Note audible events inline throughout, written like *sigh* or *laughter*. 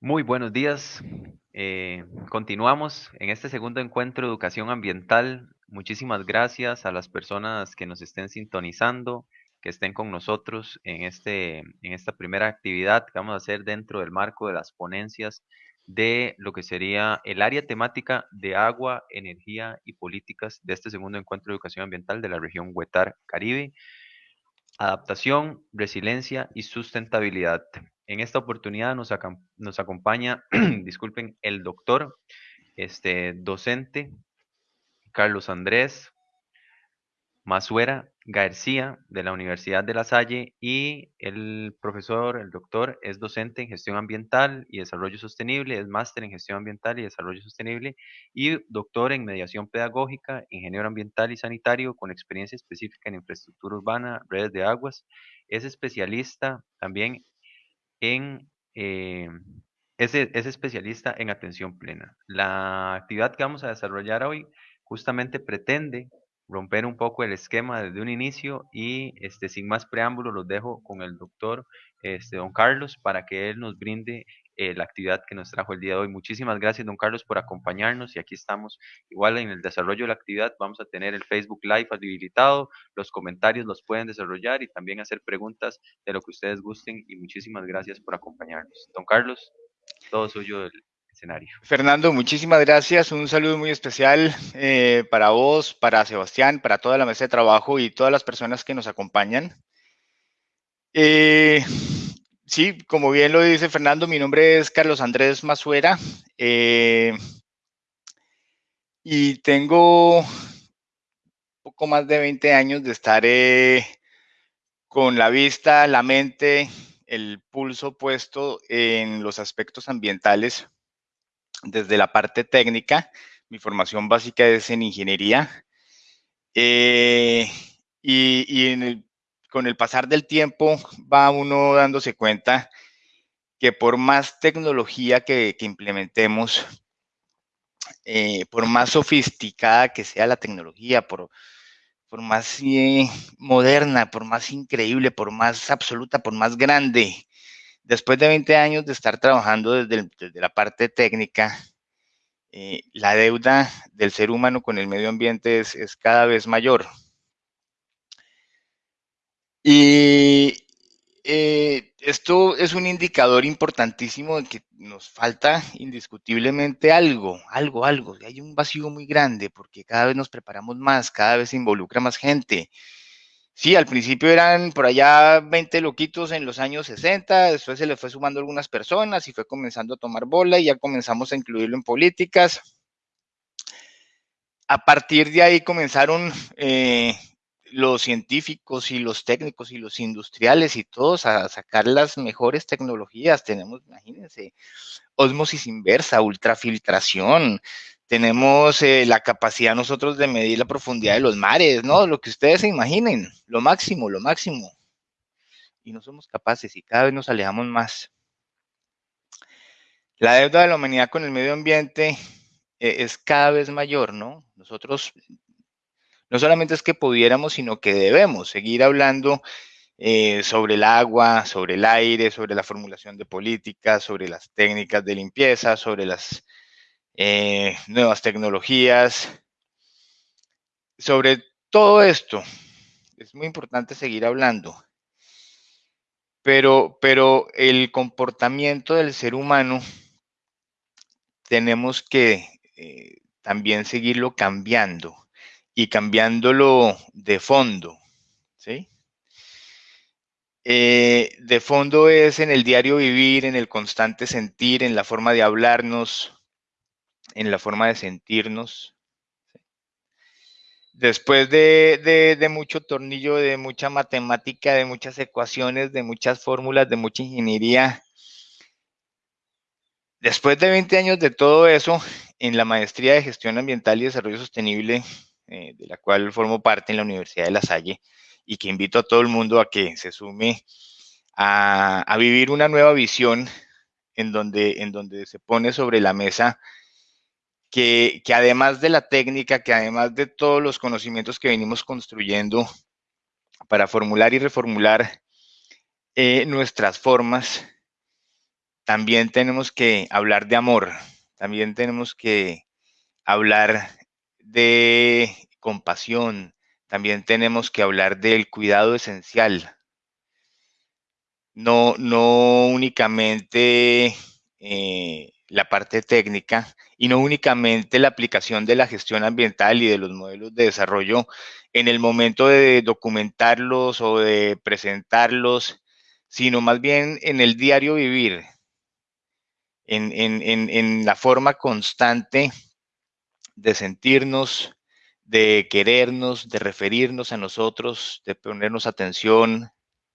Muy buenos días. Eh, continuamos en este segundo encuentro de educación ambiental. Muchísimas gracias a las personas que nos estén sintonizando, que estén con nosotros en, este, en esta primera actividad que vamos a hacer dentro del marco de las ponencias de lo que sería el área temática de agua, energía y políticas de este segundo encuentro de educación ambiental de la región Huetar Caribe. Adaptación, resiliencia y sustentabilidad. En esta oportunidad nos, acompaña, *clears throat* disculpen, el doctor, este, docente Carlos Andrés Masuera García de la Universidad de La Salle y el profesor, el doctor, es docente en gestión ambiental y desarrollo sostenible, es máster en gestión ambiental y desarrollo sostenible y doctor en mediación pedagógica, ingeniero ambiental y sanitario con experiencia específica en infraestructura urbana, redes de aguas. Es especialista también en... Eh, es, es especialista en atención plena. La actividad que vamos a desarrollar hoy justamente pretende romper un poco el esquema desde un inicio y este, sin más preámbulos los dejo con el doctor este, don Carlos para que él nos brinde eh, la actividad que nos trajo el día de hoy. Muchísimas gracias don Carlos por acompañarnos y aquí estamos igual en el desarrollo de la actividad. Vamos a tener el Facebook Live habilitado, los comentarios los pueden desarrollar y también hacer preguntas de lo que ustedes gusten y muchísimas gracias por acompañarnos. Don Carlos, todo suyo el, Fernando, muchísimas gracias. Un saludo muy especial eh, para vos, para Sebastián, para toda la mesa de trabajo y todas las personas que nos acompañan. Eh, sí, como bien lo dice Fernando, mi nombre es Carlos Andrés Masuera eh, y tengo poco más de 20 años de estar con la vista, la mente, el pulso puesto en los aspectos ambientales desde la parte técnica. Mi formación básica es en ingeniería. Eh, y, con el pasar del tiempo va uno dándose cuenta que por más tecnología que, implementemos, eh, por más sofisticada que sea la tecnología, por, por más eh, moderna, por más increíble, por más absoluta, por más grande después de 20 años de estar trabajando desde, la parte técnica, eh, la deuda del ser humano con el medio ambiente es, cada vez mayor. Y eh, esto es un indicador importantísimo de que nos falta indiscutiblemente algo, algo, algo. Hay un vacío muy grande porque cada vez nos preparamos más, cada vez se involucra más gente. Sí, al principio eran por allá 20 loquitos en los años 60, después se le fue sumando algunas personas y fue comenzando a tomar bola y ya comenzamos a incluirlo en políticas. A partir de ahí comenzaron eh, los científicos y los técnicos y los industriales y todos a sacar las mejores tecnologías. Tenemos, imagínense, osmosis inversa, ultrafiltración, tenemos eh, la capacidad nosotros de medir la profundidad de los mares, ¿no? Lo que ustedes se imaginen, lo máximo, lo máximo. Y no somos capaces y cada vez nos alejamos más. La deuda de la humanidad con el medio ambiente eh, es cada vez mayor, ¿no? Nosotros no solamente es que pudiéramos, sino que debemos seguir hablando eh, sobre el agua, sobre el aire, sobre la formulación de políticas, sobre las técnicas de limpieza, sobre las eh, nuevas tecnologías. Sobre todo esto, es muy importante seguir hablando. Pero, pero el comportamiento del ser humano tenemos que eh, también seguirlo cambiando y cambiándolo de fondo. ¿sí? Eh, de fondo es en el diario vivir, en el constante sentir, en la forma de hablarnos, en la forma de sentirnos. Después de, mucho tornillo, de mucha matemática, de muchas ecuaciones, de muchas fórmulas, de mucha ingeniería, después de 20 años de todo eso, en la maestría de gestión ambiental y desarrollo sostenible, eh, de la cual formo parte en la Universidad de La Salle, y que invito a todo el mundo a que se sume a, a vivir una nueva visión en donde, en donde se pone sobre la mesa que, además de la técnica, que además de todos los conocimientos que venimos construyendo para formular y reformular eh, nuestras formas, también tenemos que hablar de amor, también tenemos que hablar de compasión, también tenemos que hablar del cuidado esencial. No, no únicamente eh, la parte técnica y no únicamente la aplicación de la gestión ambiental y de los modelos de desarrollo en el momento de documentarlos o de presentarlos, sino más bien en el diario vivir, en, en la forma constante de sentirnos, de querernos, de referirnos a nosotros, de ponernos atención,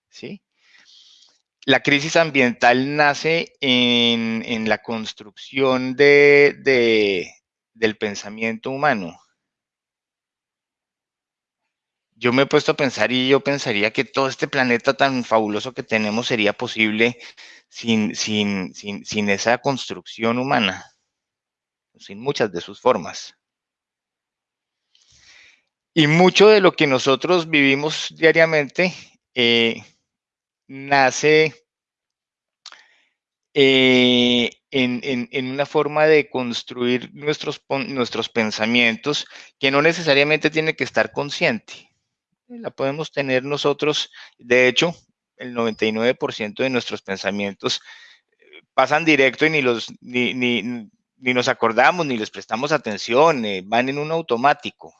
¿sí? La crisis ambiental nace en, la construcción de, del pensamiento humano. Yo me he puesto a pensar y yo pensaría que todo este planeta tan fabuloso que tenemos sería posible sin, sin, sin esa construcción humana, sin muchas de sus formas. Y mucho de lo que nosotros vivimos diariamente eh, nace eh, en, una forma de construir nuestros, nuestros pensamientos que no necesariamente tiene que estar consciente. La podemos tener nosotros, de hecho, el 99% de nuestros pensamientos eh, pasan directo y ni, los, ni, nos acordamos, ni les prestamos atención, van en un automático.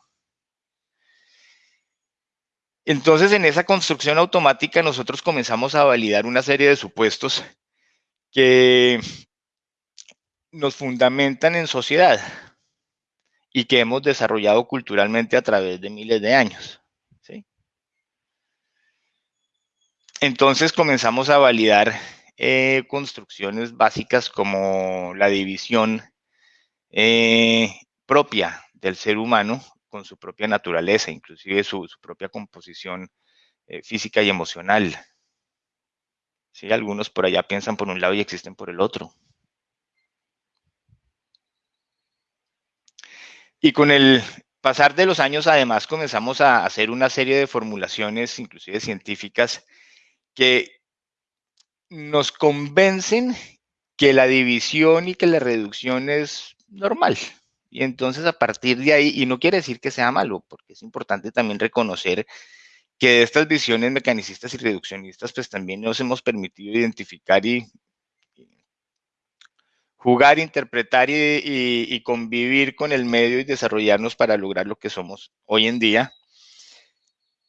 Entonces, en esa construcción automática, nosotros comenzamos a validar una serie de supuestos que nos fundamentan en sociedad y que hemos desarrollado culturalmente a través de miles de años. Entonces comenzamos a validar eh, construcciones básicas como la división eh, propia del ser humano con su propia naturaleza, inclusive su, propia composición eh, física y emocional. ¿Sí? Algunos por allá piensan por un lado y existen por el otro. Y con el pasar de los años, además, comenzamos a hacer una serie de formulaciones, inclusive científicas, que nos convencen que la división y que la reducción es normal, y entonces a partir de ahí, y no quiere decir que sea malo, porque es importante también reconocer que estas visiones mecanicistas y reduccionistas, pues también nos hemos permitido identificar y, jugar, interpretar y, convivir con el medio y desarrollarnos para lograr lo que somos hoy en día.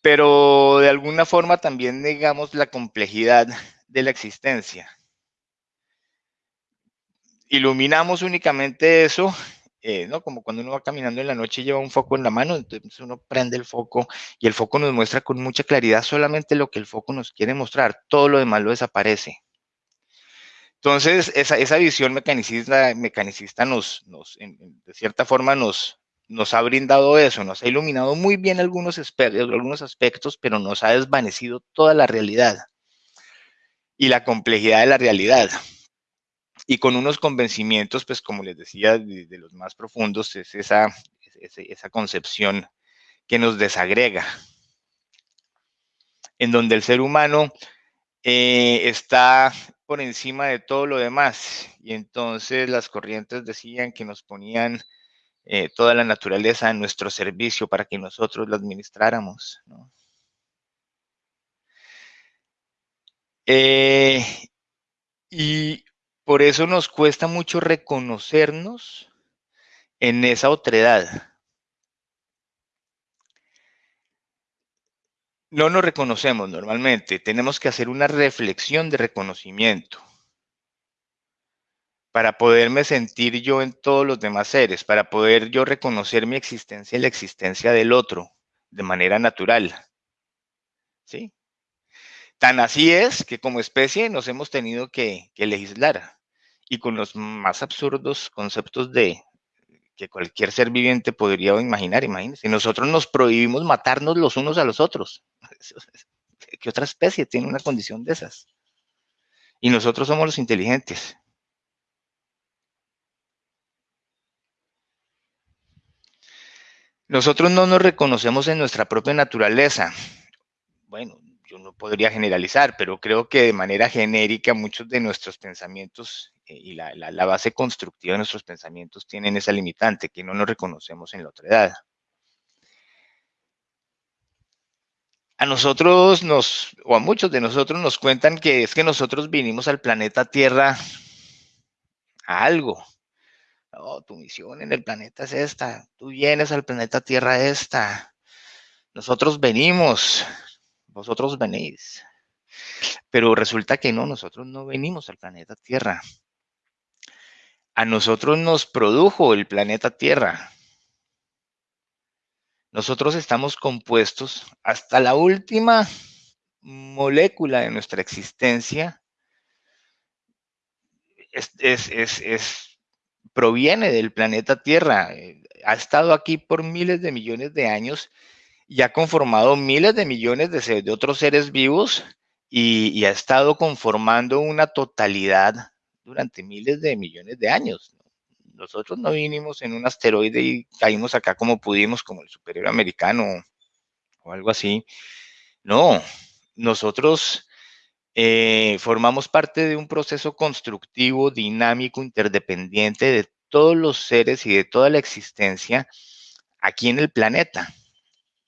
Pero de alguna forma también negamos la complejidad de la existencia. Iluminamos únicamente eso eh, ¿no? Como cuando uno va caminando en la noche y lleva un foco en la mano, entonces uno prende el foco y el foco nos muestra con mucha claridad solamente lo que el foco nos quiere mostrar, todo lo demás lo desaparece. Entonces, esa, visión mecanicista, mecanicista nos, de cierta forma nos, nos ha brindado eso, nos ha iluminado muy bien algunos, algunos aspectos, pero nos ha desvanecido toda la realidad y la complejidad de la realidad y con unos convencimientos, pues como les decía, de, los más profundos, es esa, esa concepción que nos desagrega, en donde el ser humano eh, está por encima de todo lo demás. Y entonces las corrientes decían que nos ponían eh, toda la naturaleza en nuestro servicio para que nosotros la administráramos. Eh, y por eso nos cuesta mucho reconocernos en esa otredad. No nos reconocemos normalmente, tenemos que hacer una reflexión de reconocimiento para poderme sentir yo en todos los demás seres, para poder yo reconocer mi existencia y la existencia del otro de manera natural. ¿Sí? Tan así es que como especie nos hemos tenido que, legislar y con los más absurdos conceptos de que cualquier ser viviente podría imaginar, imagínense, nosotros nos prohibimos matarnos los unos a los otros. *laughs* ¿Qué otra especie tiene una condición de esas? Y nosotros somos los inteligentes. Nosotros no nos reconocemos en nuestra propia naturaleza. Bueno, yo no podría generalizar, pero creo que de manera genérica muchos de nuestros pensamientos eh, y la, la, base constructiva de nuestros pensamientos tienen esa limitante, que no nos reconocemos en la otra edad. A nosotros nos, o a muchos de nosotros nos cuentan que es que nosotros vinimos al planeta Tierra a algo. Oh, tu misión en el planeta es esta, tú vienes al planeta Tierra esta. Nosotros venimos, vosotros venís. Pero resulta que no, nosotros no venimos al planeta Tierra. A nosotros nos produjo el planeta Tierra. Nosotros estamos compuestos hasta la última molécula de nuestra existencia. Es, proviene del planeta Tierra. Ha estado aquí por miles de millones de años y ha conformado miles de millones de, otros seres vivos y, ha estado conformando una totalidad durante miles de millones de años. Nosotros no vinimos en un asteroide y caímos acá como pudimos, como el superior americano o algo así. No, nosotros eh, formamos parte de un proceso constructivo, dinámico, interdependiente de todos los seres y de toda la existencia aquí en el planeta.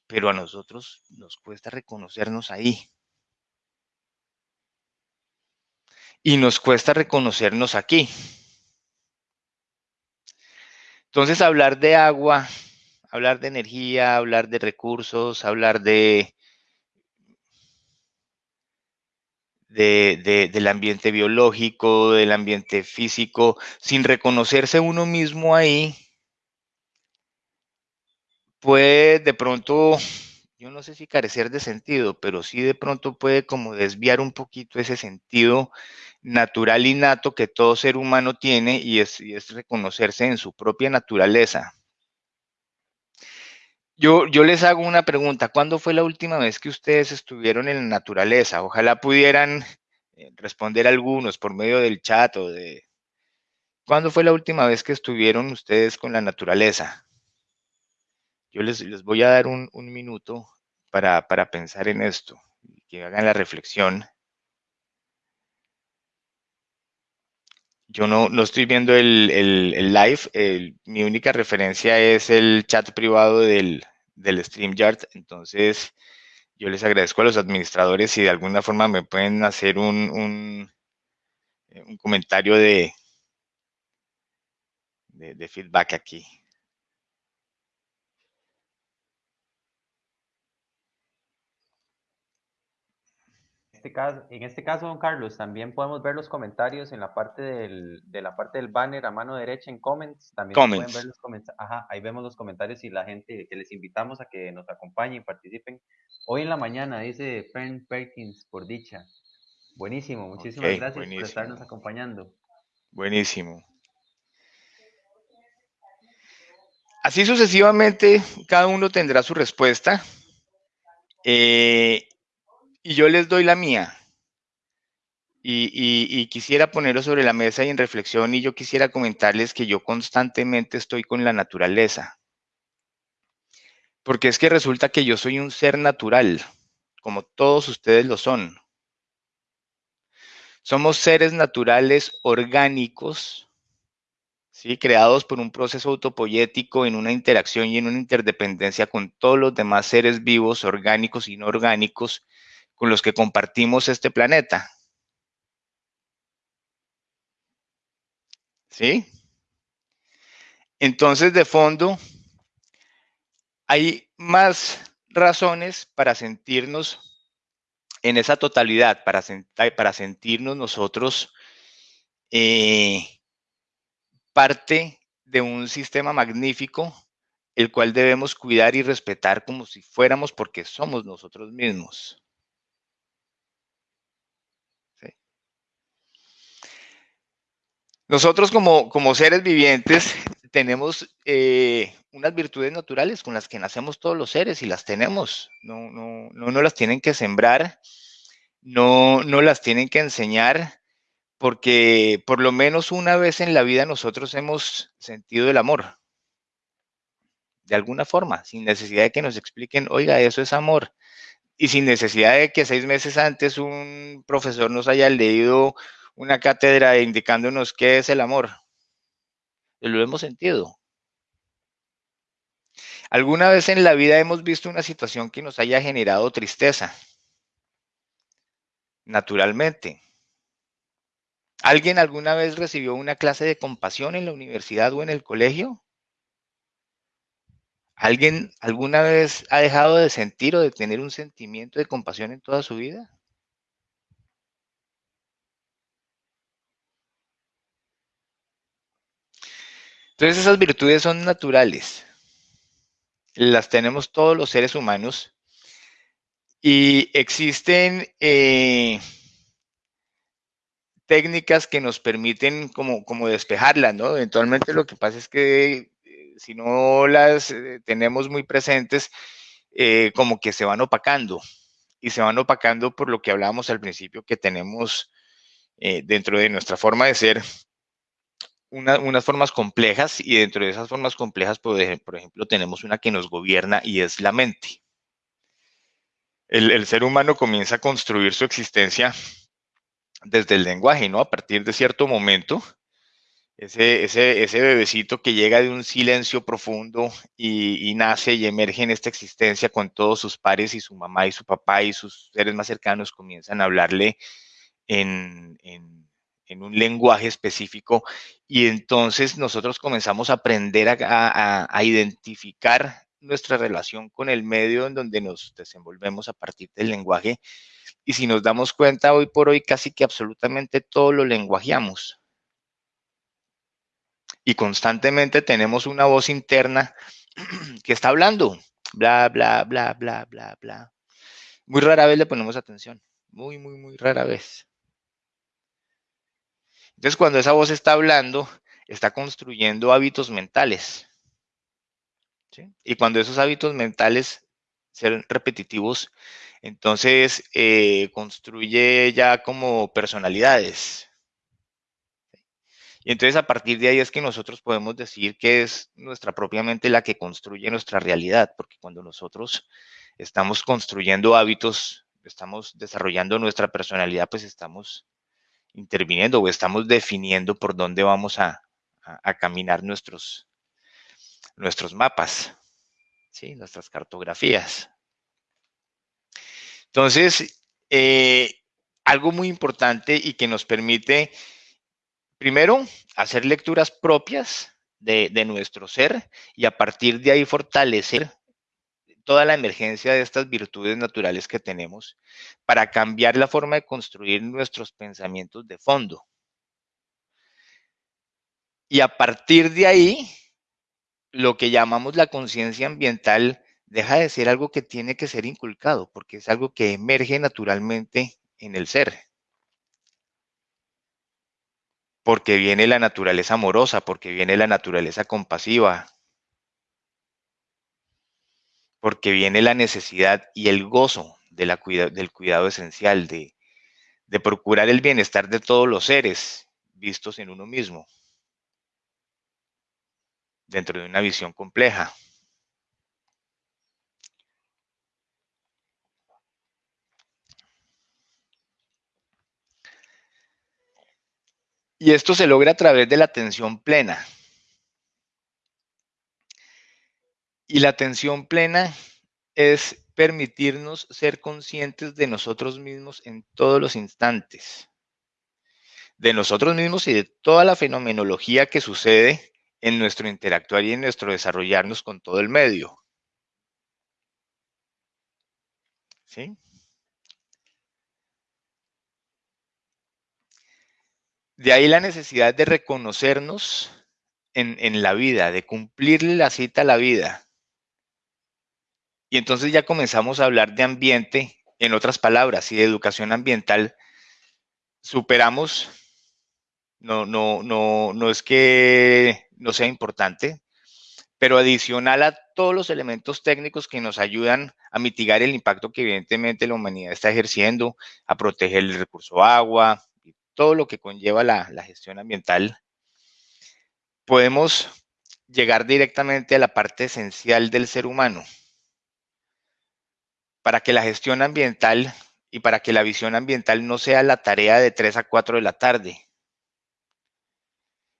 Pero a nosotros nos cuesta reconocernos ahí. Y nos cuesta reconocernos aquí. Entonces, hablar de agua, hablar de energía, hablar de recursos, hablar de, del ambiente biológico, del ambiente físico, sin reconocerse uno mismo ahí, puede de pronto, yo no sé si carecer de sentido, pero sí de pronto puede como desviar un poquito ese sentido natural innato que todo ser humano tiene y es, reconocerse en su propia naturaleza. Yo, yo, les hago una pregunta. ¿Cuándo fue la última vez que ustedes estuvieron en la naturaleza? Ojalá pudieran eh, responder algunos por medio del chat o de... ¿Cuándo fue la última vez que estuvieron ustedes con la naturaleza? Yo les, les voy a dar un, minuto para, para pensar en esto, que hagan la reflexión. Yo no, no estoy viendo el, el, live, mi única referencia es el chat privado del, del StreamYard, entonces yo les agradezco a los administradores si de alguna forma me pueden hacer un, un, eh, un comentario de, de feedback aquí. Este caso, en este caso, don Carlos, también podemos ver los comentarios en la parte del, de la parte del banner a mano derecha en comments. También pueden ver los comentarios. Ajá, ahí vemos los comentarios y la gente que les invitamos a que nos acompañen, participen. Hoy en la mañana, dice Fern Perkins, por dicha. Buenísimo, muchísimas gracias por estarnos acompañando. Buenísimo. Así sucesivamente, cada uno tendrá su respuesta. Eh, y yo les doy la mía. Y, quisiera ponerlo sobre la mesa y en reflexión y yo quisiera comentarles que yo constantemente estoy con la naturaleza. Porque es que resulta que yo soy un ser natural, como todos ustedes lo son. Somos seres naturales orgánicos, ¿sí? creados por un proceso autopoyético en una interacción y en una interdependencia con todos los demás seres vivos, orgánicos y no orgánicos, con los que compartimos este planeta. ¿Sí? Entonces, de fondo, hay más razones para sentirnos en esa totalidad, para, para sentirnos nosotros eh, parte de un sistema magnífico, el cual debemos cuidar y respetar como si fuéramos porque somos nosotros mismos. Nosotros como, como seres vivientes *laughs* tenemos eh, unas virtudes naturales con las que nacemos todos los seres y las tenemos. No, no, no, las tienen que sembrar, no, no las tienen que enseñar, porque por lo menos una vez en la vida nosotros hemos sentido el amor. De alguna forma, sin necesidad de que nos expliquen, oiga, eso es amor. y sin necesidad de que seis meses antes un profesor nos haya leído una cátedra indicándonos qué es el amor. Lo hemos sentido. ¿Alguna vez en la vida hemos visto una situación que nos haya generado tristeza? Naturalmente. ¿Alguien alguna vez recibió una clase de compasión en la universidad o en el colegio? ¿Alguien alguna vez ha dejado de sentir o de tener un sentimiento de compasión en toda su vida? Entonces esas virtudes son naturales. Las tenemos todos los seres humanos y existen eh, técnicas que nos permiten como, como despejarlas, ¿no? Eventualmente lo que pasa es que eh, si no las eh, tenemos muy presentes, como que se van opacando y se van opacando por lo que hablábamos al principio que tenemos dentro de nuestra forma de ser unas formas complejas y dentro de esas formas complejas, por ejemplo, tenemos una que nos gobierna y es la mente. El, ser humano comienza a construir su existencia desde el lenguaje, ¿no? A partir de cierto momento, ese, ese, bebecito que llega de un silencio profundo y, nace y emerge en esta existencia con todos sus pares y su mamá y su papá y sus seres más cercanos comienzan a hablarle en un lenguaje específico y entonces nosotros comenzamos a aprender a, identificar nuestra relación con el medio en donde nos desenvolvemos a partir del lenguaje y si nos damos cuenta hoy por hoy casi que absolutamente todo lo lenguajeamos y constantemente tenemos una voz interna *clears throat* que está hablando, bla, bla, bla, bla, bla, bla. Muy rara vez le ponemos atención, muy, muy, muy rara vez. Entonces, cuando esa voz está hablando, está construyendo hábitos mentales. Y cuando esos hábitos mentales ser repetitivos, entonces eh, construye ya como personalidades. Y entonces a partir de ahí es que nosotros podemos decir que es nuestra propia mente la que construye nuestra realidad, porque cuando nosotros estamos construyendo hábitos, estamos desarrollando nuestra personalidad, pues estamos interviniendo o estamos definiendo por dónde vamos a, caminar nuestros, nuestros mapas, ¿sí? nuestras cartografías. Entonces, eh, algo muy importante y que nos permite, primero, hacer lecturas propias de, de, nuestro ser y a partir de ahí fortalecer toda la emergencia de estas virtudes naturales que tenemos para cambiar la forma de construir nuestros pensamientos de fondo. Y a partir de ahí, lo que llamamos la conciencia ambiental deja de ser algo que tiene que ser inculcado, porque es algo que emerge naturalmente en el ser. Porque viene la naturaleza amorosa, porque viene la naturaleza compasiva, porque viene la necesidad y el gozo del cuidado esencial, de, de procurar el bienestar de todos los seres vistos en uno mismo, dentro de una visión compleja. Y esto se logra a través de la atención plena. Y la atención plena es permitirnos ser conscientes de nosotros mismos en todos los instantes, de nosotros mismos y de toda la fenomenología que sucede en nuestro interactuar y en nuestro desarrollarnos con todo el medio. ¿Sí? De ahí la necesidad de reconocernos en, en la vida, de cumplirle la cita a la vida y entonces ya comenzamos a hablar de ambiente, en otras palabras, y de educación ambiental. Superamos, no, no, no, no es que no sea importante, pero adicional a todos los elementos técnicos que nos ayudan a mitigar el impacto que evidentemente la humanidad está ejerciendo, a proteger el recurso agua y todo lo que conlleva la, la gestión ambiental, podemos llegar directamente a la parte esencial del ser humano, para que la gestión ambiental y para que la visión ambiental no sea la tarea de 3 a 4 de la tarde,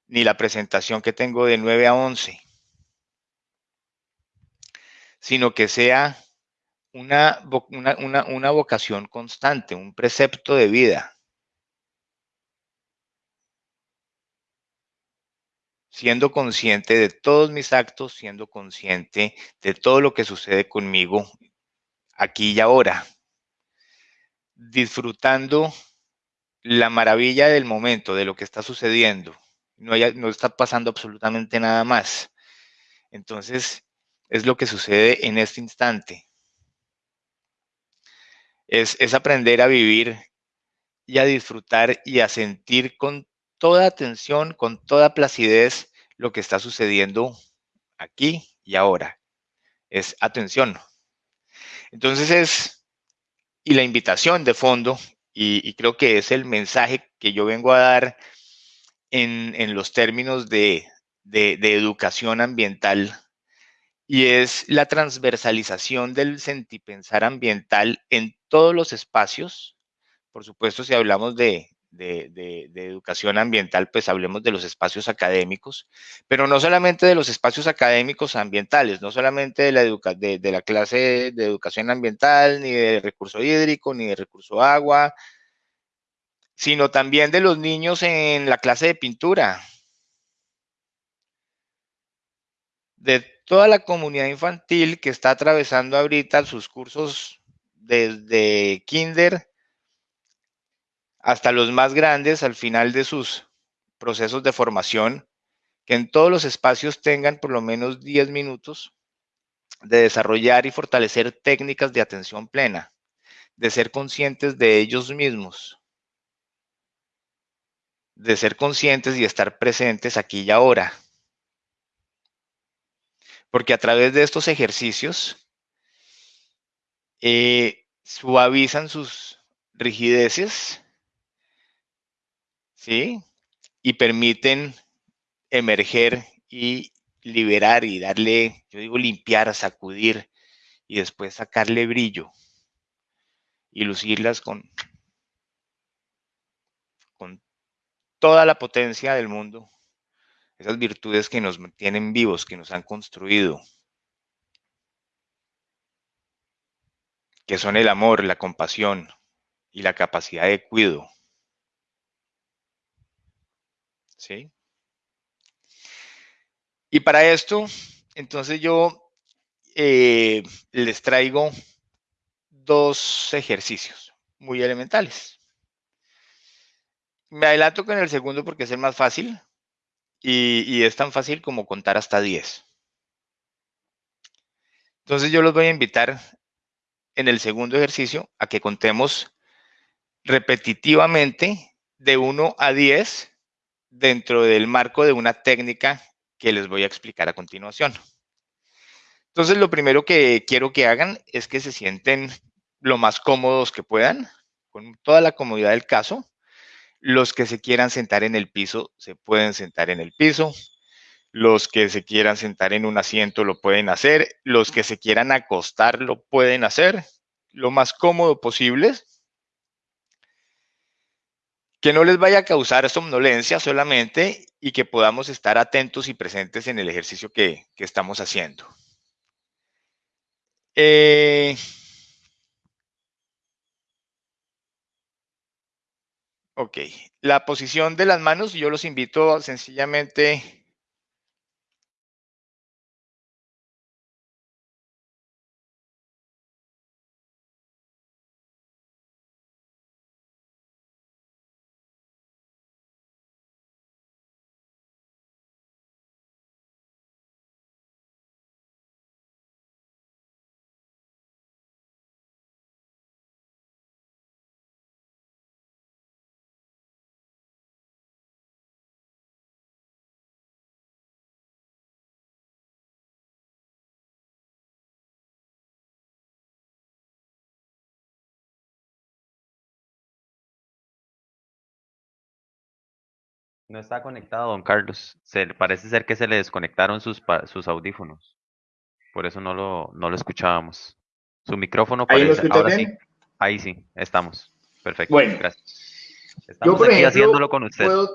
ni la presentación que tengo de 9 a 11, sino que sea una, una, vocación constante, un precepto de vida. siendo consciente de todos mis actos, siendo consciente de todo lo que sucede conmigo aquí y ahora, disfrutando la maravilla del momento, de lo que está sucediendo. No, no está pasando absolutamente nada más. Entonces, es lo que sucede en este instante. Es, es aprender a vivir y a disfrutar y a sentir con toda atención, con toda placidez lo que está sucediendo aquí y ahora. Es atención. Entonces es, y la invitación de fondo, y, creo que es el mensaje que yo vengo a dar en, los términos de, de, de educación ambiental, y es la transversalización del sentipensar ambiental en todos los espacios. Por supuesto, si hablamos de, de, educación ambiental, pues hablemos de los espacios académicos, pero no solamente de los espacios académicos ambientales, no solamente de la, de, la clase de educación ambiental, ni de recurso hídrico, ni de recurso agua, sino también de los niños en la clase de pintura, de toda la comunidad infantil que está atravesando ahorita sus cursos desde kinder hasta los más grandes al final de sus procesos de formación, que en todos los espacios tengan por lo menos 10 minutos de desarrollar y fortalecer técnicas de atención plena, de ser conscientes de ellos mismos, de ser conscientes y estar presentes aquí y ahora. Porque a través de estos ejercicios eh, suavizan sus rigideces, ¿sí? Y permiten emerger y liberar y darle, yo digo limpiar, sacudir y después sacarle brillo y lucirlas con, con toda la potencia del mundo, esas virtudes que nos mantienen vivos, que nos han construido, que son el amor, la compasión y la capacidad de cuidado. ¿Sí? Y para esto, entonces yo eh, les traigo dos ejercicios muy elementales. Me adelanto con el segundo porque es el más fácil y, y es tan fácil como contar hasta 10. Entonces yo los voy a invitar en el segundo ejercicio a que contemos repetitivamente de 1 a 10 dentro del marco de una técnica que les voy a explicar a continuación. Entonces, lo primero que quiero que hagan es que se sienten lo más cómodos que puedan, con toda la comodidad del caso. Los que se quieran sentar en el piso, se pueden sentar en el piso. Los que se quieran sentar en un asiento, lo pueden hacer. Los que se quieran acostar, lo pueden hacer. Lo más cómodo posible que no les vaya a causar somnolencia solamente y que podamos estar atentos y presentes en el ejercicio que, estamos haciendo. Eh, ok, la posición de las manos, yo los invito sencillamente No está conectado, don Carlos. Se, parece ser que se le desconectaron sus, sus audífonos. Por eso no lo, no lo escuchábamos. Su micrófono ¿Ahí parece. lo Ahora bien? sí. Ahí sí, estamos. Perfecto. Bueno. Gracias. Estamos Yo, por aquí ejemplo, haciéndolo con usted. puedo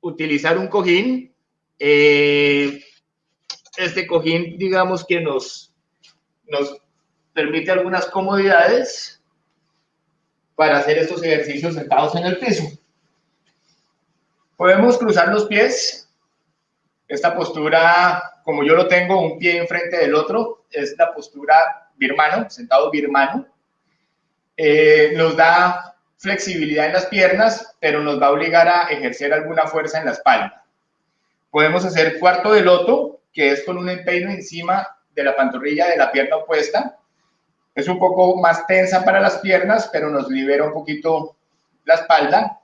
utilizar un cojín. Eh, este cojín, digamos que nos, nos permite algunas comodidades para hacer estos ejercicios sentados en el piso. Podemos cruzar los pies. Esta postura, como yo lo tengo, un pie enfrente del otro, es la postura birmano, sentado birmano. Eh, nos da flexibilidad en las piernas, pero nos va a obligar a ejercer alguna fuerza en la espalda. Podemos hacer cuarto de loto, que es con un empeino encima de la pantorrilla de la pierna opuesta. Es un poco más tensa para las piernas, pero nos libera un poquito la espalda.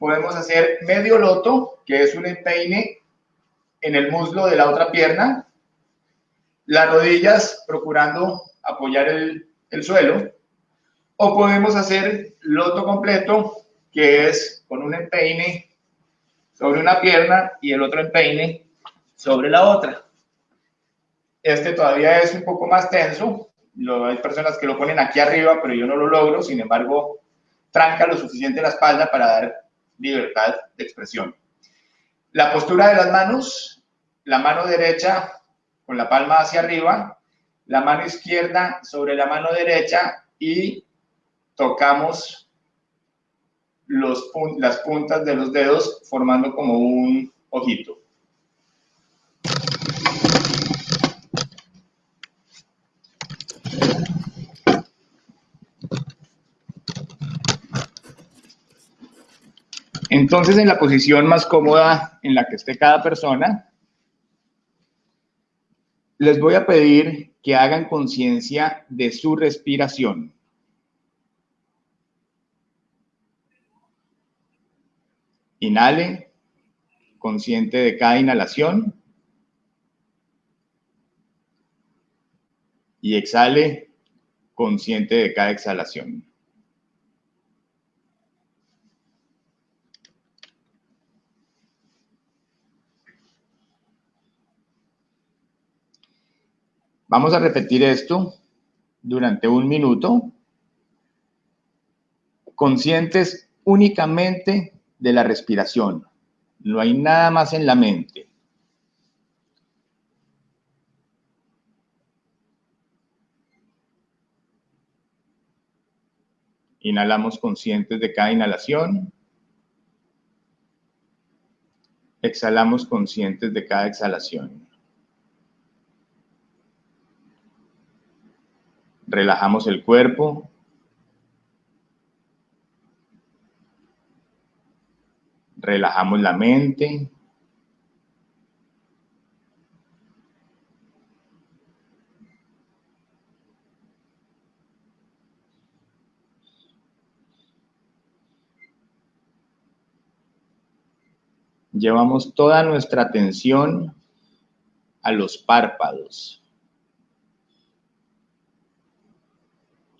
Podemos hacer medio loto, que es un empeine en el muslo de la otra pierna. Las rodillas procurando apoyar el, el suelo. O podemos hacer loto completo, que es con un empeine sobre una pierna y el otro empeine sobre la otra. Este todavía es un poco más tenso. Lo, hay personas que lo ponen aquí arriba, pero yo no lo logro. Sin embargo, tranca lo suficiente la espalda para dar libertad de expresión. La postura de las manos, la mano derecha con la palma hacia arriba, la mano izquierda sobre la mano derecha y tocamos las puntas de los dedos formando como un ojito. Entonces, en la posición más cómoda en la que esté cada persona, les voy a pedir que hagan conciencia de su respiración. Inhale, consciente de cada inhalación. Y exhale, consciente de cada exhalación. Vamos a repetir esto durante un minuto, conscientes únicamente de la respiración. No hay nada más en la mente. Inhalamos conscientes de cada inhalación. Exhalamos conscientes de cada exhalación. Relajamos el cuerpo. Relajamos la mente. Llevamos toda nuestra atención a los párpados.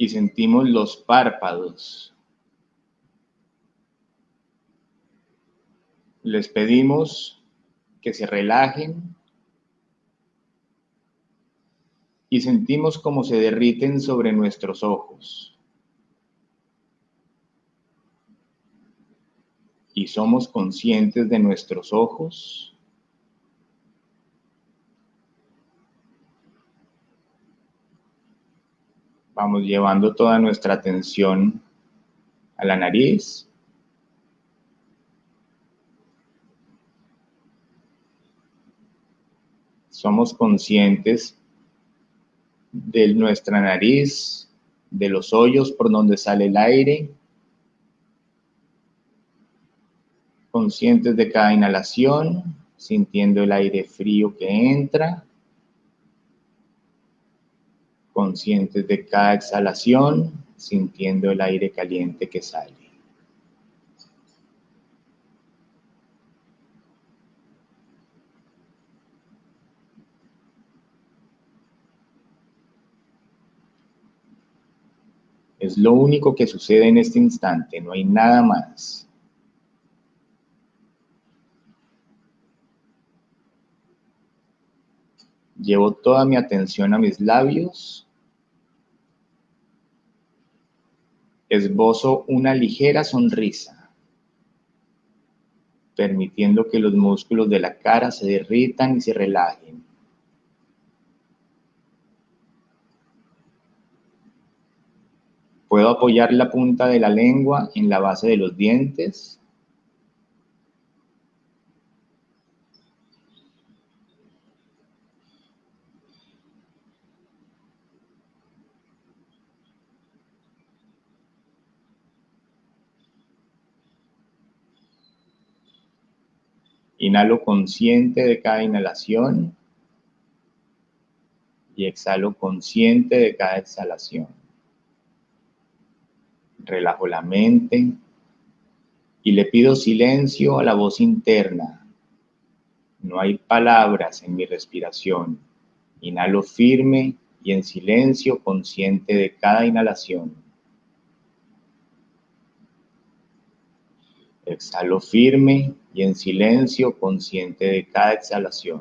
Y sentimos los párpados. Les pedimos que se relajen y sentimos como se derriten sobre nuestros ojos. Y somos conscientes de nuestros ojos. Vamos llevando toda nuestra atención a la nariz. somos conscientes de nuestra nariz, de los hoyos por donde sale el aire, conscientes de cada inhalación, sintiendo el aire frío que entra, conscientes de cada exhalación, sintiendo el aire caliente que sale. Es lo único que sucede en este instante, no hay nada más. Llevo toda mi atención a mis labios Esbozo una ligera sonrisa, permitiendo que los músculos de la cara se derritan y se relajen. Puedo apoyar la punta de la lengua en la base de los dientes Inhalo consciente de cada inhalación y exhalo consciente de cada exhalación. Relajo la mente y le pido silencio a la voz interna. No hay palabras en mi respiración. Inhalo firme y en silencio consciente de cada inhalación. Exhalo firme y en silencio consciente de cada exhalación.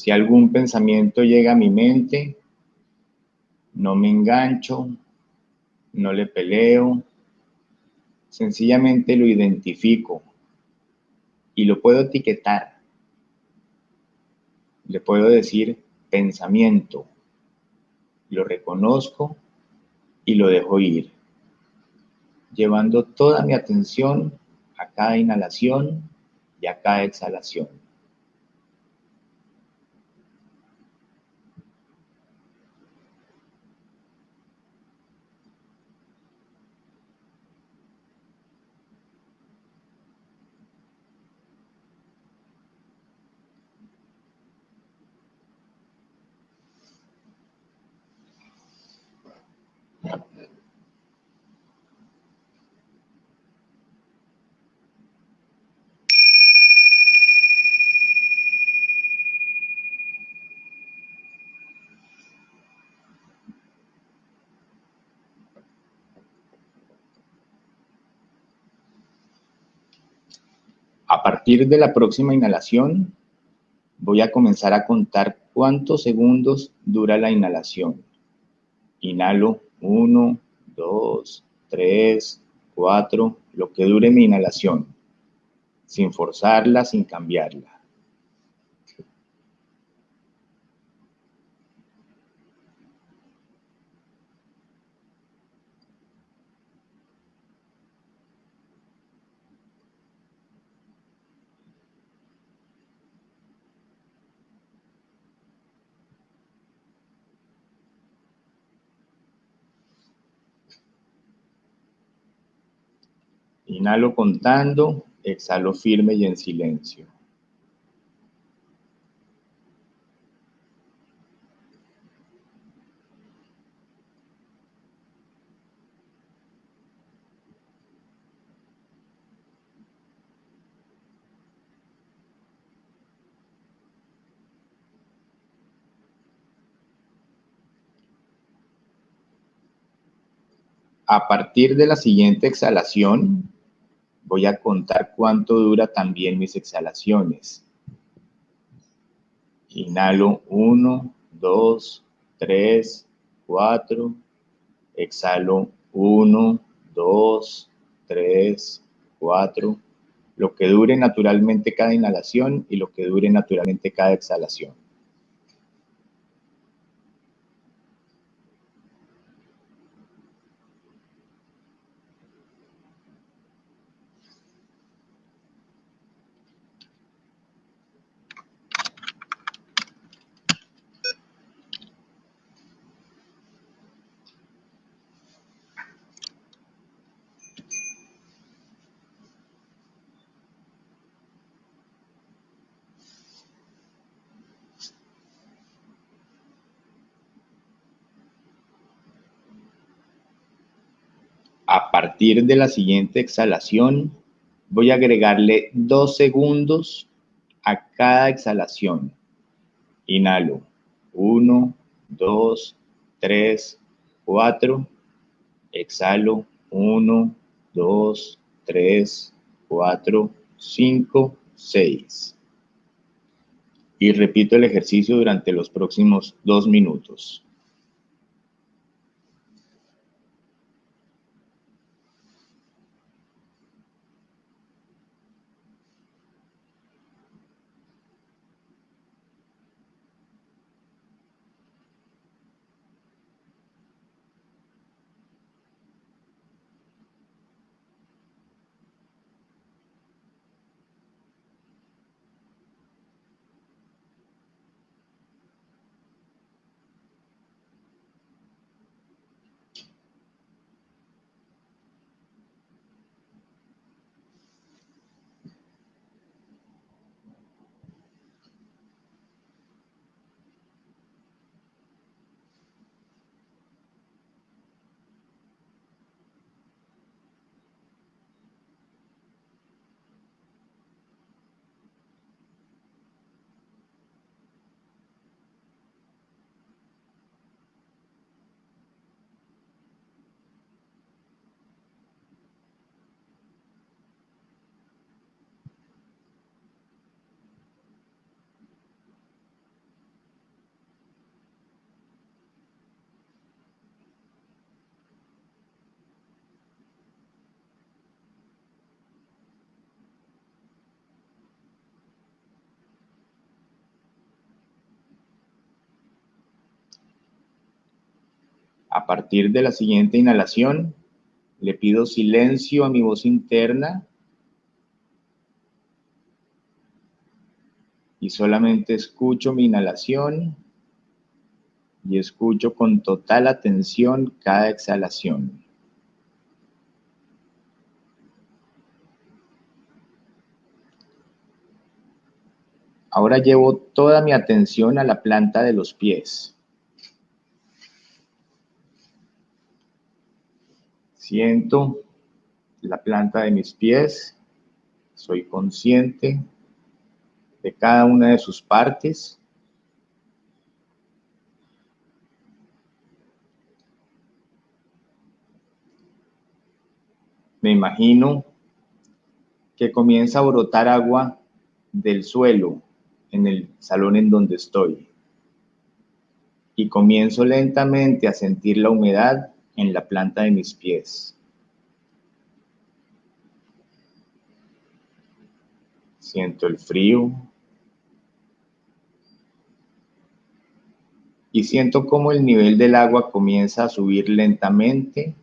Si algún pensamiento llega a mi mente, no me engancho, no le peleo, sencillamente lo identifico y lo puedo etiquetar. Le puedo decir pensamiento, lo reconozco y lo dejo ir, llevando toda mi atención a cada inhalación y a cada exhalación. A partir de la próxima inhalación, voy a comenzar a contar cuántos segundos dura la inhalación. Inhalo 1, 2, 3, 4, lo que dure mi inhalación, sin forzarla, sin cambiarla. Inhalo contando, exhalo firme y en silencio. A partir de la siguiente exhalación, voy a contar cuánto dura también mis exhalaciones. Inhalo 1, 2, 3, 4. Exhalo 1, 2, 3, 4. Lo que dure naturalmente cada inhalación y lo que dure naturalmente cada exhalación. A partir de la siguiente exhalación, voy a agregarle dos segundos a cada exhalación. Inhalo. Uno, dos, tres, cuatro. Exhalo. Uno, dos, tres, cuatro, cinco, seis. Y repito el ejercicio durante los próximos dos minutos. Partir de la siguiente inhalación, le pido silencio a mi voz interna y solamente escucho mi inhalación y escucho con total atención cada exhalación. Ahora llevo toda mi atención a la planta de los pies. Siento la planta de mis pies, soy consciente de cada una de sus partes. Me imagino que comienza a brotar agua del suelo en el salón en donde estoy. Y comienzo lentamente a sentir la humedad en la planta de mis pies. Siento el frío. Y siento cómo el nivel del agua comienza a subir lentamente.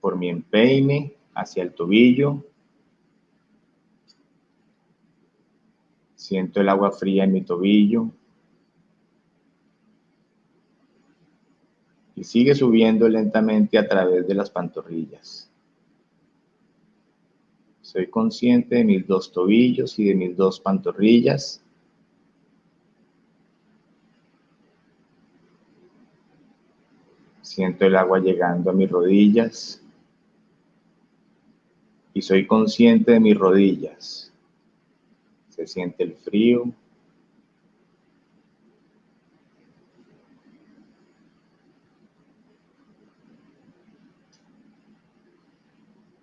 por mi empeine hacia el tobillo. Siento el agua fría en mi tobillo. Y sigue subiendo lentamente a través de las pantorrillas. Soy consciente de mis dos tobillos y de mis dos pantorrillas. Siento el agua llegando a mis rodillas. Y soy consciente de mis rodillas se siente el frío.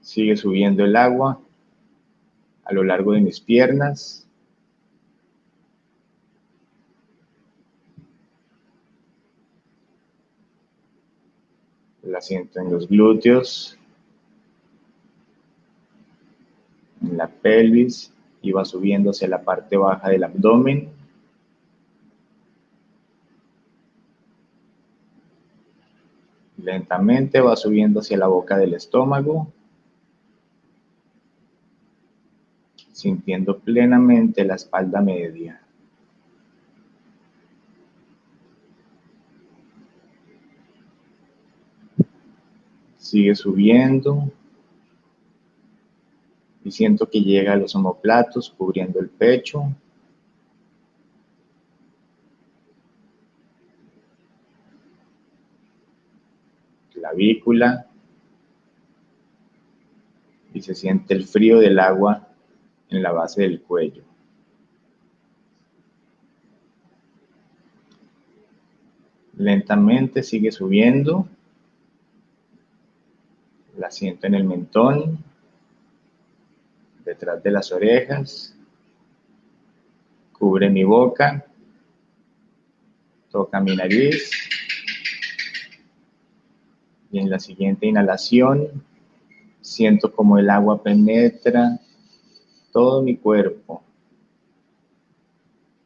Sigue subiendo el agua a lo largo de mis piernas. La siento en los glúteos, en la pelvis y va subiendo hacia la parte baja del abdomen. Lentamente va subiendo hacia la boca del estómago, sintiendo plenamente la espalda media. Sigue subiendo y siento que llega a los omoplatos cubriendo el pecho. clavícula y se siente el frío del agua en la base del cuello. Lentamente sigue subiendo. La siento en el mentón, detrás de las orejas. Cubre mi boca. Toca mi nariz. Y en la siguiente inhalación siento como el agua penetra todo mi cuerpo.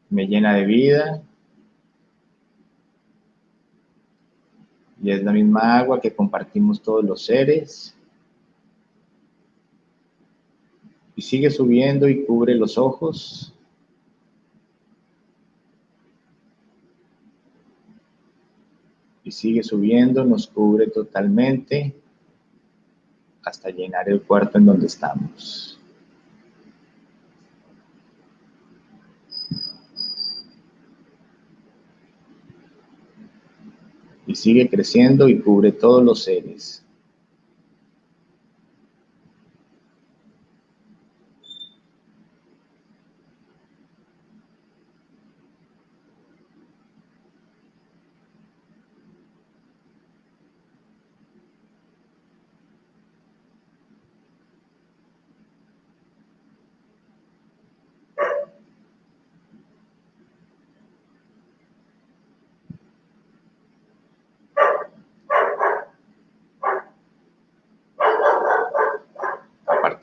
Me llena de vida. Y es la misma agua que compartimos todos los seres. Y sigue subiendo y cubre los ojos. Y sigue subiendo, nos cubre totalmente hasta llenar el cuarto en donde estamos. Y sigue creciendo y cubre todos los seres.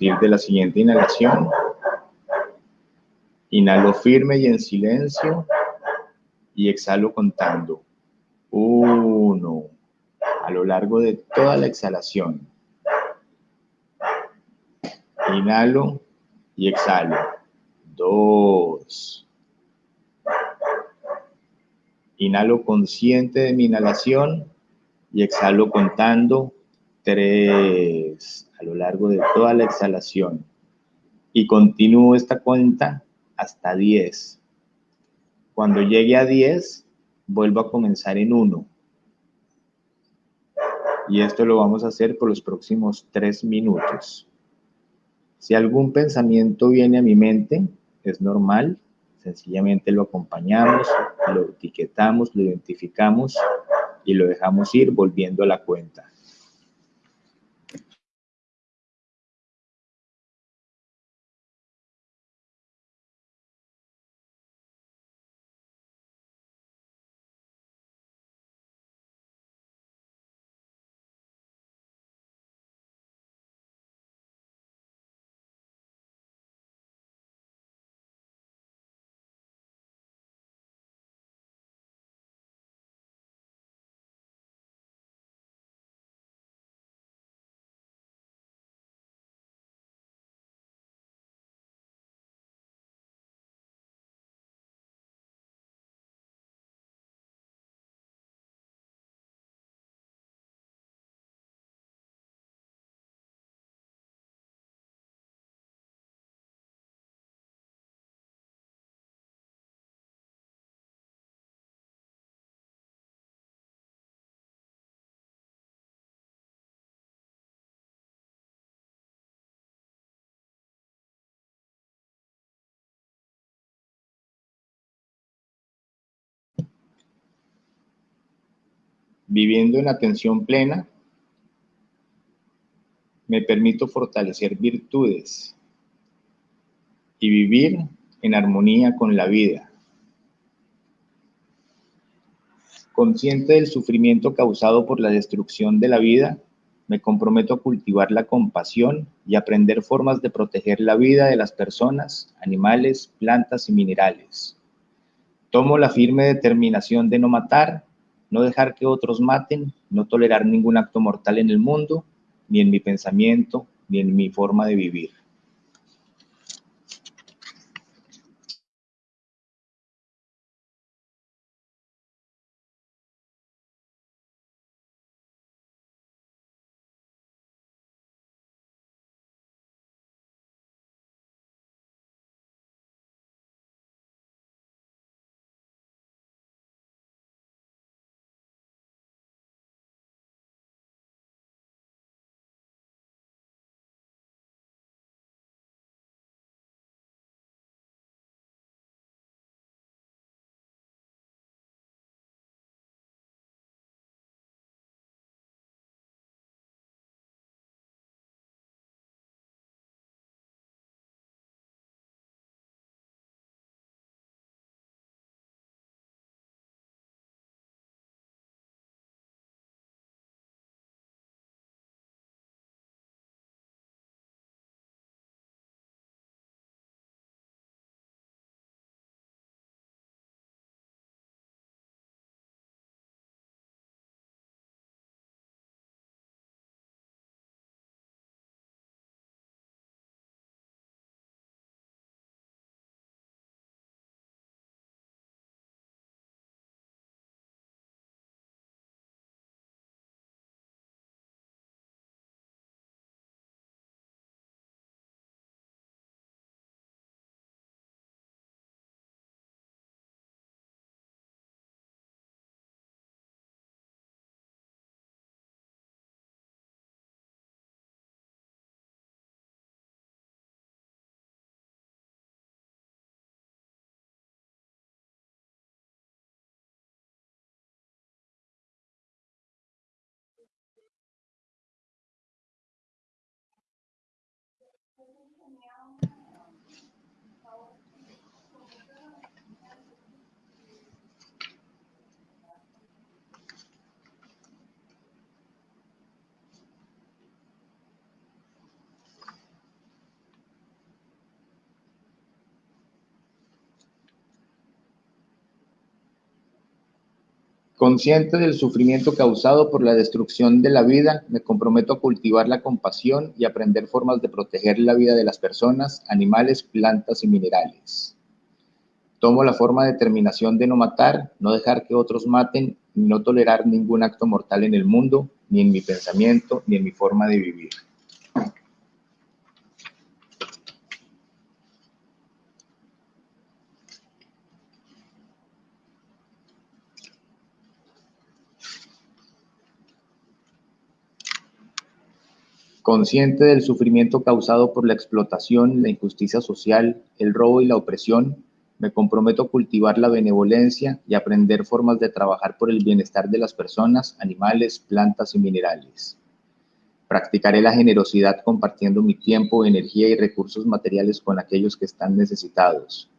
De la siguiente inhalación, inhalo firme y en silencio y exhalo contando. Uno, a lo largo de toda la exhalación. Inhalo y exhalo. Dos. Inhalo consciente de mi inhalación y exhalo contando. Tres a lo largo de toda la exhalación y continúo esta cuenta hasta 10. Cuando llegue a 10, vuelvo a comenzar en 1. Y esto lo vamos a hacer por los próximos 3 minutos. Si algún pensamiento viene a mi mente, es normal, sencillamente lo acompañamos, lo etiquetamos, lo identificamos y lo dejamos ir volviendo a la cuenta. Viviendo en atención plena, me permito fortalecer virtudes y vivir en armonía con la vida. Consciente del sufrimiento causado por la destrucción de la vida, me comprometo a cultivar la compasión y aprender formas de proteger la vida de las personas, animales, plantas y minerales. Tomo la firme determinación de no matar, no dejar que otros maten, no tolerar ningún acto mortal en el mundo, ni en mi pensamiento, ni en mi forma de vivir. Consciente del sufrimiento causado por la destrucción de la vida, me comprometo a cultivar la compasión y aprender formas de proteger la vida de las personas, animales, plantas y minerales. Tomo la forma de determinación de no matar, no dejar que otros maten, y no tolerar ningún acto mortal en el mundo, ni en mi pensamiento, ni en mi forma de vivir. Consciente del sufrimiento causado por la explotación, la injusticia social, el robo y la opresión, me comprometo a cultivar la benevolencia y aprender formas de trabajar por el bienestar de las personas, animales, plantas y minerales. Practicaré la generosidad compartiendo mi tiempo, energía y recursos materiales con aquellos que están necesitados.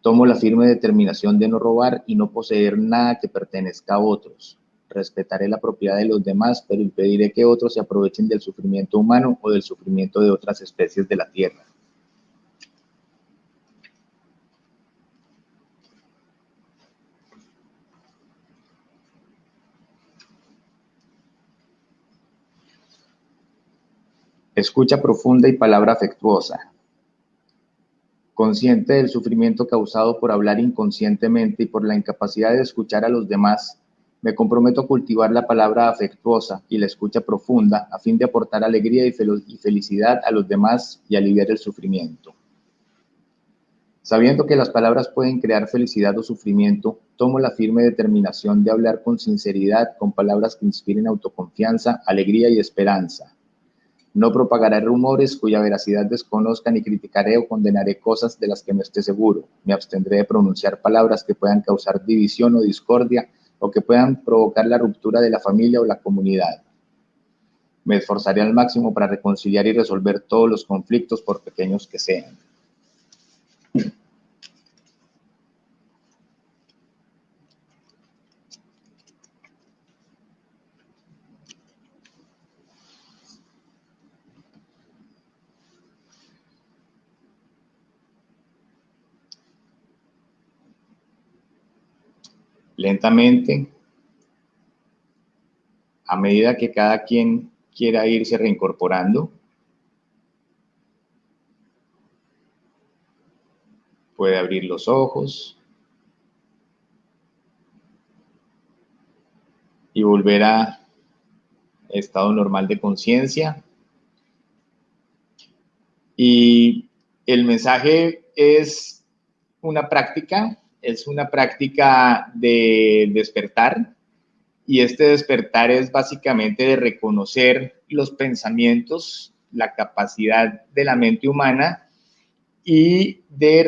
Tomo la firme determinación de no robar y no poseer nada que pertenezca a otros respetaré la propiedad de los demás, pero impediré que otros se aprovechen del sufrimiento humano o del sufrimiento de otras especies de la Tierra. Escucha profunda y palabra afectuosa. Consciente del sufrimiento causado por hablar inconscientemente y por la incapacidad de escuchar a los demás, me comprometo a cultivar la palabra afectuosa y la escucha profunda a fin de aportar alegría y, felicidad a los demás y aliviar el sufrimiento. Sabiendo que las palabras pueden crear felicidad o sufrimiento, tomo la firme determinación de hablar con sinceridad, con palabras que inspiren autoconfianza, alegría y esperanza. No propagaré rumores cuya veracidad desconozca ni criticaré o condenaré cosas de las que no esté seguro. Me abstendré de pronunciar palabras que puedan causar división o discordia o que puedan provocar la ruptura de la familia o la comunidad. Me esforzaré al máximo para reconciliar y resolver todos los conflictos por pequeños que sean. Lentamente, a medida que cada quien quiera irse reincorporando. Puede abrir los ojos y volver a estado normal de conciencia. Y el mensaje es una práctica es una práctica de despertar y este despertar es básicamente de reconocer los pensamientos, la capacidad de la mente humana y de,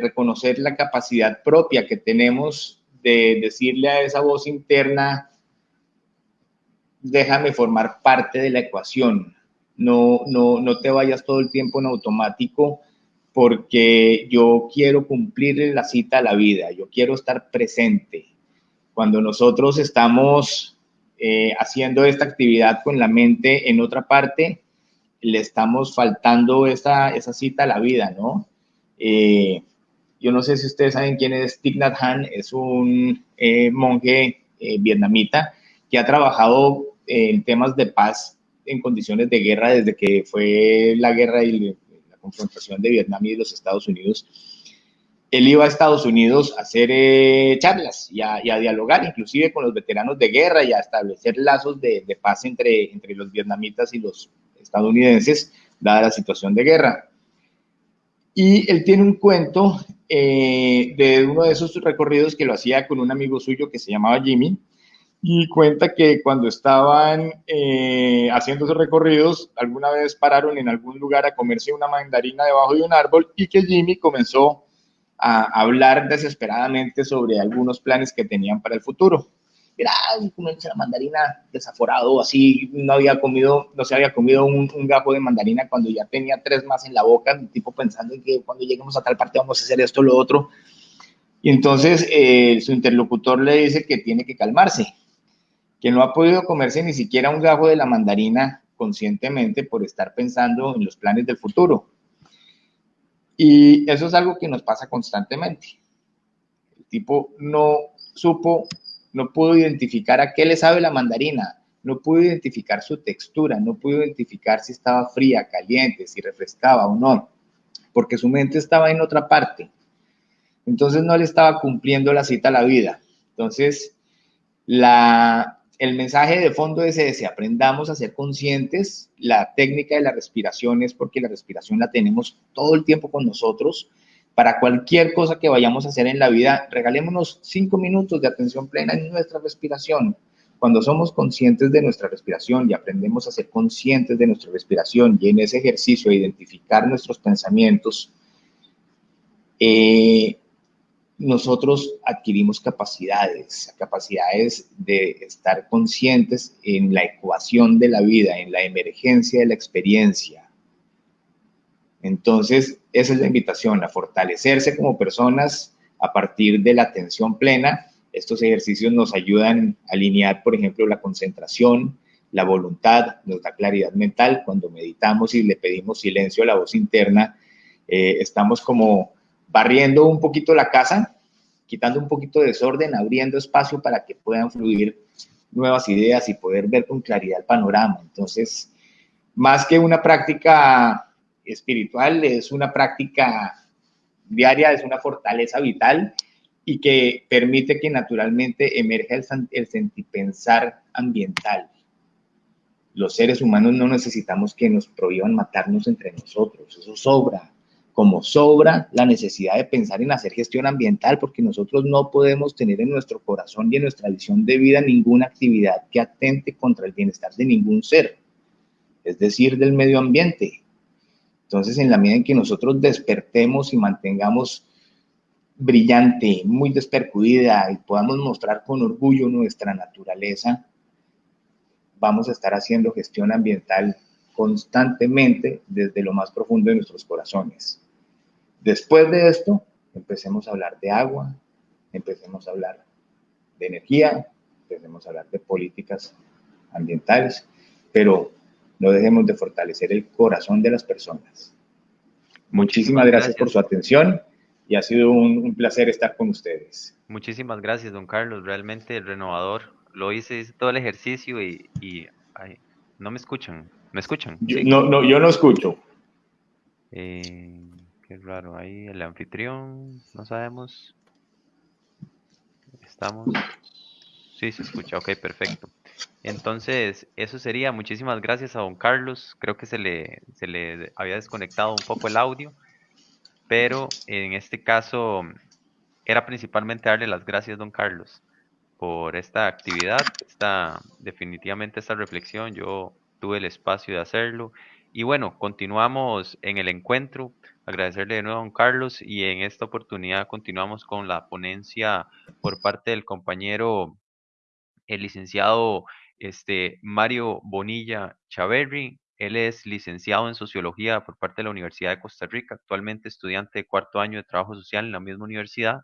reconocer la capacidad propia que tenemos de decirle a esa voz interna, déjame formar parte de la ecuación, no, no, no te vayas todo el tiempo en automático porque yo quiero cumplir la cita a la vida, yo quiero estar presente. Cuando nosotros estamos eh, haciendo esta actividad con la mente en otra parte, le estamos faltando esa, esa cita a la vida, ¿no? Eh, yo no sé si ustedes saben quién es Thich Nhat Hanh, es un eh, monje vietnamita que ha trabajado en temas de paz en condiciones de guerra desde que fue la guerra confrontación de Vietnam y de los Estados Unidos, él iba a Estados Unidos a hacer eh, charlas y a, dialogar inclusive con los veteranos de guerra y a establecer lazos de, paz entre, entre los vietnamitas y los estadounidenses, dada la situación de guerra. Y él tiene un cuento eh, de uno de esos recorridos que lo hacía con un amigo suyo que se llamaba Jimmy, y cuenta que cuando estaban eh, haciendo esos recorridos, alguna vez pararon en algún lugar a comerse una mandarina debajo de un árbol y que Jimmy comenzó a hablar desesperadamente sobre algunos planes que tenían para el futuro. mira, comerse la mandarina desaforado, así, no había comido, no se había comido un, un, gajo de mandarina cuando ya tenía tres más en la boca, tipo pensando en que cuando lleguemos a tal parte vamos a hacer esto, lo otro. Y entonces eh, su interlocutor le dice que tiene que calmarse, que no ha podido comerse ni siquiera un gajo de la mandarina conscientemente por estar pensando en los planes del futuro. Y eso es algo que nos pasa constantemente. El tipo no supo, no pudo identificar a qué le sabe la mandarina, no pudo identificar su textura, no pudo identificar si estaba fría, caliente, si refrescaba o no, porque su mente estaba en otra parte. Entonces no le estaba cumpliendo la cita a la vida. Entonces, la, el mensaje de fondo es ese, aprendamos a ser conscientes, la técnica de la respiración es porque la respiración la tenemos todo el tiempo con nosotros. Para cualquier cosa que vayamos a hacer en la vida, regalémonos cinco minutos de atención plena en nuestra respiración. Cuando somos conscientes de nuestra respiración y aprendemos a ser conscientes de nuestra respiración y en ese ejercicio a identificar nuestros pensamientos, eh, nosotros adquirimos capacidades, capacidades de estar conscientes en la ecuación de la vida, en la emergencia de la experiencia. Entonces, esa es la invitación, a fortalecerse como personas a partir de la atención plena. Estos ejercicios nos ayudan a alinear, por ejemplo, la concentración, la voluntad, nos da claridad mental. Cuando meditamos y le pedimos silencio a la voz interna, eh, estamos como barriendo un poquito la casa, quitando un poquito de desorden, abriendo espacio para que puedan fluir nuevas ideas y poder ver con claridad el panorama. Entonces, más que una práctica espiritual, es una práctica diaria, es una fortaleza vital y que permite que naturalmente emerja el, el sentipensar ambiental. Los seres humanos no necesitamos que nos prohíban matarnos entre nosotros, eso sobra como sobra la necesidad de pensar en hacer gestión ambiental, porque nosotros no podemos tener en nuestro corazón y en nuestra visión de vida ninguna actividad que atente contra el bienestar de ningún ser, es decir, del medio ambiente. Entonces, en la medida en que nosotros despertemos y mantengamos brillante, muy despercudida y podamos mostrar con orgullo nuestra naturaleza, vamos a estar haciendo gestión ambiental constantemente desde lo más profundo de nuestros corazones. Después de esto, empecemos a hablar de agua, empecemos a hablar de energía, empecemos a hablar de políticas ambientales, pero no dejemos de fortalecer el corazón de las personas. Muchísimas gracias, por su atención y ha sido un, placer estar con ustedes. Muchísimas gracias, don Carlos. Realmente renovador. Lo hice, todo el ejercicio y, no me escuchan. ¿Me escuchan? Yo, no, no, yo no escucho. Eh, qué raro, ahí el anfitrión, no sabemos. Estamos. Sí, se escucha, ok, perfecto. Entonces, eso sería. Muchísimas gracias a don Carlos. Creo que se le, se le había desconectado un poco el audio, pero en este caso era principalmente darle las gracias, don Carlos, por esta actividad, esta, definitivamente esta reflexión. Yo tuve el espacio de hacerlo. Y bueno, continuamos en el encuentro. Agradecerle de nuevo a don Carlos y en esta oportunidad continuamos con la ponencia por parte del compañero, el licenciado este, Mario Bonilla Chaverri. Él es licenciado en Sociología por parte de la Universidad de Costa Rica, actualmente estudiante de cuarto año de Trabajo Social en la misma universidad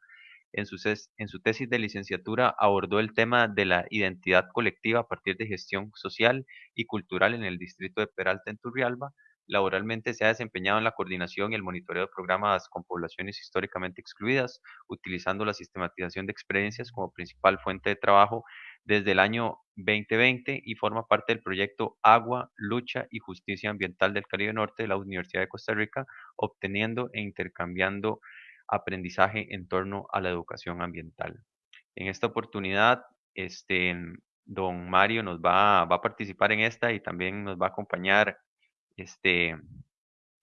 en su, en su tesis de licenciatura abordó el tema de la identidad colectiva a partir de gestión social y cultural en el distrito de Peralta en Turrialba. Laboralmente se ha desempeñado en la coordinación y el monitoreo de programas con poblaciones históricamente excluidas, utilizando la sistematización de experiencias como principal fuente de trabajo desde el año 2020 y forma parte del proyecto Agua, Lucha y Justicia Ambiental del Caribe Norte de la Universidad de Costa Rica, obteniendo e intercambiando aprendizaje en torno a la educación ambiental. En esta oportunidad, este, don Mario nos va, va a participar en esta y también nos va a acompañar este,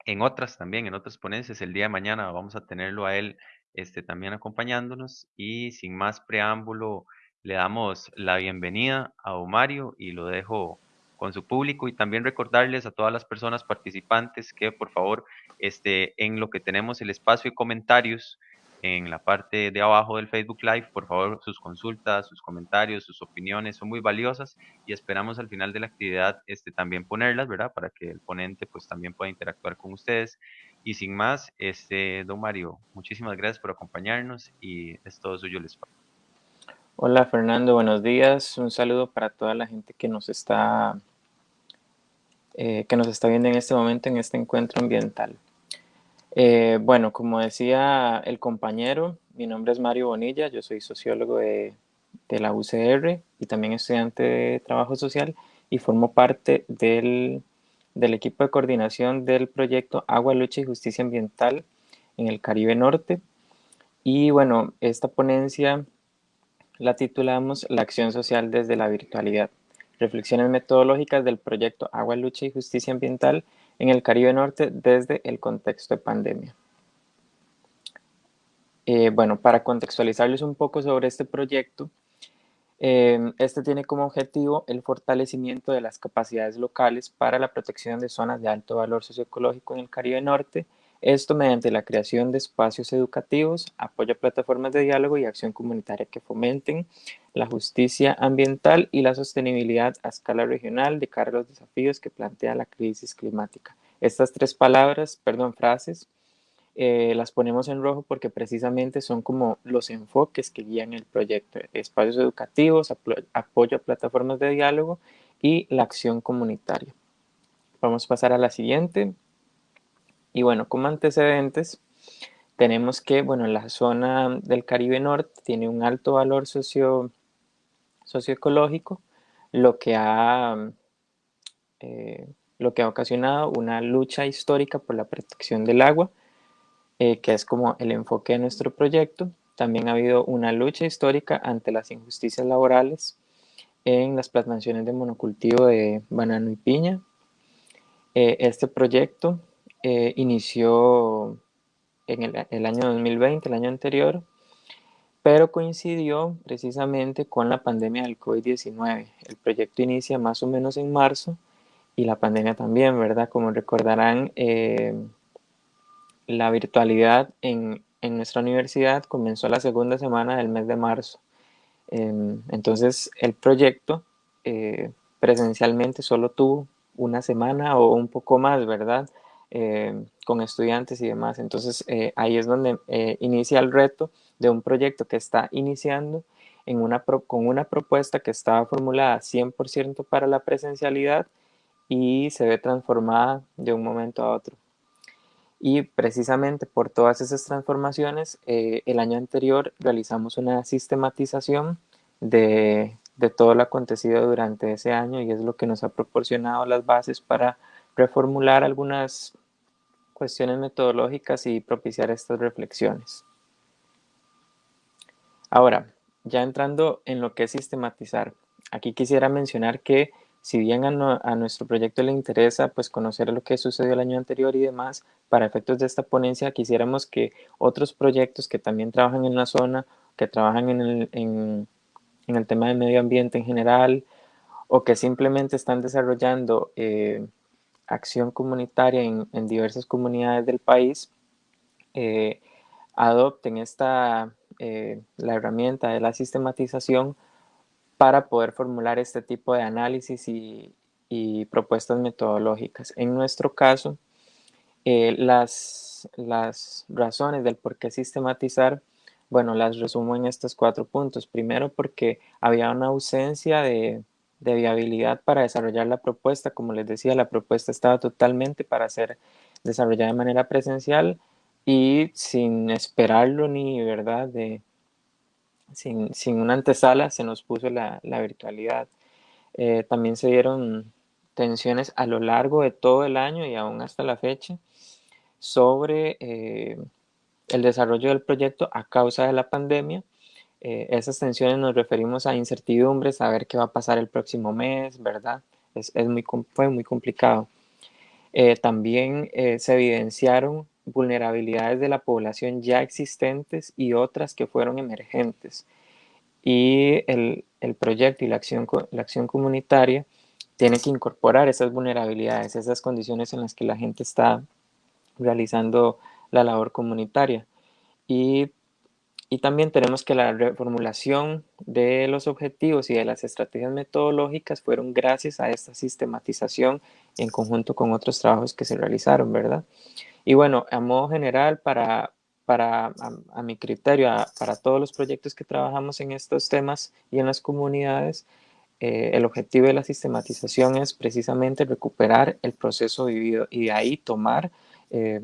en otras también, en otras ponencias. El día de mañana vamos a tenerlo a él este, también acompañándonos y sin más preámbulo le damos la bienvenida a Mario y lo dejo con su público y también recordarles a todas las personas participantes que por favor este, en lo que tenemos el espacio de comentarios en la parte de abajo del Facebook Live. Por favor, sus consultas, sus comentarios, sus opiniones son muy valiosas y esperamos al final de la actividad este, también ponerlas, ¿verdad? Para que el ponente pues también pueda interactuar con ustedes. Y sin más, este, don Mario, muchísimas gracias por acompañarnos y es todo suyo el espacio. Hola Fernando, buenos días. Un saludo para toda la gente que nos está, eh, que nos está viendo en este momento en este encuentro ambiental. Eh, bueno, como decía el compañero, mi nombre es Mario Bonilla, yo soy sociólogo de, la UCR y también estudiante de trabajo social y formo parte del, del equipo de coordinación del proyecto Agua, Lucha y Justicia Ambiental en el Caribe Norte. Y bueno, esta ponencia la titulamos La acción social desde la virtualidad. Reflexiones metodológicas del proyecto Agua, Lucha y Justicia Ambiental en el Caribe Norte desde el contexto de pandemia. Eh, bueno, para contextualizarles un poco sobre este proyecto, eh, este tiene como objetivo el fortalecimiento de las capacidades locales para la protección de zonas de alto valor socioecológico en el Caribe Norte, esto mediante la creación de espacios educativos, apoyo a plataformas de diálogo y acción comunitaria que fomenten la justicia ambiental y la sostenibilidad a escala regional de cara a los desafíos que plantea la crisis climática. Estas tres palabras, perdón, frases, eh, las ponemos en rojo porque precisamente son como los enfoques que guían el proyecto. Espacios educativos, apoyo a plataformas de diálogo y la acción comunitaria. Vamos a pasar a la siguiente. Y bueno, como antecedentes, tenemos que, bueno, la zona del Caribe Norte tiene un alto valor socio socioecológico, lo que ha, eh, lo que ha ocasionado una lucha histórica por la protección del agua, eh, que es como el enfoque de nuestro proyecto. También ha habido una lucha histórica ante las injusticias laborales en las plantaciones de monocultivo de banano y piña. Eh, este proyecto inició en el, año 2020, el año anterior, pero coincidió precisamente con la pandemia del COVID-19. El proyecto inicia más o menos en marzo y la pandemia también, ¿verdad? Como recordarán, eh, la virtualidad en, nuestra universidad comenzó la segunda semana del mes de marzo. Em, entonces, el proyecto eh, presencialmente solo tuvo una semana o un poco más, ¿verdad? Em, con estudiantes y demás. Entonces, eh, ahí es donde inicia el reto de un proyecto que está iniciando en una con una propuesta que estaba formulada 100% para la presencialidad y se ve transformada de un momento a otro. Y precisamente por todas esas transformaciones, eh, el año anterior realizamos una sistematización de, de todo lo acontecido durante ese año y es lo que nos ha proporcionado las bases para reformular algunas metodológicas y propiciar estas reflexiones. Ahora, ya entrando en lo que es sistematizar, aquí quisiera mencionar que si bien a, nuestro proyecto le interesa pues conocer lo que sucedió el año anterior y demás, para efectos de esta ponencia quisiéramos que otros proyectos que también trabajan en la zona, que trabajan en el, en, el tema del medio ambiente en general, o que simplemente están desarrollando eh, acción comunitaria en, diversas comunidades del país, eh, adopten esta eh, la herramienta de la sistematización para poder formular este tipo de análisis y, propuestas metodológicas. En nuestro caso, eh, las, las razones del por qué sistematizar, bueno, las resumo en estos cuatro puntos. Primero, porque había una ausencia de, de viabilidad para desarrollar la propuesta. Como les decía, la propuesta estaba totalmente para ser desarrollada de manera presencial y sin esperarlo ni, ¿verdad? De, sin, una antesala se nos puso la, virtualidad. Eh, también se dieron tensiones a lo largo de todo el año y aún hasta la fecha sobre eh, el desarrollo del proyecto a causa de la pandemia. Eh, esas tensiones nos referimos a incertidumbres, a ver qué va a pasar el próximo mes, ¿verdad? Es, muy, fue muy complicado. también se evidenciaron vulnerabilidades de la población ya existentes y otras que fueron emergentes. Y el, proyecto y la acción, la acción comunitaria tiene que incorporar esas vulnerabilidades, esas condiciones en las que la gente está realizando la labor comunitaria. Y y también tenemos que la reformulación de los objetivos y de las estrategias metodológicas fueron gracias a esta sistematización en conjunto con otros trabajos que se realizaron, ¿verdad? Y bueno, a modo general, para, para a, mi criterio, para todos los proyectos que trabajamos en estos temas y en las comunidades, eh, el objetivo de la sistematización es precisamente recuperar el proceso vivido y de ahí tomar eh,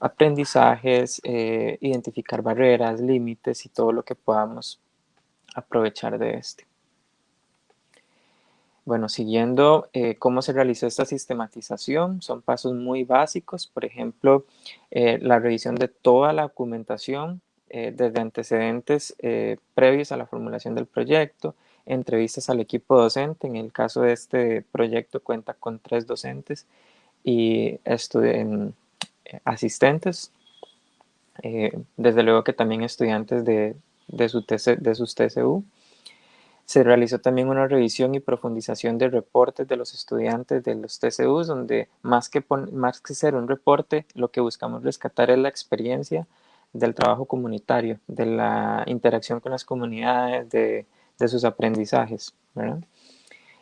aprendizajes, eh, identificar barreras, límites y todo lo que podamos aprovechar de este. Bueno, siguiendo eh, cómo se realizó esta sistematización, son pasos muy básicos, por ejemplo, eh, la revisión de toda la documentación desde antecedentes previos a la formulación del proyecto, entrevistas al equipo docente, en el caso de este proyecto cuenta con tres docentes y estudiantes asistentes, eh, desde luego que también estudiantes de, de, su de sus TCU. Se realizó también una revisión y profundización de reportes de los estudiantes de los TCUs, donde más que, más que ser un reporte, lo que buscamos rescatar es la experiencia del trabajo comunitario, de la interacción con las comunidades, de, de sus aprendizajes. ¿verdad?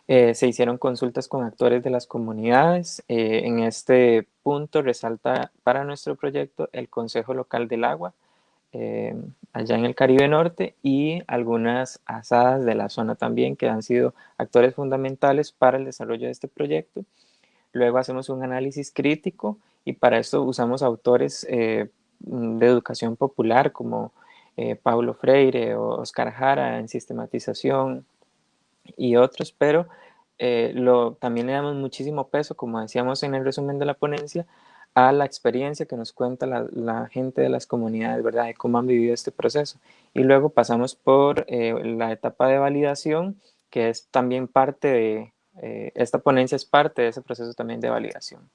Eh, se hicieron consultas con actores de las comunidades. Eh, en este punto resalta para nuestro proyecto el Consejo Local del Agua, eh, allá en el Caribe Norte, y algunas asadas de la zona también, que han sido actores fundamentales para el desarrollo de este proyecto. Luego hacemos un análisis crítico y para esto usamos autores de educación popular como Paulo Freire o Oscar Jara en sistematización, y otros, pero eh, lo, también le damos muchísimo peso, como decíamos en el resumen de la ponencia, a la experiencia que nos cuenta la, gente de las comunidades, ¿verdad? De cómo han vivido este proceso. Y luego pasamos por eh, la etapa de validación, que es también parte de, eh, esta ponencia es parte de ese proceso también de validación.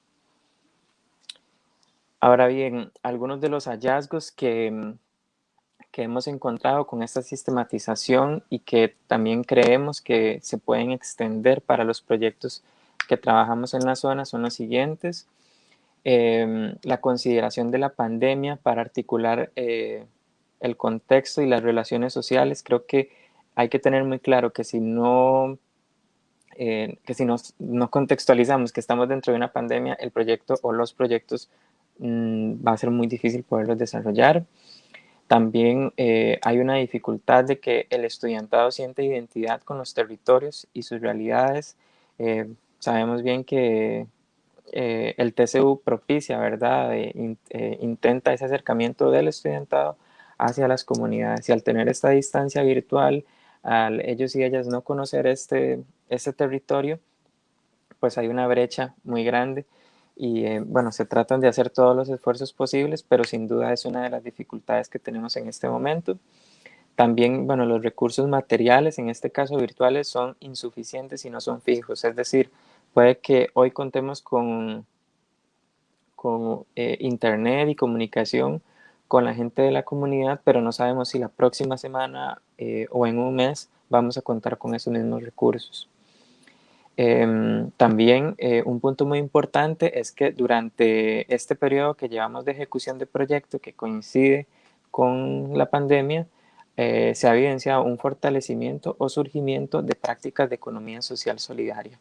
Ahora bien, algunos de los hallazgos que, que hemos encontrado con esta sistematización y que también creemos que se pueden extender para los proyectos que trabajamos en la zona son los siguientes. Em, la consideración de la pandemia para articular eh, el contexto y las relaciones sociales. Creo que hay que tener muy claro que si no, eh, que si nos, contextualizamos que estamos dentro de una pandemia, el proyecto o los proyectos mm, va a ser muy difícil poderlos desarrollar. También eh, hay una dificultad de que el estudiantado siente identidad con los territorios y sus realidades. Eh, sabemos bien que eh, el TCU propicia, ¿verdad? intenta ese acercamiento del estudiantado hacia las comunidades y al tener esta distancia virtual, al ellos y ellas no conocer este, este territorio, pues hay una brecha muy grande y eh, bueno, se tratan de hacer todos los esfuerzos posibles, pero sin duda es una de las dificultades que tenemos en este momento. También, bueno, los recursos materiales, en este caso virtuales, son insuficientes y no son fijos. Es decir, puede que hoy contemos con, con eh, internet y comunicación con la gente de la comunidad, pero no sabemos si la próxima semana eh, o en un mes vamos a contar con esos mismos recursos. Em, también eh, un punto muy importante es que durante este periodo que llevamos de ejecución de proyecto que coincide con la pandemia, eh, se ha evidenciado un fortalecimiento o surgimiento de prácticas de economía social solidaria.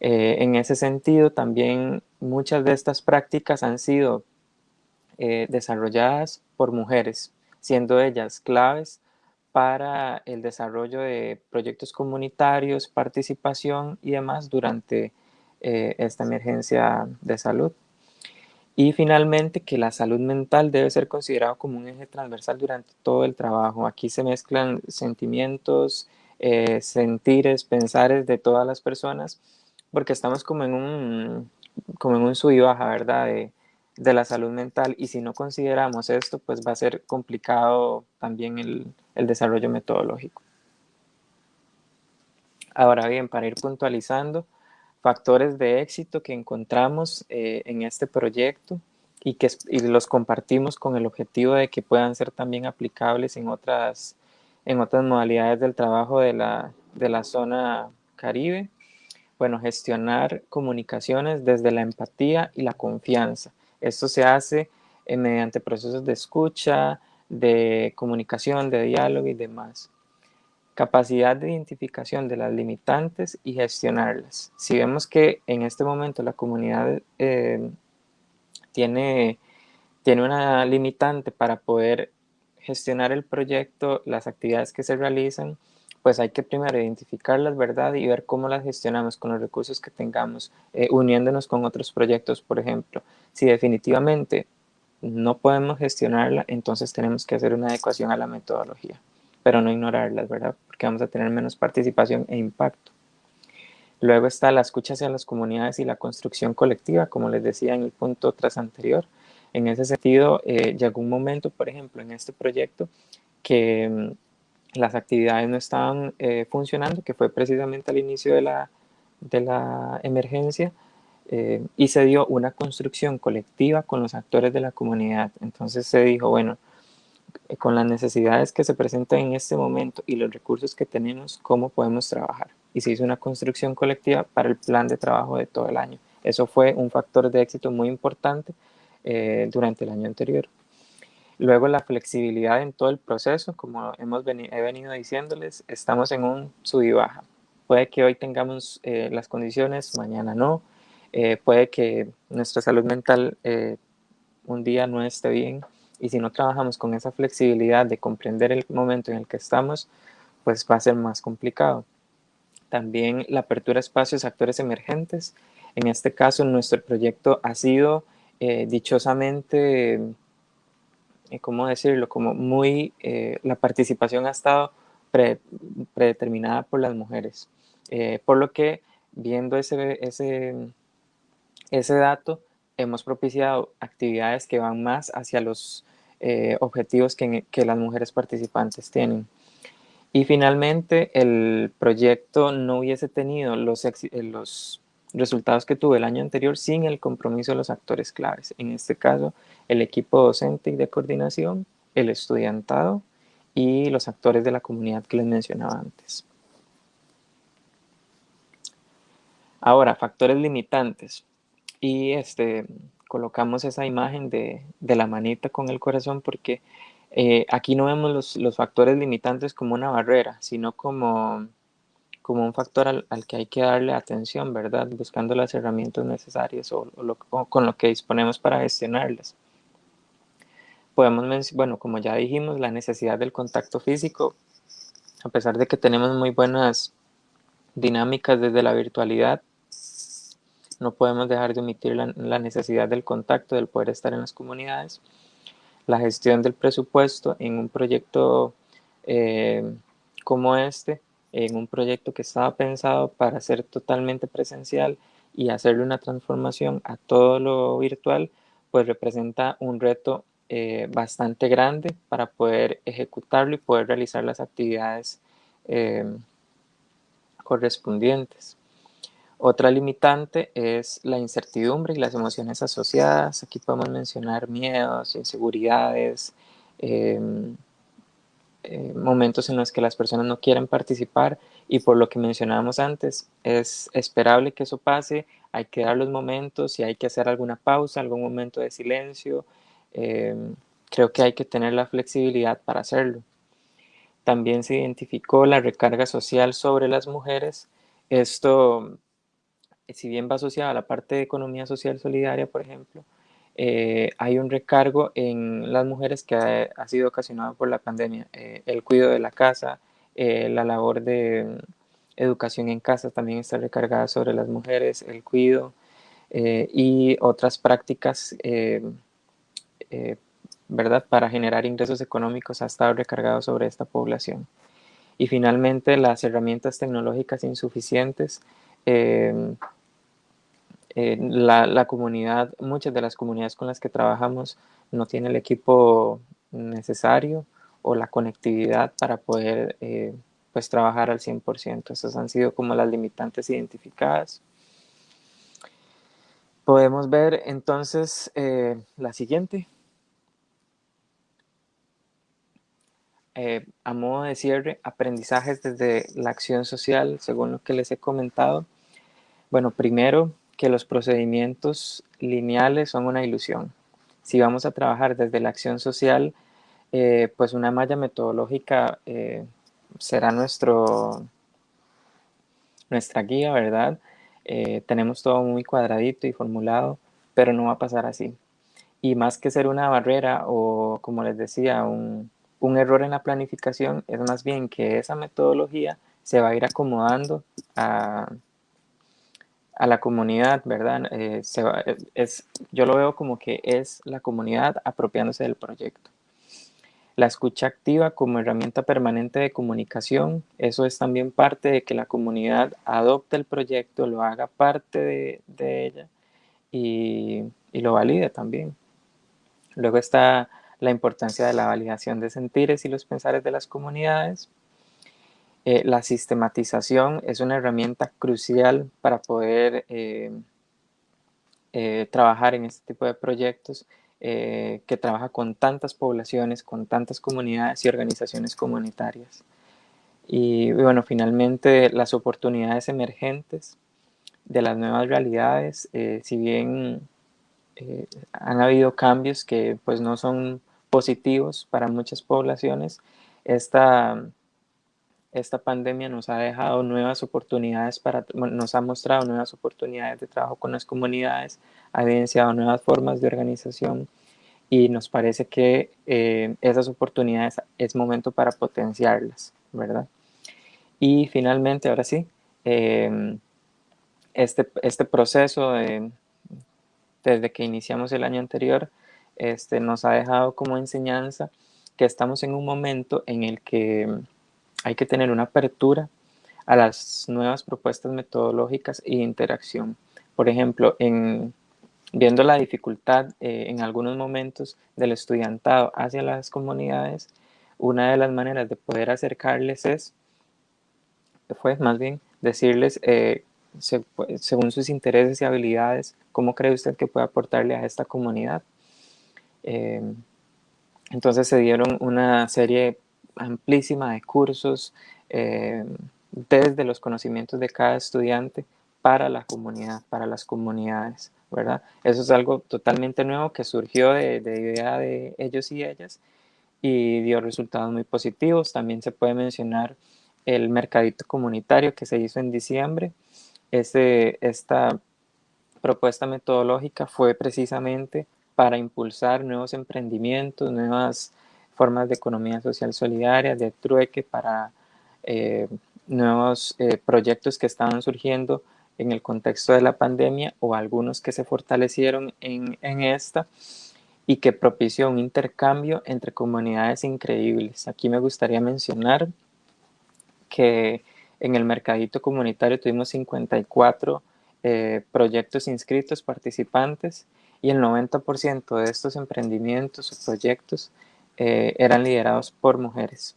Eh, en ese sentido, también muchas de estas prácticas han sido desarrolladas por mujeres, siendo ellas claves para el desarrollo de proyectos comunitarios, participación y demás durante eh, esta emergencia de salud. Y finalmente, que la salud mental debe ser considerado como un eje transversal durante todo el trabajo. Aquí se mezclan sentimientos, eh, sentires, pensares de todas las personas, porque estamos como en un, como en un sub y baja, ¿verdad? De, de la salud mental y si no consideramos esto, pues va a ser complicado también el, desarrollo metodológico. Ahora bien, para ir puntualizando, factores de éxito que encontramos eh, en este proyecto y que los compartimos con el objetivo de que puedan ser también aplicables en otras, en otras modalidades del trabajo de la, de la zona Caribe. Bueno, gestionar comunicaciones desde la empatía y la confianza esto se hace eh, mediante procesos de escucha, de comunicación, de diálogo y demás. Capacidad de identificación de las limitantes y gestionarlas. Si vemos que en este momento la comunidad eh, tiene, tiene una limitante para poder gestionar el proyecto, las actividades que se realizan, pues hay que primero identificarlas, ¿verdad? Y ver cómo las gestionamos con los recursos que tengamos, eh, uniéndonos con otros proyectos, por ejemplo. Si definitivamente no podemos gestionarla, entonces tenemos que hacer una adecuación a la metodología, pero no ignorarlas, ¿verdad? Porque vamos a tener menos participación e impacto. Luego está la escucha hacia las comunidades y la construcción colectiva, como les decía en el punto tras anterior. En ese sentido, eh, llegó un momento, por ejemplo, en este proyecto que mm, las actividades no estaban eh, funcionando, que fue precisamente al inicio de la, de la emergencia, eh, y se dio una construcción colectiva con los actores de la comunidad. Entonces se dijo, bueno, eh, con las necesidades que se presentan en este momento y los recursos que tenemos, ¿cómo podemos trabajar? Y se hizo una construcción colectiva para el plan de trabajo de todo el año. Eso fue un factor de éxito muy importante durante el año anterior. Luego la flexibilidad en todo el proceso, como hemos he venido diciéndoles, estamos en un sub y baja. Puede que hoy tengamos eh, las condiciones, mañana no. Eh, puede que nuestra salud mental eh, un día no esté bien. Y si no trabajamos con esa flexibilidad de comprender el momento en el que estamos, pues va a ser más complicado. También la apertura a espacios actores emergentes. En este caso, nuestro proyecto ha sido dichosamente ¿cómo decirlo? Como muy, eh, la participación ha estado predeterminada por las mujeres. Eh, por lo que, viendo ese, ese, ese dato, hemos propiciado actividades que van más hacia los objetivos que, que las mujeres participantes tienen. Y finalmente, el proyecto no hubiese tenido los, los resultados que tuve el año anterior sin el compromiso de los actores claves. En este caso, el equipo docente y de coordinación, el estudiantado y los actores de la comunidad que les mencionaba antes. Ahora, factores limitantes. Y este, colocamos esa imagen de, la manita con el corazón porque eh, aquí no vemos los, los factores limitantes como una barrera, sino como como un factor al, que hay que darle atención, ¿verdad? Buscando las herramientas necesarias o, con lo que disponemos para gestionarlas. Podemos, bueno, como ya dijimos, la necesidad del contacto físico, a pesar de que tenemos muy buenas dinámicas desde la virtualidad, no podemos dejar de omitir la, necesidad del contacto, del poder estar en las comunidades. La gestión del presupuesto en un proyecto eh, como este en un proyecto que estaba pensado para ser totalmente presencial y hacerle una transformación a todo lo virtual, pues representa un reto eh, bastante grande para poder ejecutarlo y poder realizar las actividades em, correspondientes. Otra limitante es la incertidumbre y las emociones asociadas. Aquí podemos mencionar miedos, inseguridades, em, eh, momentos en los que las personas no quieren participar y por lo que mencionábamos antes, es esperable que eso pase, hay que dar los momentos y hay que hacer alguna pausa, algún momento de silencio. Em, creo que hay que tener la flexibilidad para hacerlo. También se identificó la recarga social sobre las mujeres. Esto, si bien va asociado a la parte de economía social solidaria, por ejemplo, eh, hay un recargo en las mujeres que ha, sido ocasionado por la pandemia. Eh, el cuidado de la casa, eh, la labor de mm, educación en casa también está recargada sobre las mujeres, el cuidado y otras prácticas, ¿verdad? Para generar ingresos económicos ha estado recargado sobre esta población. Y finalmente, las herramientas tecnológicas insuficientes eh, la, comunidad, muchas de las comunidades con las que trabajamos no tienen el equipo necesario o la conectividad para poder eh, pues trabajar al 100%. Esas han sido como las limitantes identificadas. Podemos ver entonces eh, la siguiente. a modo de cierre, aprendizajes desde la acción social, según lo que les he comentado. Bueno, primero, que los procedimientos lineales son una ilusión. Si vamos a trabajar desde la acción social, eh, pues una malla metodológica eh, será nuestro, nuestra guía, ¿verdad? Eh, tenemos todo muy cuadradito y formulado, pero no va a pasar así. Y más que ser una barrera o, como les decía, un, un error en la planificación, es más bien que esa metodología se va a ir acomodando a, a la comunidad, ¿verdad? Eh, es, yo lo veo como que es la comunidad apropiándose del proyecto. La escucha activa como herramienta permanente de comunicación, eso es también parte de que la comunidad adopte el proyecto, lo haga parte de, ella y, y, lo valide también. Luego está la importancia de la validación de sentires y los pensares de las comunidades, eh, la sistematización es una herramienta crucial para poder eh, eh, trabajar en este tipo de proyectos que trabaja con tantas poblaciones, con tantas comunidades y organizaciones comunitarias. Y bueno, finalmente las oportunidades emergentes de las nuevas realidades, si bien han habido cambios que pues no son positivos para muchas poblaciones, esta esta pandemia nos ha dejado nuevas oportunidades para, nos ha mostrado nuevas oportunidades de trabajo con las comunidades, ha evidenciado nuevas formas de organización y nos parece que eh, esas oportunidades es momento para potenciarlas, ¿verdad? Y finalmente, ahora sí, em, este, este proceso desde que iniciamos el año anterior, este, nos ha dejado como enseñanza que estamos en un momento en el que hay que tener una apertura a las nuevas propuestas metodológicas y interacción. Por ejemplo, en, viendo la dificultad eh, en algunos momentos del estudiantado hacia las comunidades, una de las maneras de poder acercarles es, fue más bien decirles, eh, según sus intereses y habilidades, cómo cree usted que puede aportarle a esta comunidad. Eh, entonces se dieron una serie amplísima de cursos eh, desde los conocimientos de cada estudiante para la comunidad, para las comunidades, ¿verdad? Eso es algo totalmente nuevo que surgió de, idea de ellos y ellas y dio resultados muy positivos. También se puede mencionar el mercadito comunitario que se hizo en diciembre. esta propuesta metodológica fue precisamente para impulsar nuevos emprendimientos, nuevas formas de economía social solidaria, de trueque para eh, nuevos eh, proyectos que estaban surgiendo en el contexto de la pandemia o algunos que se fortalecieron en, en esta y que propició un intercambio entre comunidades increíbles. Aquí me gustaría mencionar que en el mercadito comunitario tuvimos 54 eh, proyectos inscritos, participantes, y el 90% de estos emprendimientos o proyectos eh, eran liderados por mujeres.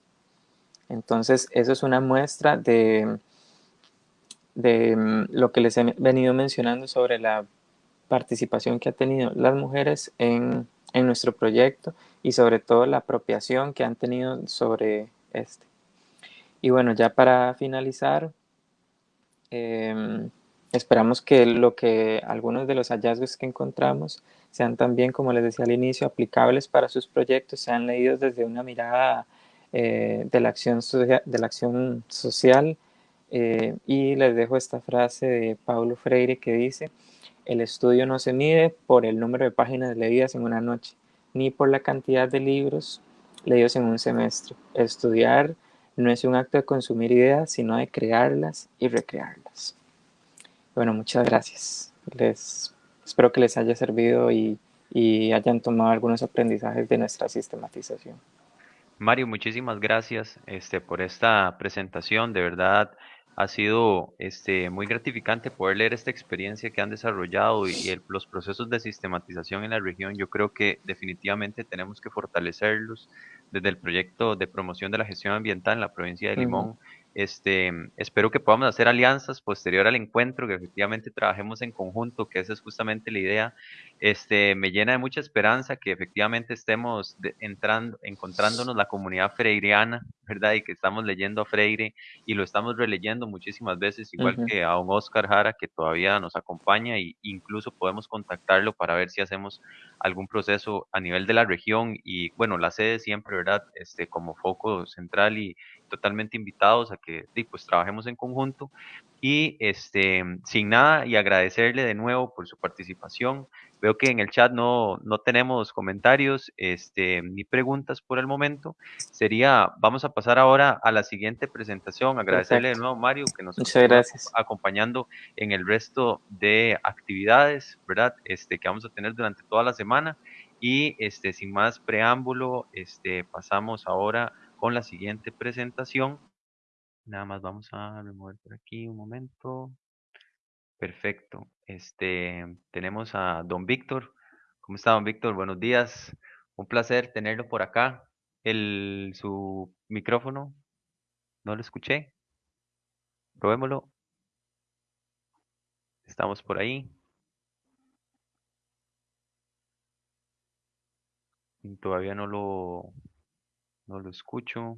Entonces, eso es una muestra de, de mm, lo que les he venido mencionando sobre la participación que han tenido las mujeres en, nuestro proyecto y sobre todo la apropiación que han tenido sobre este. Y bueno, ya para finalizar, em, esperamos que lo que algunos de los hallazgos que encontramos sean también, como les decía al inicio, aplicables para sus proyectos, sean leídos desde una mirada eh, de, la acción de la acción social. Eh, y les dejo esta frase de Paulo Freire que dice, el estudio no se mide por el número de páginas leídas en una noche, ni por la cantidad de libros leídos en un semestre. Estudiar no es un acto de consumir ideas, sino de crearlas y recrearlas. Bueno, muchas gracias. Les Espero que les haya servido y, hayan tomado algunos aprendizajes de nuestra sistematización. Mario, muchísimas gracias este, por esta presentación. De verdad, ha sido este, muy gratificante poder leer esta experiencia que han desarrollado y, los procesos de sistematización en la región. Yo creo que definitivamente tenemos que fortalecerlos desde el proyecto de promoción de la gestión ambiental en la provincia de Limón. Este, espero que podamos hacer alianzas posterior al encuentro, que efectivamente trabajemos en conjunto, que esa es justamente la idea. Este, me llena de mucha esperanza que efectivamente estemos entrando, encontrándonos la comunidad freiriana, ¿verdad? Y que estamos leyendo a Freire y lo estamos releyendo muchísimas veces, igual que a un Oscar Jara que todavía nos acompaña e incluso podemos contactarlo para ver si hacemos algún proceso a nivel de la región y bueno, la sede siempre, ¿verdad? Este, como foco central y totalmente invitados a que pues trabajemos en conjunto y este, sin nada y agradecerle de nuevo por su participación. Veo que en el chat no, no tenemos comentarios este, ni preguntas por el momento. Sería, vamos a pasar ahora a la siguiente presentación. Agradecerle de nuevo, Mario, que nos está acompañando en el resto de actividades, ¿verdad? Este, que vamos a tener durante toda la semana. Y este, sin más preámbulo, este, pasamos ahora con la siguiente presentación Nada más vamos a remover por aquí un momento. Perfecto. Este, tenemos a don Víctor. ¿Cómo está, don Víctor? Buenos días. Un placer tenerlo por acá. El, su micrófono, no lo escuché. Probémoslo. Estamos por ahí. Todavía no lo, no lo escucho.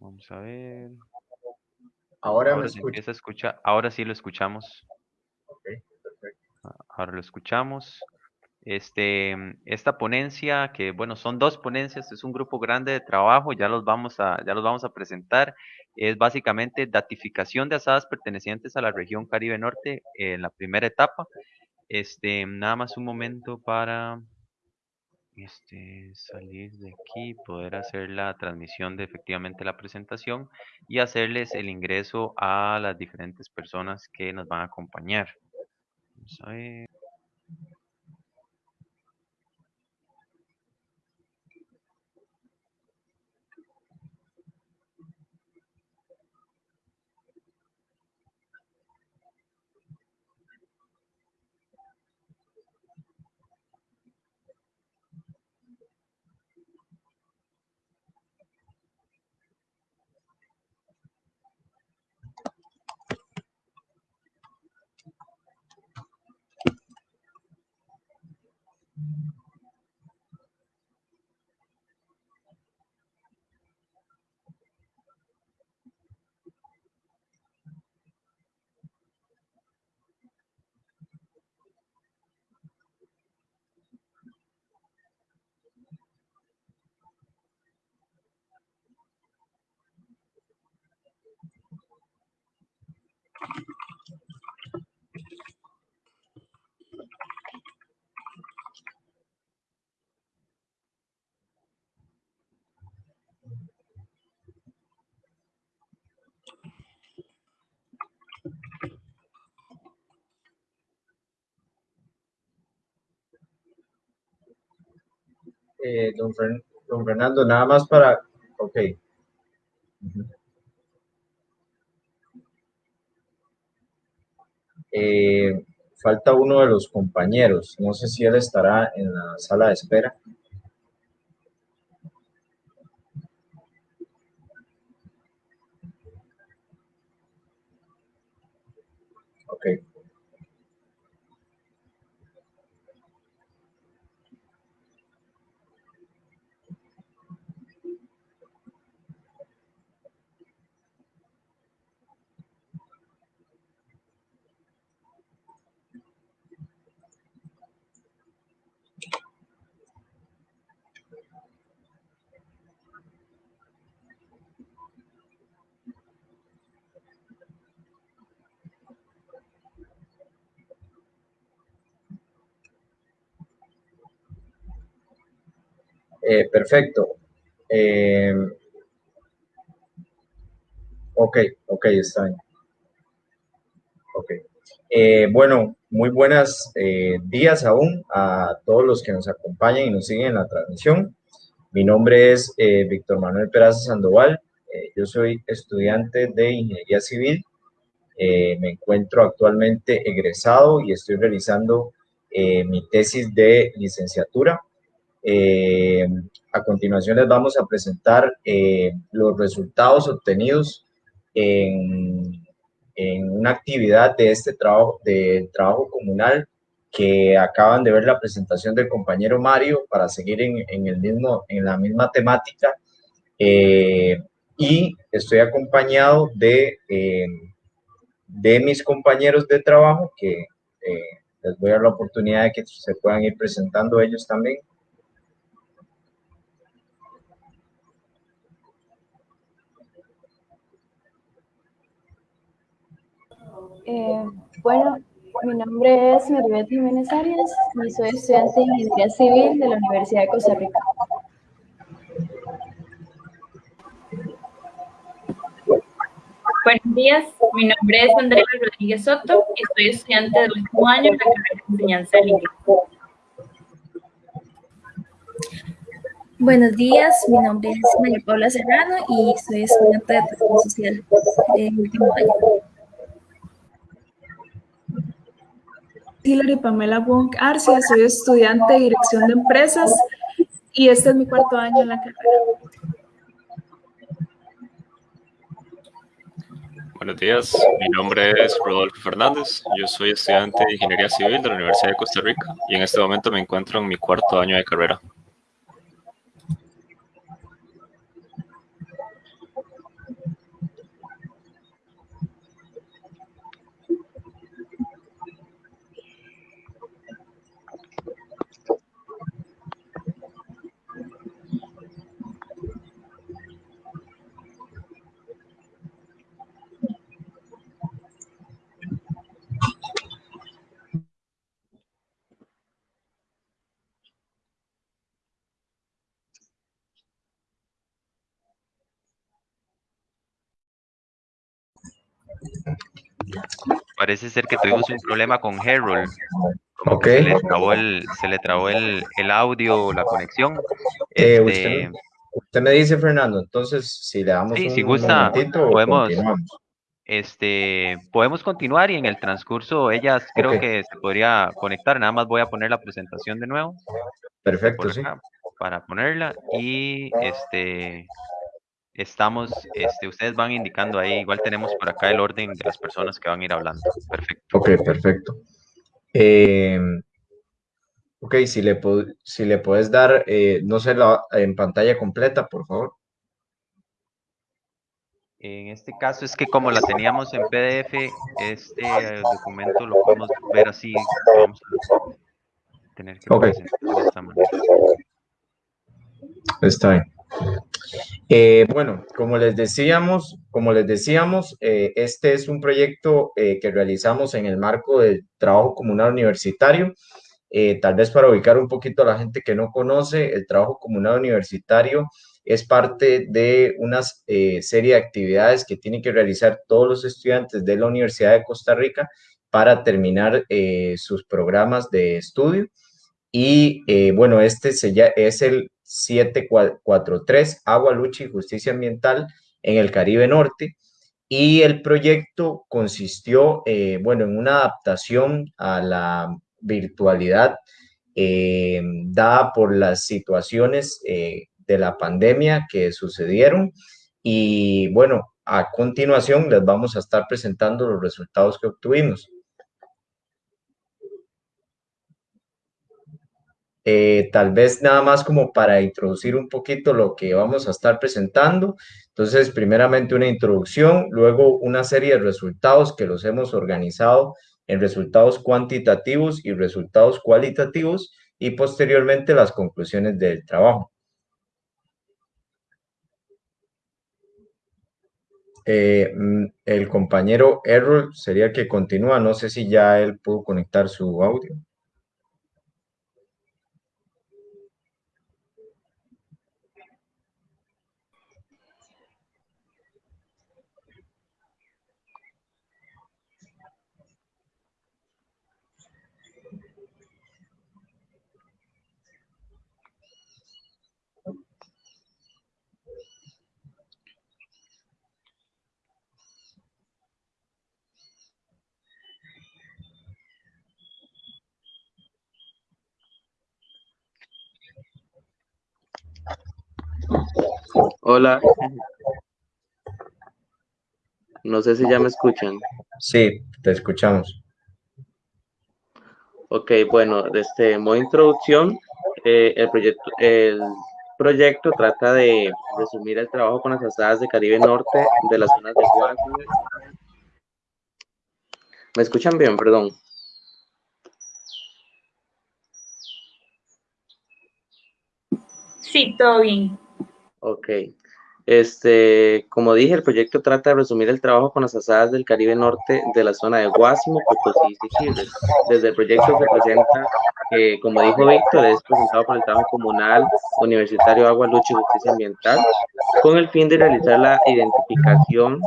Vamos a ver. Ahora, me escucha. escucha. Ahora sí lo escuchamos. perfecto. Ahora lo escuchamos. Este, esta ponencia, que bueno, son dos ponencias, es un grupo grande de trabajo, ya los vamos a, ya los vamos a presentar. Es básicamente datificación de asadas pertenecientes a la región Caribe Norte en la primera etapa. Este, nada más un momento para este, salir de aquí, poder hacer la transmisión de efectivamente la presentación y hacerles el ingreso a las diferentes personas que nos van a acompañar. Vamos a ver. Eh, don, Fernando, nada más para, ok. Eh, falta uno de los compañeros, no sé si él estará en la sala de espera. Ok. Eh, perfecto. Eh, ok, ok, está bien. Ok. Eh, bueno, muy buenos días aún a todos los que nos acompañan y nos siguen en la transmisión. Mi nombre es Víctor Manuel Peraza Sandoval. yo soy estudiante de Ingeniería Civil. me encuentro actualmente egresado y estoy realizando mi tesis de licenciatura eh, a continuación les vamos a presentar eh, los resultados obtenidos en en una actividad de este trabajo, del trabajo comunal que acaban de ver la presentación del compañero Mario para seguir en, en el mismo, en la misma temática. Eh, y estoy acompañado de, eh, de mis compañeros de trabajo que eh, les voy a dar la oportunidad de que se puedan ir presentando ellos también. Eh, bueno, mi nombre es Maribel Jiménez Arias y soy estudiante de Ingeniería Civil de la Universidad de Costa Rica. Buenos días, mi nombre es Andrea Rodríguez Soto y soy estudiante del último año en la carrera de enseñanza del inglés. Buenos días, mi nombre es María Paula Serrano y soy estudiante de Trabajo Social del último año. Hilary Pamela Wong Arcia, soy estudiante de Dirección de Empresas y este es mi cuarto año en la carrera. Buenos días, mi nombre es Rodolfo Fernández, yo soy estudiante de Ingeniería Civil de la Universidad de Costa Rica y en este momento me encuentro en mi cuarto año de carrera. Parece ser que tuvimos un problema con Harold. Como se le trabó el, se le trabó el, el audio, la conexión. Eh, Este, usted, usted me dice, Fernando, entonces si le damos Sí, un si gusta, momentito, podemos- este, podemos continuar y en el transcurso ellas creo que se podría conectar. Nada más voy a poner la presentación de nuevo Perfecto, sí. para ponerla y este estamos, este, ustedes van indicando ahí. Igual tenemos por acá el orden de las personas que van a ir hablando. Perfecto. Ok, perfecto. Eh, ok, si le, si le puedes dar, eh, no sé, la, en pantalla completa, por favor. En este caso es que como la teníamos en PDF, este eh, documento lo podemos ver así. Vamos a tener que Ok. presentar de esta manera. Está bien. Eh, bueno, como les decíamos, como les decíamos, eh, este es un proyecto eh, que realizamos en el marco del trabajo comunal universitario. Tal vez para ubicar un poquito a la gente que no conoce, el trabajo comunal universitario es parte de una serie de actividades que tienen que realizar todos los estudiantes de la Universidad de Costa Rica para terminar sus programas de estudio. Y bueno, este se ya, es el 743, Agua, Lucha y Justicia Ambiental en el Caribe Norte. Y el proyecto consistió, eh, bueno, en una adaptación a la virtualidad eh, dada por las situaciones eh, de la pandemia que sucedieron. Y bueno, a continuación les vamos a estar presentando los resultados que obtuvimos. Eh, tal vez nada más como para introducir un poquito lo que vamos a estar presentando. Entonces, primeramente una introducción, luego una serie de resultados que los hemos organizado en resultados cuantitativos y resultados cualitativos y posteriormente las conclusiones del trabajo. Eh, mm, el compañero Errol sería el que continúa, no sé si ya él pudo conectar su audio. Hola. No sé si ya me escuchan. Sí, te escuchamos. Ok, bueno, desde modo introducción, eh, el, proyecto, el proyecto trata de resumir el trabajo con las asadas de Caribe Norte de las zonas de Guasime. ¿Me escuchan bien? Perdón. Sí, todo bien. Ok. Este, como dije, el proyecto trata de resumir el trabajo con las asadas del Caribe Norte de la zona de Guásimo, Potosí y Chile. Desde el proyecto se presenta, que, como dijo Víctor, es presentado por el trabajo comunal universitario Agua, Lucha y Justicia Ambiental, con el fin de realizar la identificación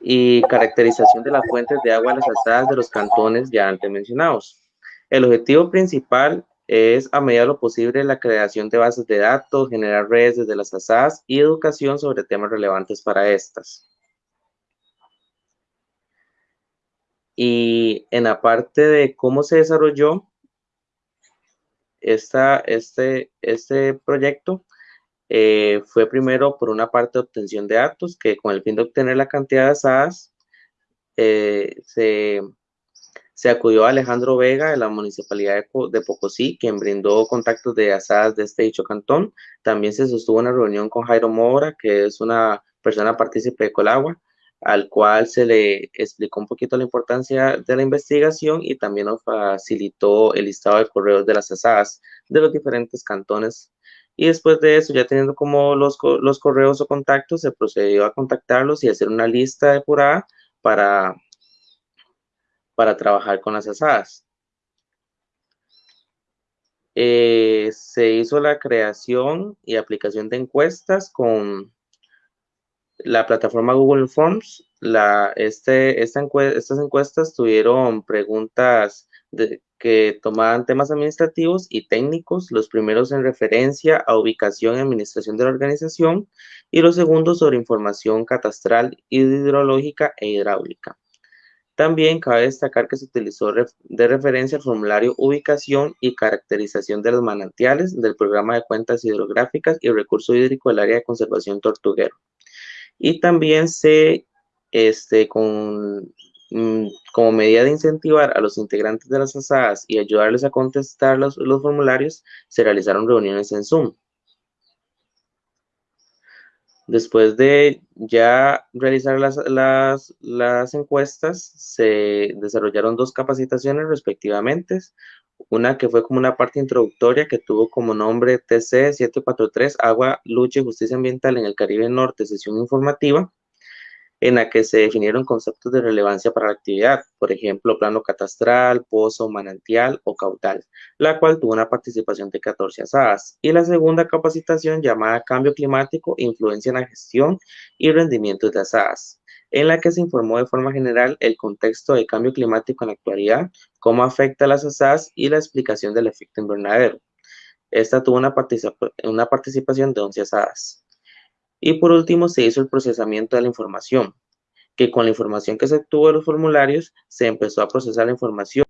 y caracterización de las fuentes de agua a las asadas de los cantones ya antes mencionados. El objetivo principal es a medida de lo posible la creación de bases de datos, generar redes desde las asadas y educación sobre temas relevantes para estas. Y en la parte de cómo se desarrolló esta, este, este proyecto, eh, fue primero por una parte obtención de datos, que con el fin de obtener la cantidad de asadas, eh, se se acudió a Alejandro Vega de la Municipalidad de, Pocosí, quien brindó contactos de asadas de este dicho cantón. También se sostuvo una reunión con Jairo Mora, que es una persona partícipe de Colagua, al cual se le explicó un poquito la importancia de la investigación y también nos facilitó el listado de correos de las asadas de los diferentes cantones. Y después de eso, ya teniendo como los, los correos o contactos, se procedió a contactarlos y hacer una lista depurada para para trabajar con las asadas. Eh, se hizo la creación y aplicación de encuestas con la plataforma Google Forms. Este, esta estas encuestas tuvieron preguntas que tomaban temas administrativos y técnicos, los primeros en referencia a ubicación y administración de la organización y los segundos sobre información catastral, hidrológica e hidráulica. También cabe destacar que se utilizó de referencia el formulario Ubicación y Caracterización de los manantiales del Programa de Cuentas Hidrográficas y Recurso Hídrico del Área de Conservación Tortuguero. Y también se, este, con, mm, como medida de incentivar a los integrantes de las asadas y ayudarles a contestar los, los formularios, se realizaron reuniones en Zoom. Después de ya realizar las, las, encuestas, se desarrollaron dos capacitaciones respectivamente. Una que fue como una parte introductoria que tuvo como nombre TC 743, Agua, Lucha y Justicia Ambiental en el Caribe Norte, sesión informativa en la que se definieron conceptos de relevancia para la actividad, por ejemplo, plano catastral, pozo, manantial o caudal, la cual tuvo una participación de 14 asadas. Y la segunda capacitación llamada Cambio Climático, Influencia en la Gestión y Rendimientos de asadas, en la que se informó de forma general el contexto de cambio climático en la actualidad, cómo afecta a las asadas y la explicación del efecto invernadero. Esta tuvo una, una participación de 11 asadas. Y por último, se hizo el procesamiento de la información, que con la información que se obtuvo de los formularios, se empezó a procesar la información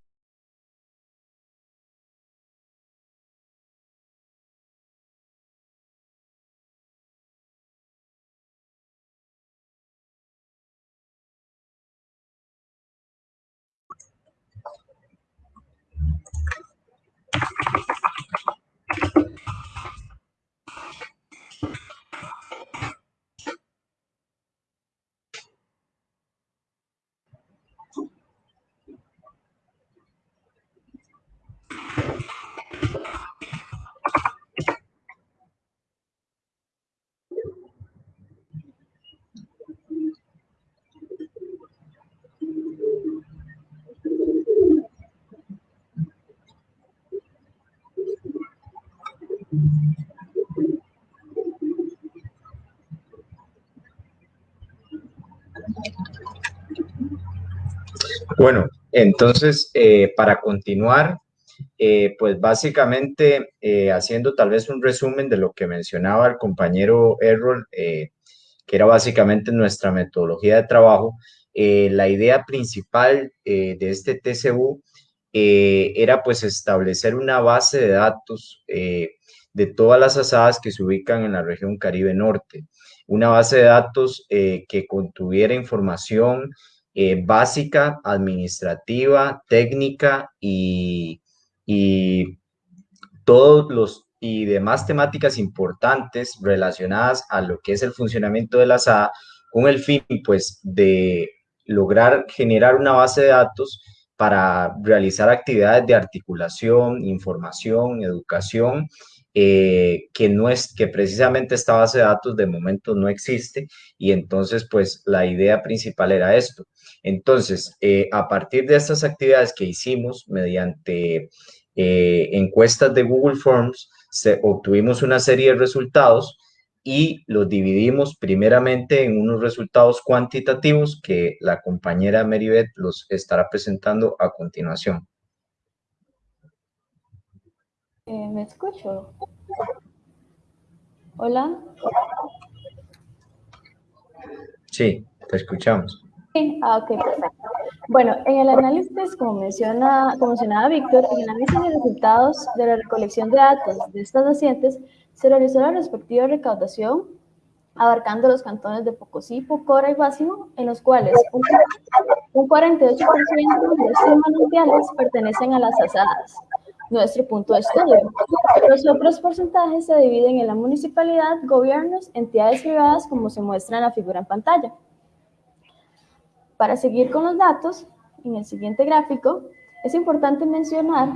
Bueno, entonces, eh, para continuar, eh, pues básicamente eh, haciendo tal vez un resumen de lo que mencionaba el compañero Errol, que era básicamente nuestra metodología de trabajo, la idea principal de este TCU era pues establecer una base de datos de todas las asadas que se ubican en la región Caribe Norte. una base de datos que contuviera información eh, básica, administrativa, técnica y, y todos los y demás temáticas importantes relacionadas a lo que es el funcionamiento de la SAA con el fin pues de lograr generar una base de datos para realizar actividades de articulación, información, educación, eh, que no es que precisamente esta base de datos de momento no existe y entonces pues la idea principal era esto. Entonces, eh, a partir de estas actividades que hicimos mediante eh, encuestas de Google Forms, se, obtuvimos una serie de resultados y los dividimos primeramente en unos resultados cuantitativos que la compañera Meribeth los estará presentando a continuación. Eh, ¿Me escucho? Hola. Sí, te escuchamos. Sí, ah, ok, perfecto. Bueno, en el análisis, como, menciona, como mencionaba Víctor, en el análisis de resultados de la recolección de datos de estas pacientes, se realizó la respectiva recaudación abarcando los cantones de Pocosí, Pocora y Básimo, en los cuales un, un 48% de estos manantiales pertenecen a las asadas, nuestro punto de estudio. Los otros porcentajes se dividen en la municipalidad, gobiernos, entidades privadas, como se muestra en la figura en pantalla. Para seguir con los datos, en el siguiente gráfico, es importante mencionar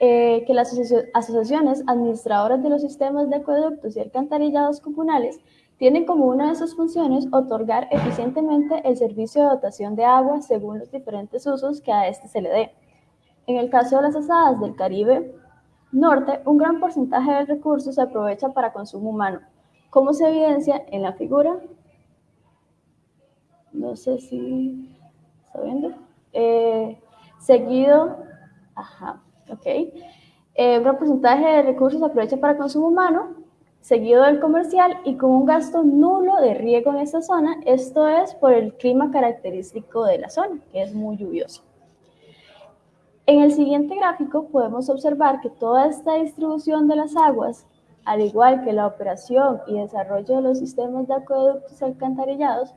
eh, que las asociaciones administradoras de los sistemas de acueductos y alcantarillados comunales tienen como una de sus funciones otorgar eficientemente el servicio de dotación de agua según los diferentes usos que a este se le dé. En el caso de las asadas del Caribe Norte, un gran porcentaje del recurso se aprovecha para consumo humano, como se evidencia en la figura. No sé si está viendo. Eh, seguido, ajá, ok. Eh, un gran porcentaje de recursos se aprovecha para consumo humano, seguido del comercial y con un gasto nulo de riego en esta zona. Esto es por el clima característico de la zona, que es muy lluvioso. En el siguiente gráfico podemos observar que toda esta distribución de las aguas, al igual que la operación y desarrollo de los sistemas de acueductos alcantarillados,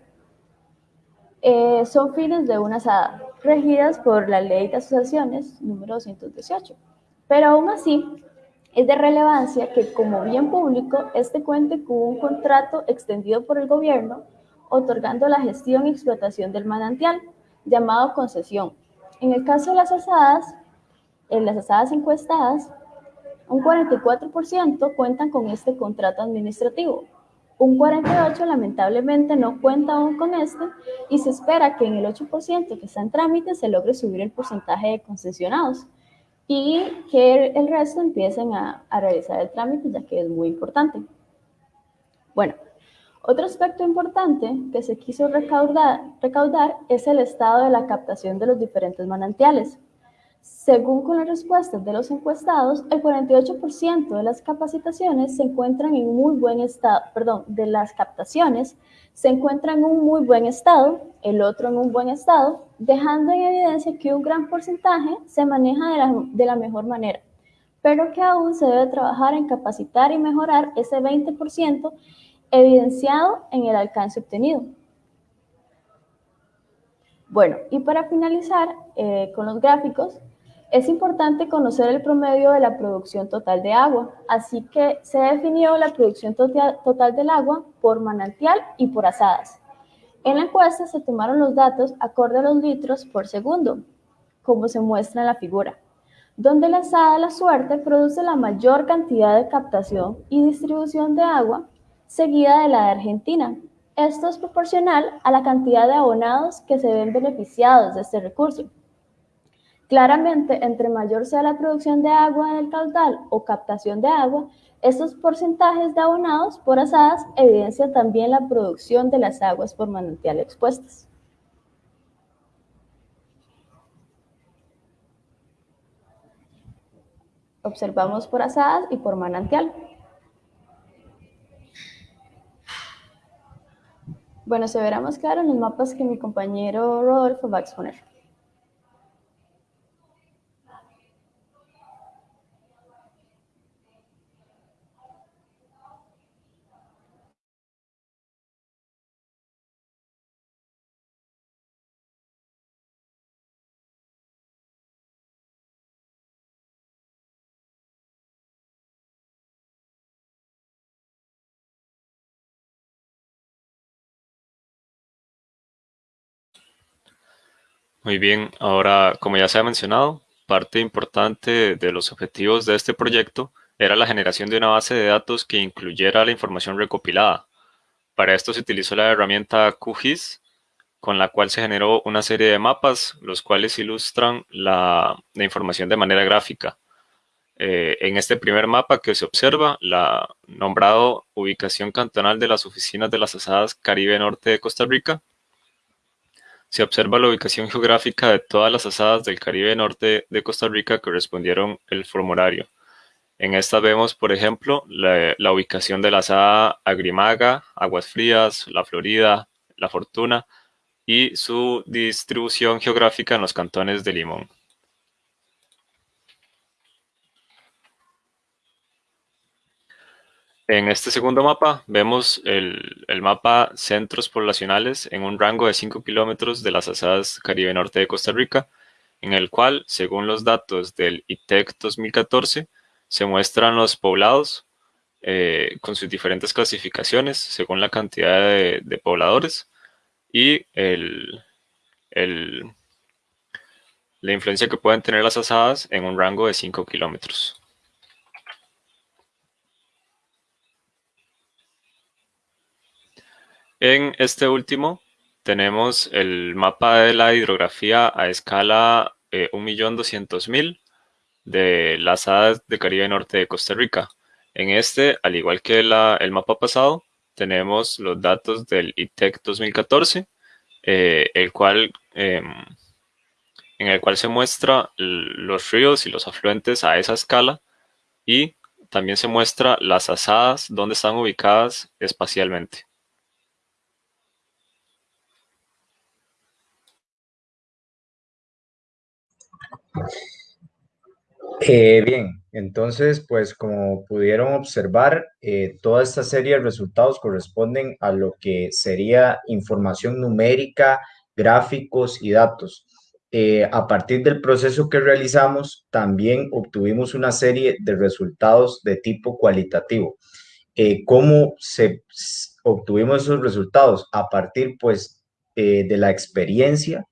eh, son fines de una SADA, regidas por la Ley de Asociaciones número 218. Pero aún así, es de relevancia que como bien público, este cuente con un contrato extendido por el gobierno, otorgando la gestión y explotación del manantial, llamado concesión, en el caso de las asadas, en las asadas encuestadas, un 44% cuentan con este contrato administrativo. Un 48% lamentablemente no cuenta aún con este y se espera que en el 8% que está en trámite se logre subir el porcentaje de concesionados y que el resto empiecen a, a realizar el trámite ya que es muy importante. Bueno, otro aspecto importante que se quiso recaudar, recaudar, es el estado de la captación de los diferentes manantiales. Según con las respuestas de los encuestados, el 48% de las capacitaciones se encuentran en muy buen estado, perdón, de las captaciones se encuentran en un muy buen estado, el otro en un buen estado, dejando en evidencia que un gran porcentaje se maneja de la, de la mejor manera, pero que aún se debe trabajar en capacitar y mejorar ese 20% evidenciado en el alcance obtenido. Bueno, y para finalizar eh, con los gráficos, es importante conocer el promedio de la producción total de agua, así que se definió la producción total, del agua por manantial y por asadas. En la encuesta se tomaron los datos acorde a los litros por segundo, como se muestra en la figura, donde la asada La Suerte produce la mayor cantidad de captación y distribución de agua seguida de la de Argentina. Esto es proporcional a la cantidad de abonados que se ven beneficiados de este recurso. Claramente, entre mayor sea la producción de agua en el caudal o captación de agua, estos porcentajes de abonados por asadas evidencian también la producción de las aguas por manantial expuestas. Observamos por asadas y por manantial. Bueno, se verá más claro en los mapas que mi compañero Rodolfo va a exponer. Muy bien, ahora, como ya se ha mencionado, parte importante de los objetivos de este proyecto era la generación de una base de datos que incluyera la información recopilada. Para esto se utilizó la herramienta QGIS, con la cual se generó una serie de mapas, los cuales ilustran la, información de manera gráfica. Eh, en este primer mapa que se observa, la nombrado Ubicación Cantonal de las Oficinas de las Asadas Caribe Norte de Costa Rica, se observa la ubicación geográfica de todas las asadas del Caribe Norte de Costa Rica que respondieron el formulario. En esta vemos, por ejemplo, la, ubicación de la asada Agrimaga, Aguas Frías, La Florida, La Fortuna y su distribución geográfica en los cantones de Limón. En este segundo mapa vemos el, mapa centros poblacionales en un rango de 5 kilómetros de las asadas Caribe Norte de Costa Rica, en el cual, según los datos del ITEC 2014, se muestran los poblados eh, con sus diferentes clasificaciones según la cantidad de, pobladores y la influencia que pueden tener las asadas en un rango de 5 kilómetros. En este último tenemos el mapa de la hidrografía a escala eh, 1.200.000 de las hadas de Caribe Norte de Costa Rica. En este, al igual que el mapa pasado, tenemos los datos del ITEC 2014, eh, el cual, em, en el cual se muestra los ríos y los afluentes a esa escala y también se muestra las asadas donde están ubicadas espacialmente. Eh, bien, entonces, pues como pudieron observar, eh, toda esta serie de resultados corresponden a lo que sería información numérica, gráficos y datos. Eh, a partir del proceso que realizamos, también obtuvimos una serie de resultados de tipo cualitativo. ¿Cómo se obtuvimos esos resultados? A partir, pues, de la experiencia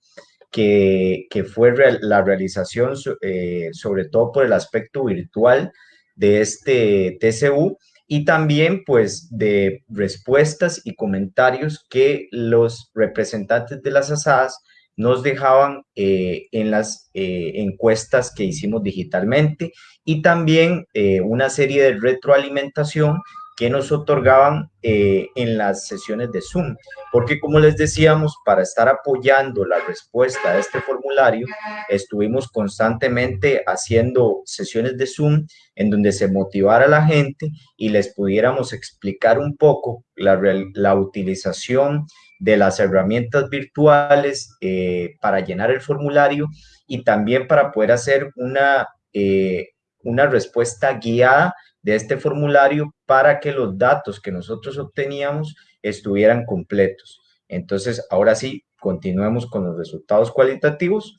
que, fue la realización, eh, sobre todo por el aspecto virtual de este TCU y también pues de respuestas y comentarios que los representantes de las asadas nos dejaban eh, en las eh, encuestas que hicimos digitalmente y también una serie de retroalimentación que nos otorgaban eh, en las sesiones de Zoom. Porque como les decíamos, para estar apoyando la respuesta a este formulario, estuvimos constantemente haciendo sesiones de Zoom en donde se motivara a la gente y les pudiéramos explicar un poco la, utilización de las herramientas virtuales eh, para llenar el formulario y también para poder hacer una, eh, una respuesta guiada de este formulario para que los datos que nosotros obteníamos estuvieran completos. Entonces, ahora sí, continuemos con los resultados cualitativos.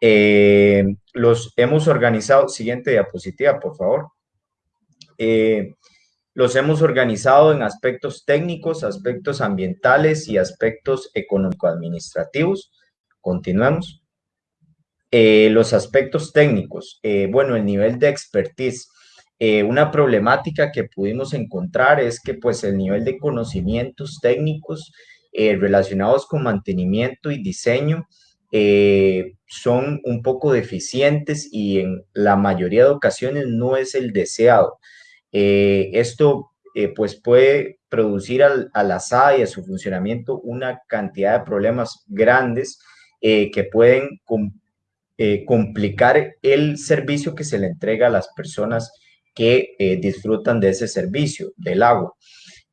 Eh, los hemos organizado, siguiente diapositiva, por favor. Eh, los hemos organizado en aspectos técnicos, aspectos ambientales y aspectos económico-administrativos. Continuemos. Eh, los aspectos técnicos, bueno, el nivel de expertise. Eh, una problemática que pudimos encontrar es que pues el nivel de conocimientos técnicos eh, relacionados con mantenimiento y diseño eh, son un poco deficientes y en la mayoría de ocasiones no es el deseado. esto pues puede producir al, a la SAD y a su funcionamiento una cantidad de problemas grandes que pueden complicar el servicio que se le entrega a las personas que eh, disfrutan de ese servicio del agua.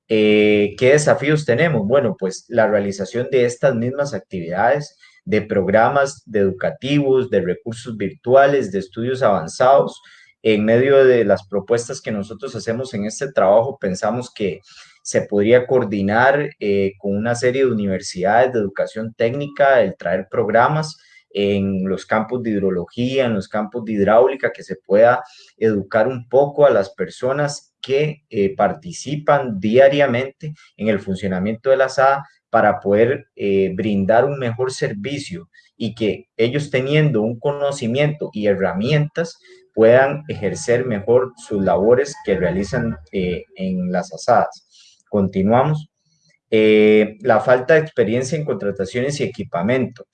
Eh, ¿Qué desafíos tenemos? Bueno, pues la realización de estas mismas actividades, de programas de educativos, de recursos virtuales, de estudios avanzados. En medio de las propuestas que nosotros hacemos en este trabajo, pensamos que se podría coordinar eh, con una serie de universidades de educación técnica, el traer programas en los campos de hidrología, en los campos de hidráulica, que se pueda educar un poco a las personas que eh, participan diariamente en el funcionamiento de la SAD para poder eh, brindar un mejor servicio y que ellos teniendo un conocimiento y herramientas puedan ejercer mejor sus labores que realizan eh, en las asadas. Continuamos. La falta de experiencia en contrataciones y equipamiento.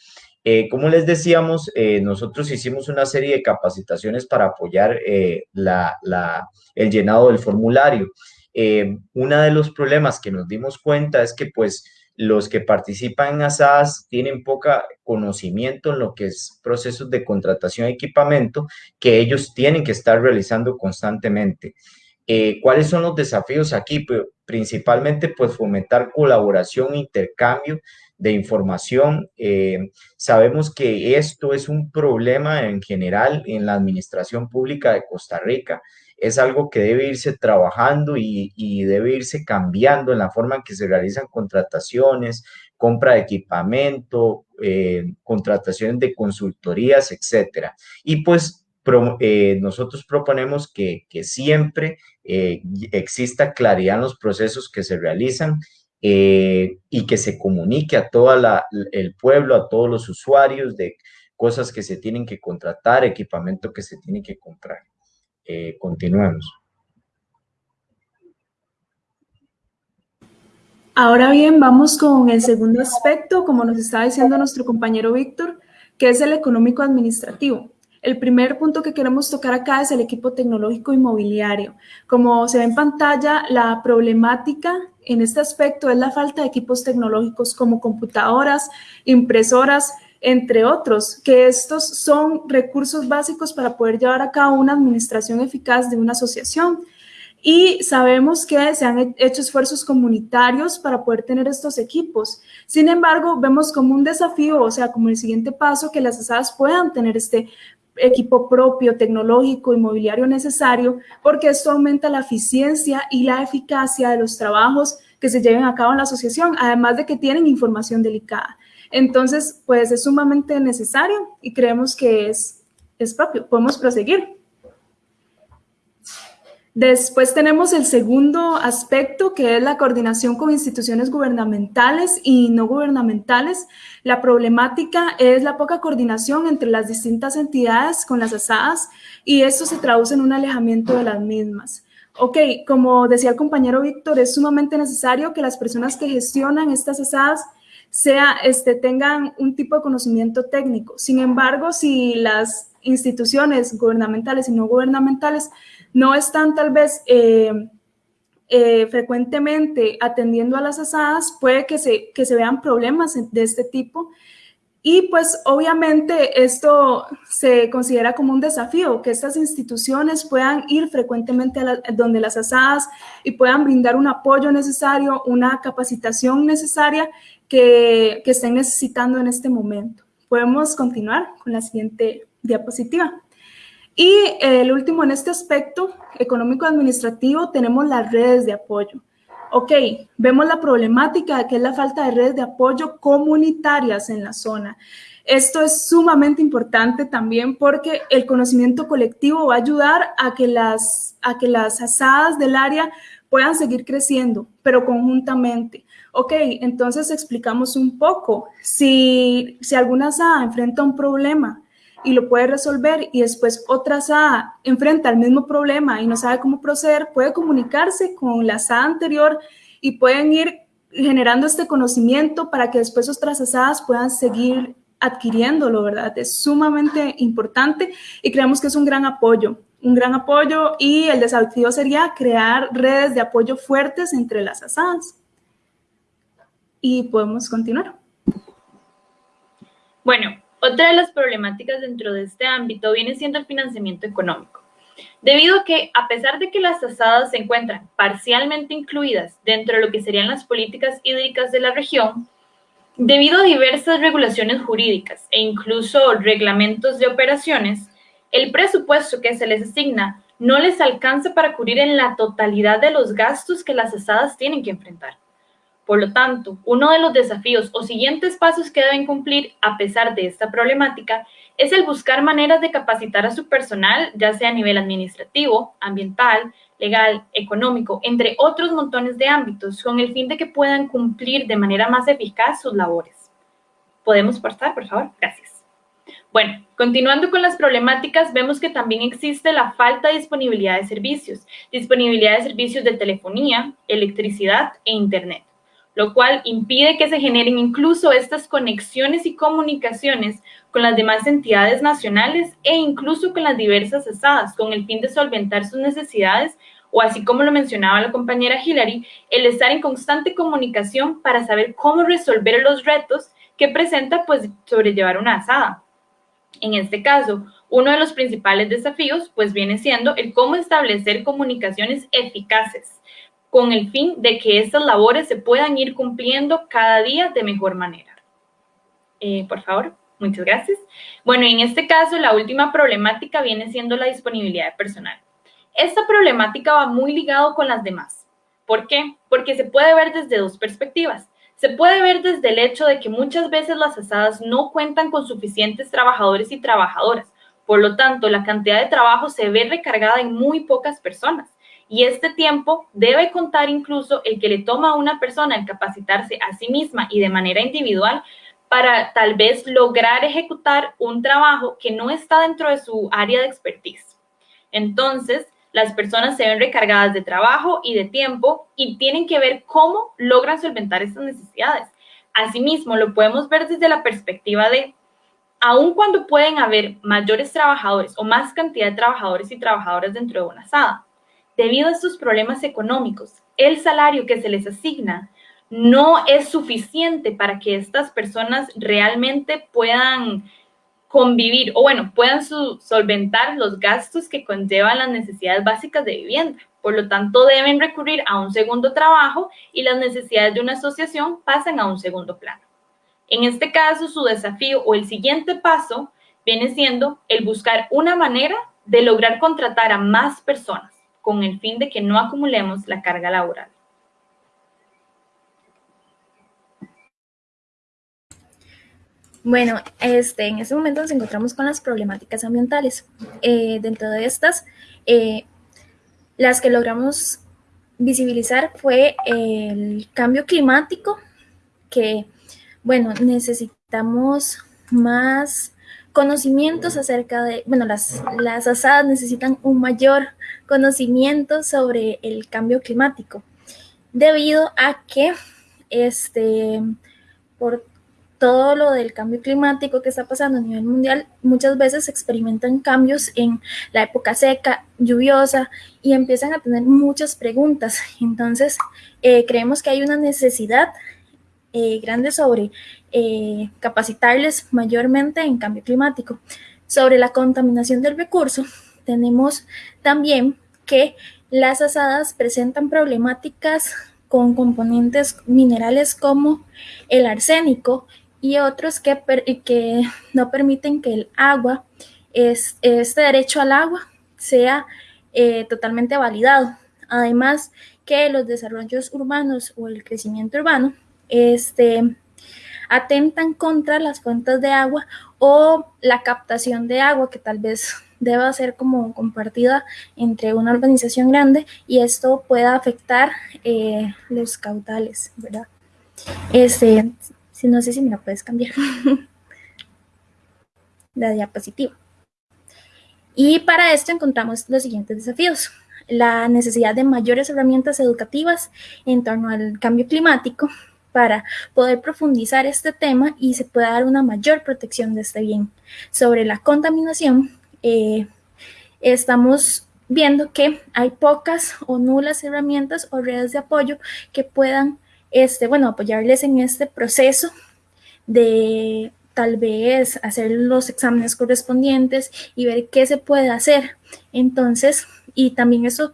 Eh, como les decíamos, nosotros hicimos una serie de capacitaciones para apoyar el llenado del formulario. uno de los problemas que nos dimos cuenta es que pues los que participan en asadas tienen poca conocimiento en lo que es procesos de contratación de equipamiento que ellos tienen que estar realizando constantemente. Eh, ¿Cuáles son los desafíos aquí? Pues, principalmente, pues fomentar colaboración, intercambio de información. Eh, sabemos que esto es un problema en general en la administración pública de Costa Rica es algo que debe irse trabajando y, debe irse cambiando en la forma en que se realizan contrataciones, compra de equipamiento, eh, contrataciones de consultorías, etcétera. Y pues eh, nosotros proponemos que, siempre exista claridad en los procesos que se realizan y que se comunique a todo el pueblo, a todos los usuarios de cosas que se tienen que contratar, equipamiento que se tiene que comprar. Eh, continuemos. Ahora bien, vamos con el segundo aspecto, como nos estaba diciendo nuestro compañero Víctor, que es el económico administrativo. El primer punto que queremos tocar acá es el equipo tecnológico inmobiliario. Como se ve en pantalla, la problemática en este aspecto es la falta de equipos tecnológicos como computadoras, impresoras, entre otros, que estos son recursos básicos para poder llevar a cabo una administración eficaz de una asociación. Y sabemos que se han hecho esfuerzos comunitarios para poder tener estos equipos. Sin embargo, vemos como un desafío, o sea, como el siguiente paso, que las asadas puedan tener este equipo propio, tecnológico, inmobiliario necesario, porque esto aumenta la eficiencia y la eficacia de los trabajos que se lleven a cabo en la asociación, además de que tienen información delicada. Entonces, pues es sumamente necesario y creemos que es, es propio. Podemos proseguir. Después tenemos el segundo aspecto, que es la coordinación con instituciones gubernamentales y no gubernamentales. La problemática es la poca coordinación entre las distintas entidades con las asadas y esto se traduce en un alejamiento de las mismas. Ok, como decía el compañero Víctor, es sumamente necesario que las personas que gestionan estas asadas sea, este, tengan un tipo de conocimiento técnico. Sin embargo, si las instituciones gubernamentales y no gubernamentales no están tal vez eh, eh, frecuentemente atendiendo a las asadas, puede que se, que se vean problemas de este tipo y pues obviamente esto se considera como un desafío, que estas instituciones puedan ir frecuentemente a donde las asadas y puedan brindar un apoyo necesario, una capacitación necesaria que, que estén necesitando en este momento. Podemos continuar con la siguiente diapositiva. Y el último en este aspecto económico-administrativo tenemos las redes de apoyo. Ok, vemos la problemática que es la falta de redes de apoyo comunitarias en la zona. Esto es sumamente importante también porque el conocimiento colectivo va a ayudar a que las, a que las asadas del área puedan seguir creciendo, pero conjuntamente. Ok, entonces explicamos un poco. Si, si alguna asada enfrenta un problema y lo puede resolver y después otra asada enfrenta el mismo problema y no sabe cómo proceder, puede comunicarse con la asada anterior y pueden ir generando este conocimiento para que después otras asadas puedan seguir adquiriéndolo, ¿verdad? Es sumamente importante y creemos que es un gran apoyo, un gran apoyo y el desafío sería crear redes de apoyo fuertes entre las asadas. Y podemos continuar. Bueno, otra de las problemáticas dentro de este ámbito viene siendo el financiamiento económico, debido a que a pesar de que las asadas se encuentran parcialmente incluidas dentro de lo que serían las políticas hídricas de la región, debido a diversas regulaciones jurídicas e incluso reglamentos de operaciones, el presupuesto que se les asigna no les alcanza para cubrir en la totalidad de los gastos que las asadas tienen que enfrentar. Por lo tanto, uno de los desafíos o siguientes pasos que deben cumplir a pesar de esta problemática es el buscar maneras de capacitar a su personal, ya sea a nivel administrativo, ambiental, legal, económico, entre otros montones de ámbitos, con el fin de que puedan cumplir de manera más eficaz sus labores. ¿Podemos pasar, por favor? Gracias. Bueno, continuando con las problemáticas, vemos que también existe la falta de disponibilidad de servicios, disponibilidad de servicios de telefonía, electricidad e internet, lo cual impide que se generen incluso estas conexiones y comunicaciones con las demás entidades nacionales e incluso con las diversas asadas, con el fin de solventar sus necesidades o así como lo mencionaba la compañera Hillary, el estar en constante comunicación para saber cómo resolver los retos que presenta pues sobrellevar una asada. En este caso, uno de los principales desafíos pues viene siendo el cómo establecer comunicaciones eficaces con el fin de que estas labores se puedan ir cumpliendo cada día de mejor manera. Eh, por favor, muchas gracias. Bueno, en este caso, la última problemática viene siendo la disponibilidad de personal. Esta problemática va muy ligado con las demás. ¿Por qué? Porque se puede ver desde dos perspectivas. Se puede ver desde el hecho de que muchas veces las asadas no cuentan con suficientes trabajadores y trabajadoras. Por lo tanto, la cantidad de trabajo se ve recargada en muy pocas personas. Y este tiempo debe contar incluso el que le toma a una persona el capacitarse a sí misma y de manera individual para tal vez lograr ejecutar un trabajo que no está dentro de su área de expertise. Entonces, las personas se ven recargadas de trabajo y de tiempo y tienen que ver cómo logran solventar estas necesidades. Asimismo, lo podemos ver desde la perspectiva de, aun cuando pueden haber mayores trabajadores o más cantidad de trabajadores y trabajadoras dentro de una asada, debido a estos problemas económicos, el salario que se les asigna no es suficiente para que estas personas realmente puedan convivir o bueno, puedan solventar los gastos que conllevan las necesidades básicas de vivienda. Por lo tanto, deben recurrir a un segundo trabajo y las necesidades de una asociación pasan a un segundo plano. En este caso, su desafío o el siguiente paso viene siendo el buscar una manera de lograr contratar a más personas con el fin de que no acumulemos la carga laboral. Bueno, este, en este momento nos encontramos con las problemáticas ambientales. Eh, dentro de estas, eh, las que logramos visibilizar fue el cambio climático, que, bueno, necesitamos más conocimientos acerca de, bueno, las, las asadas necesitan un mayor conocimiento sobre el cambio climático, debido a que, este, por todo lo del cambio climático que está pasando a nivel mundial, muchas veces experimentan cambios en la época seca, lluviosa, y empiezan a tener muchas preguntas. Entonces, eh, creemos que hay una necesidad eh, grande sobre eh, capacitarles mayormente en cambio climático. Sobre la contaminación del recurso, tenemos también que las asadas presentan problemáticas con componentes minerales como el arsénico y otros que, que no permiten que el agua, es, este derecho al agua, sea eh, totalmente validado. Además que los desarrollos urbanos o el crecimiento urbano este, atentan contra las fuentes de agua o la captación de agua que tal vez *laughs* deba ser como compartida entre una organización grande y esto pueda afectar eh, los caudales, ¿verdad? Este, no sé si me la puedes cambiar. *laughs* la diapositiva. Y para esto encontramos los siguientes desafíos. La necesidad de mayores herramientas educativas en torno al cambio climático para poder profundizar este tema y se pueda dar una mayor protección de este bien. Sobre la contaminación, eh, estamos viendo que hay pocas o nulas herramientas o redes de apoyo que puedan este, bueno, apoyarles en este proceso de tal vez hacer los exámenes correspondientes y ver qué se puede hacer. Entonces, y también eso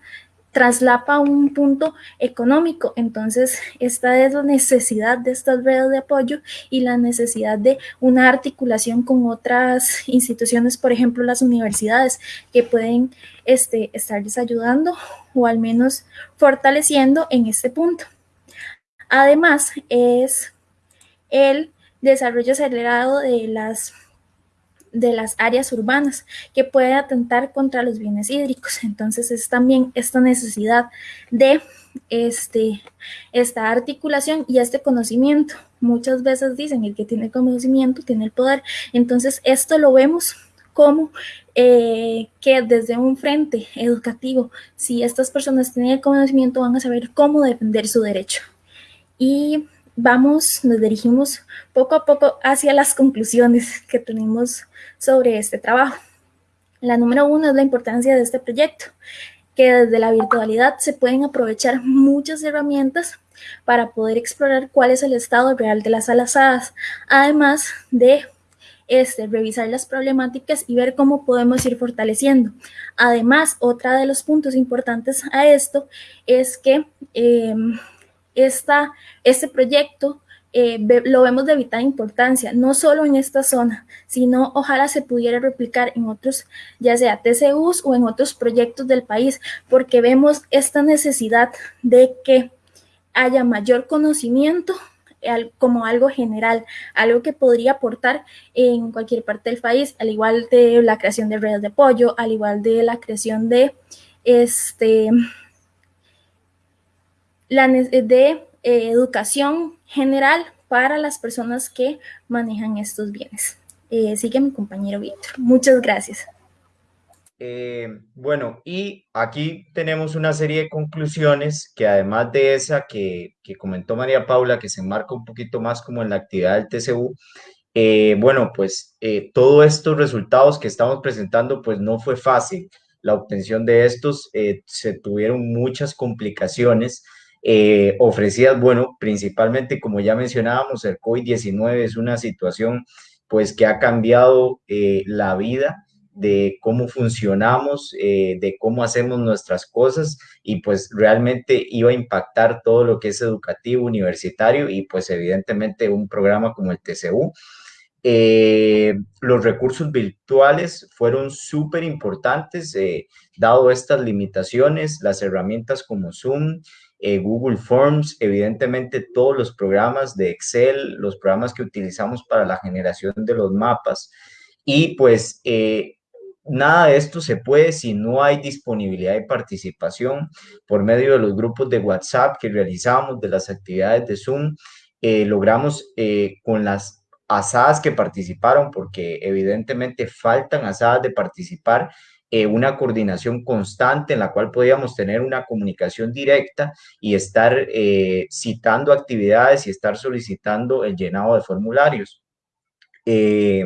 traslapa un punto económico. Entonces, esta es la necesidad de estas redes de apoyo y la necesidad de una articulación con otras instituciones, por ejemplo, las universidades, que pueden este, estarles ayudando o al menos fortaleciendo en este punto. Además, es el desarrollo acelerado de las de las áreas urbanas que puede atentar contra los bienes hídricos. Entonces es también esta necesidad de este, esta articulación y este conocimiento. Muchas veces dicen el que tiene conocimiento tiene el poder. Entonces esto lo vemos como eh, que desde un frente educativo, si estas personas tienen el conocimiento, van a saber cómo defender su derecho. Y vamos, nos dirigimos poco a poco hacia las conclusiones que tenemos sobre este trabajo. La número uno es la importancia de este proyecto, que desde la virtualidad se pueden aprovechar muchas herramientas para poder explorar cuál es el estado real de las alazadas, además de este, revisar las problemáticas y ver cómo podemos ir fortaleciendo. Además, otra de los puntos importantes a esto es que em, esta, este proyecto eh, lo vemos de vital importancia, no solo en esta zona, sino ojalá se pudiera replicar en otros, ya sea TCUs o en otros proyectos del país, porque vemos esta necesidad de que haya mayor conocimiento como algo general, algo que podría aportar en cualquier parte del país, al igual de la creación de redes de apoyo, al igual de la creación de este la de eh, educación general para las personas que manejan estos bienes. Eh, sigue mi compañero Víctor. Muchas gracias. Eh, bueno, y aquí tenemos una serie de conclusiones que además de esa que, que, comentó María Paula, que se enmarca un poquito más como en la actividad del TCU, bueno, pues todos estos resultados que estamos presentando, pues no fue fácil. La obtención de estos se tuvieron muchas complicaciones eh, ofrecidas, bueno, principalmente como ya mencionábamos, el COVID-19 es una situación pues que ha cambiado eh, la vida de cómo funcionamos, eh, de cómo hacemos nuestras cosas y pues realmente iba a impactar todo lo que es educativo, universitario y pues evidentemente un programa como el TCU. los recursos virtuales fueron súper importantes, dado estas limitaciones, las herramientas como Zoom, eh, Google Forms, evidentemente todos los programas de Excel, los programas que utilizamos para la generación de los mapas. Y pues eh, nada de esto se puede si no hay disponibilidad y participación por medio de los grupos de WhatsApp que realizamos, de las actividades de Zoom. Eh, logramos con las asadas que participaron, porque evidentemente faltan asadas de participar, eh, una coordinación constante en la cual podíamos tener una comunicación directa y estar eh, citando actividades y estar solicitando el llenado de formularios. Eh,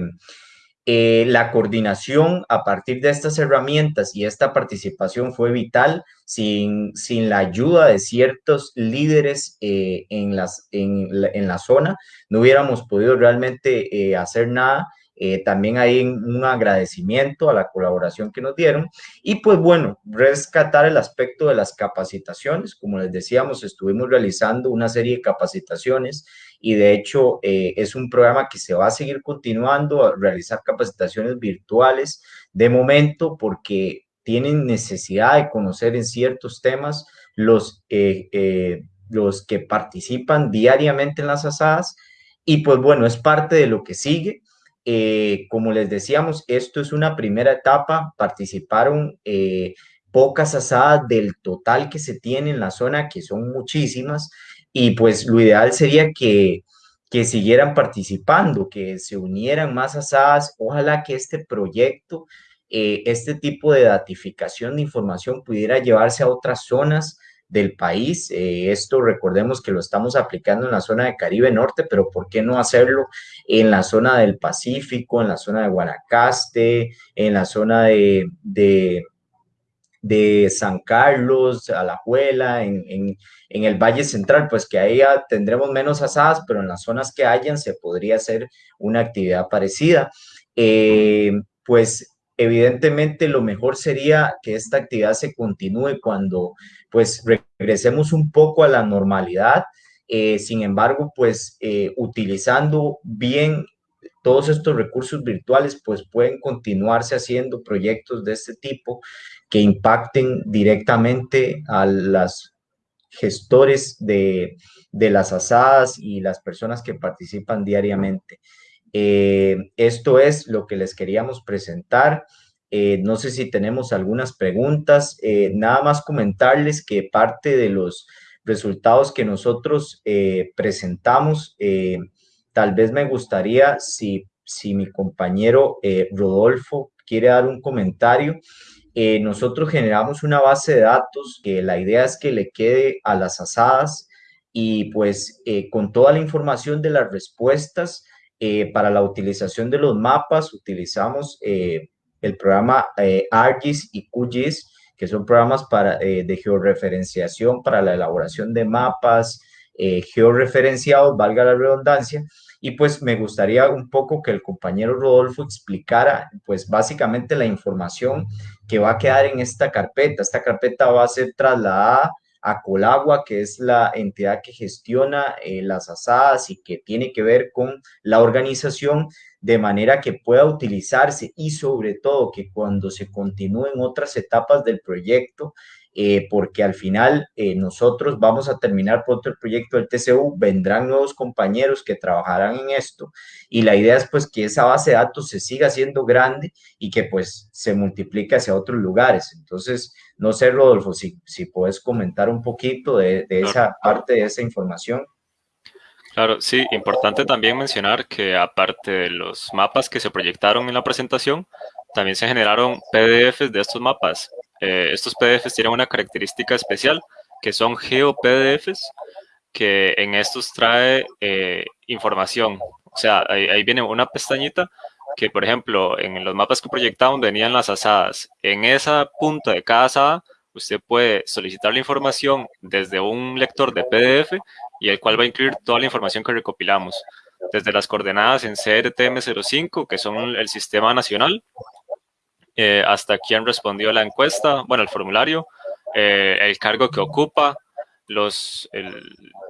la coordinación a partir de estas herramientas y esta participación fue vital. Sin, sin la ayuda de ciertos líderes en, las, en, la, en la zona, no hubiéramos podido realmente hacer nada eh, también hay un agradecimiento a la colaboración que nos dieron. Y pues bueno, rescatar el aspecto de las capacitaciones. Como les decíamos, estuvimos realizando una serie de capacitaciones y de hecho eh, es un programa que se va a seguir continuando a realizar capacitaciones virtuales de momento porque tienen necesidad de conocer en ciertos temas los, eh, los que participan diariamente en las asadas y pues bueno, es parte de lo que sigue. Eh, como les decíamos, esto es una primera etapa, participaron eh, pocas asadas del total que se tiene en la zona, que son muchísimas, y pues lo ideal sería que, que siguieran participando, que se unieran más asadas, ojalá que este proyecto, eh, este tipo de datificación de información pudiera llevarse a otras zonas, del país. Eh, esto recordemos que lo estamos aplicando en la zona de Caribe Norte, pero ¿por qué no hacerlo en la zona del Pacífico, en la zona de Guanacaste, en la zona de, de, San Carlos, Alajuela, en, en, en, el Valle Central? Pues que ahí tendremos menos asadas, pero en las zonas que hayan se podría hacer una actividad parecida. Eh, pues evidentemente lo mejor sería que esta actividad se continúe cuando pues regresemos un poco a la normalidad. Eh, sin embargo, pues eh, utilizando bien todos estos recursos virtuales, pues pueden continuarse haciendo proyectos de este tipo que impacten directamente a las gestores de, de las asadas y las personas que participan diariamente. Esto es lo que les queríamos presentar. no sé si tenemos algunas preguntas. nada más comentarles que parte de los resultados que nosotros presentamos, tal vez me gustaría si, si mi compañero Rodolfo quiere dar un comentario eh, nosotros generamos una base de datos que la idea es que le quede a las asadas y pues eh, con toda la información de las respuestas eh, para la utilización de los mapas utilizamos el programa ArcGIS y QGIS que son programas para, de georreferenciación para la elaboración de mapas georreferenciados, valga la redundancia, y pues me gustaría un poco que el compañero Rodolfo explicara pues básicamente la información que va a quedar en esta carpeta. Esta carpeta va a ser trasladada a Colagua, que es la entidad que gestiona eh, las asadas y que tiene que ver con la organización de manera que pueda utilizarse y sobre todo que cuando se continúen otras etapas del proyecto eh, porque al final eh, nosotros vamos a terminar pronto el proyecto del TCU, vendrán nuevos compañeros que trabajarán en esto y la idea es pues que esa base de datos se siga siendo grande y que pues se multiplique hacia otros lugares. Entonces, no sé, Rodolfo, si, si puedes comentar un poquito de, de esa parte de esa información. Claro, sí, importante también mencionar que aparte de los mapas que se proyectaron en la presentación, también se generaron PDFs de estos mapas eh, estos PDFs tienen una característica especial, que son GeoPDFs, que en estos trae eh, información. O sea, ahí, viene una pestañita que, por ejemplo, en los mapas que proyectaban venían las asadas. En esa punta de cada asada, usted puede solicitar la información desde un lector de PDF y el cual va a incluir toda la información que recopilamos. Desde las coordenadas en CRTM05, que son el sistema nacional, eh, hasta quién respondió la encuesta, bueno, el formulario, eh, el cargo que ocupa, los,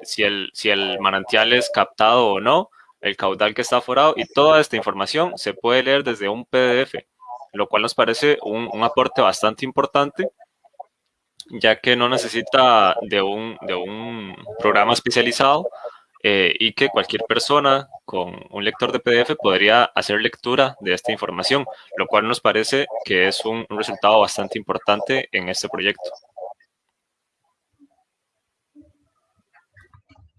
si, el, si el manantial es captado o no, el caudal que está aforado y toda esta información se puede leer desde un PDF, lo cual nos parece un, un aporte bastante importante ya que no necesita de un, de un programa especializado eh, y que cualquier persona con un lector de PDF podría hacer lectura de esta información, lo cual nos parece que es un, resultado bastante importante en este proyecto.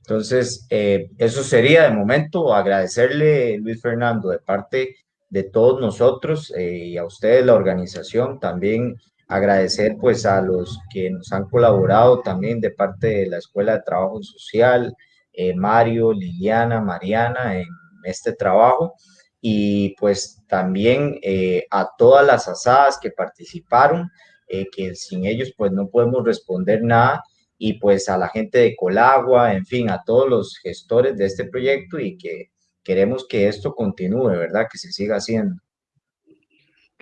Entonces, eh, eso sería de momento agradecerle, Luis Fernando, de parte de todos nosotros eh, y a ustedes, la organización, también agradecer pues a los que nos han colaborado también de parte de la Escuela de Trabajo Social, eh, Mario, Liliana, Mariana en este trabajo y pues también eh, a todas las asadas que participaron, eh, que sin ellos pues no podemos responder nada y pues a la gente de Colagua, en fin, a todos los gestores de este proyecto y que queremos que esto continúe, ¿verdad? Que se siga haciendo.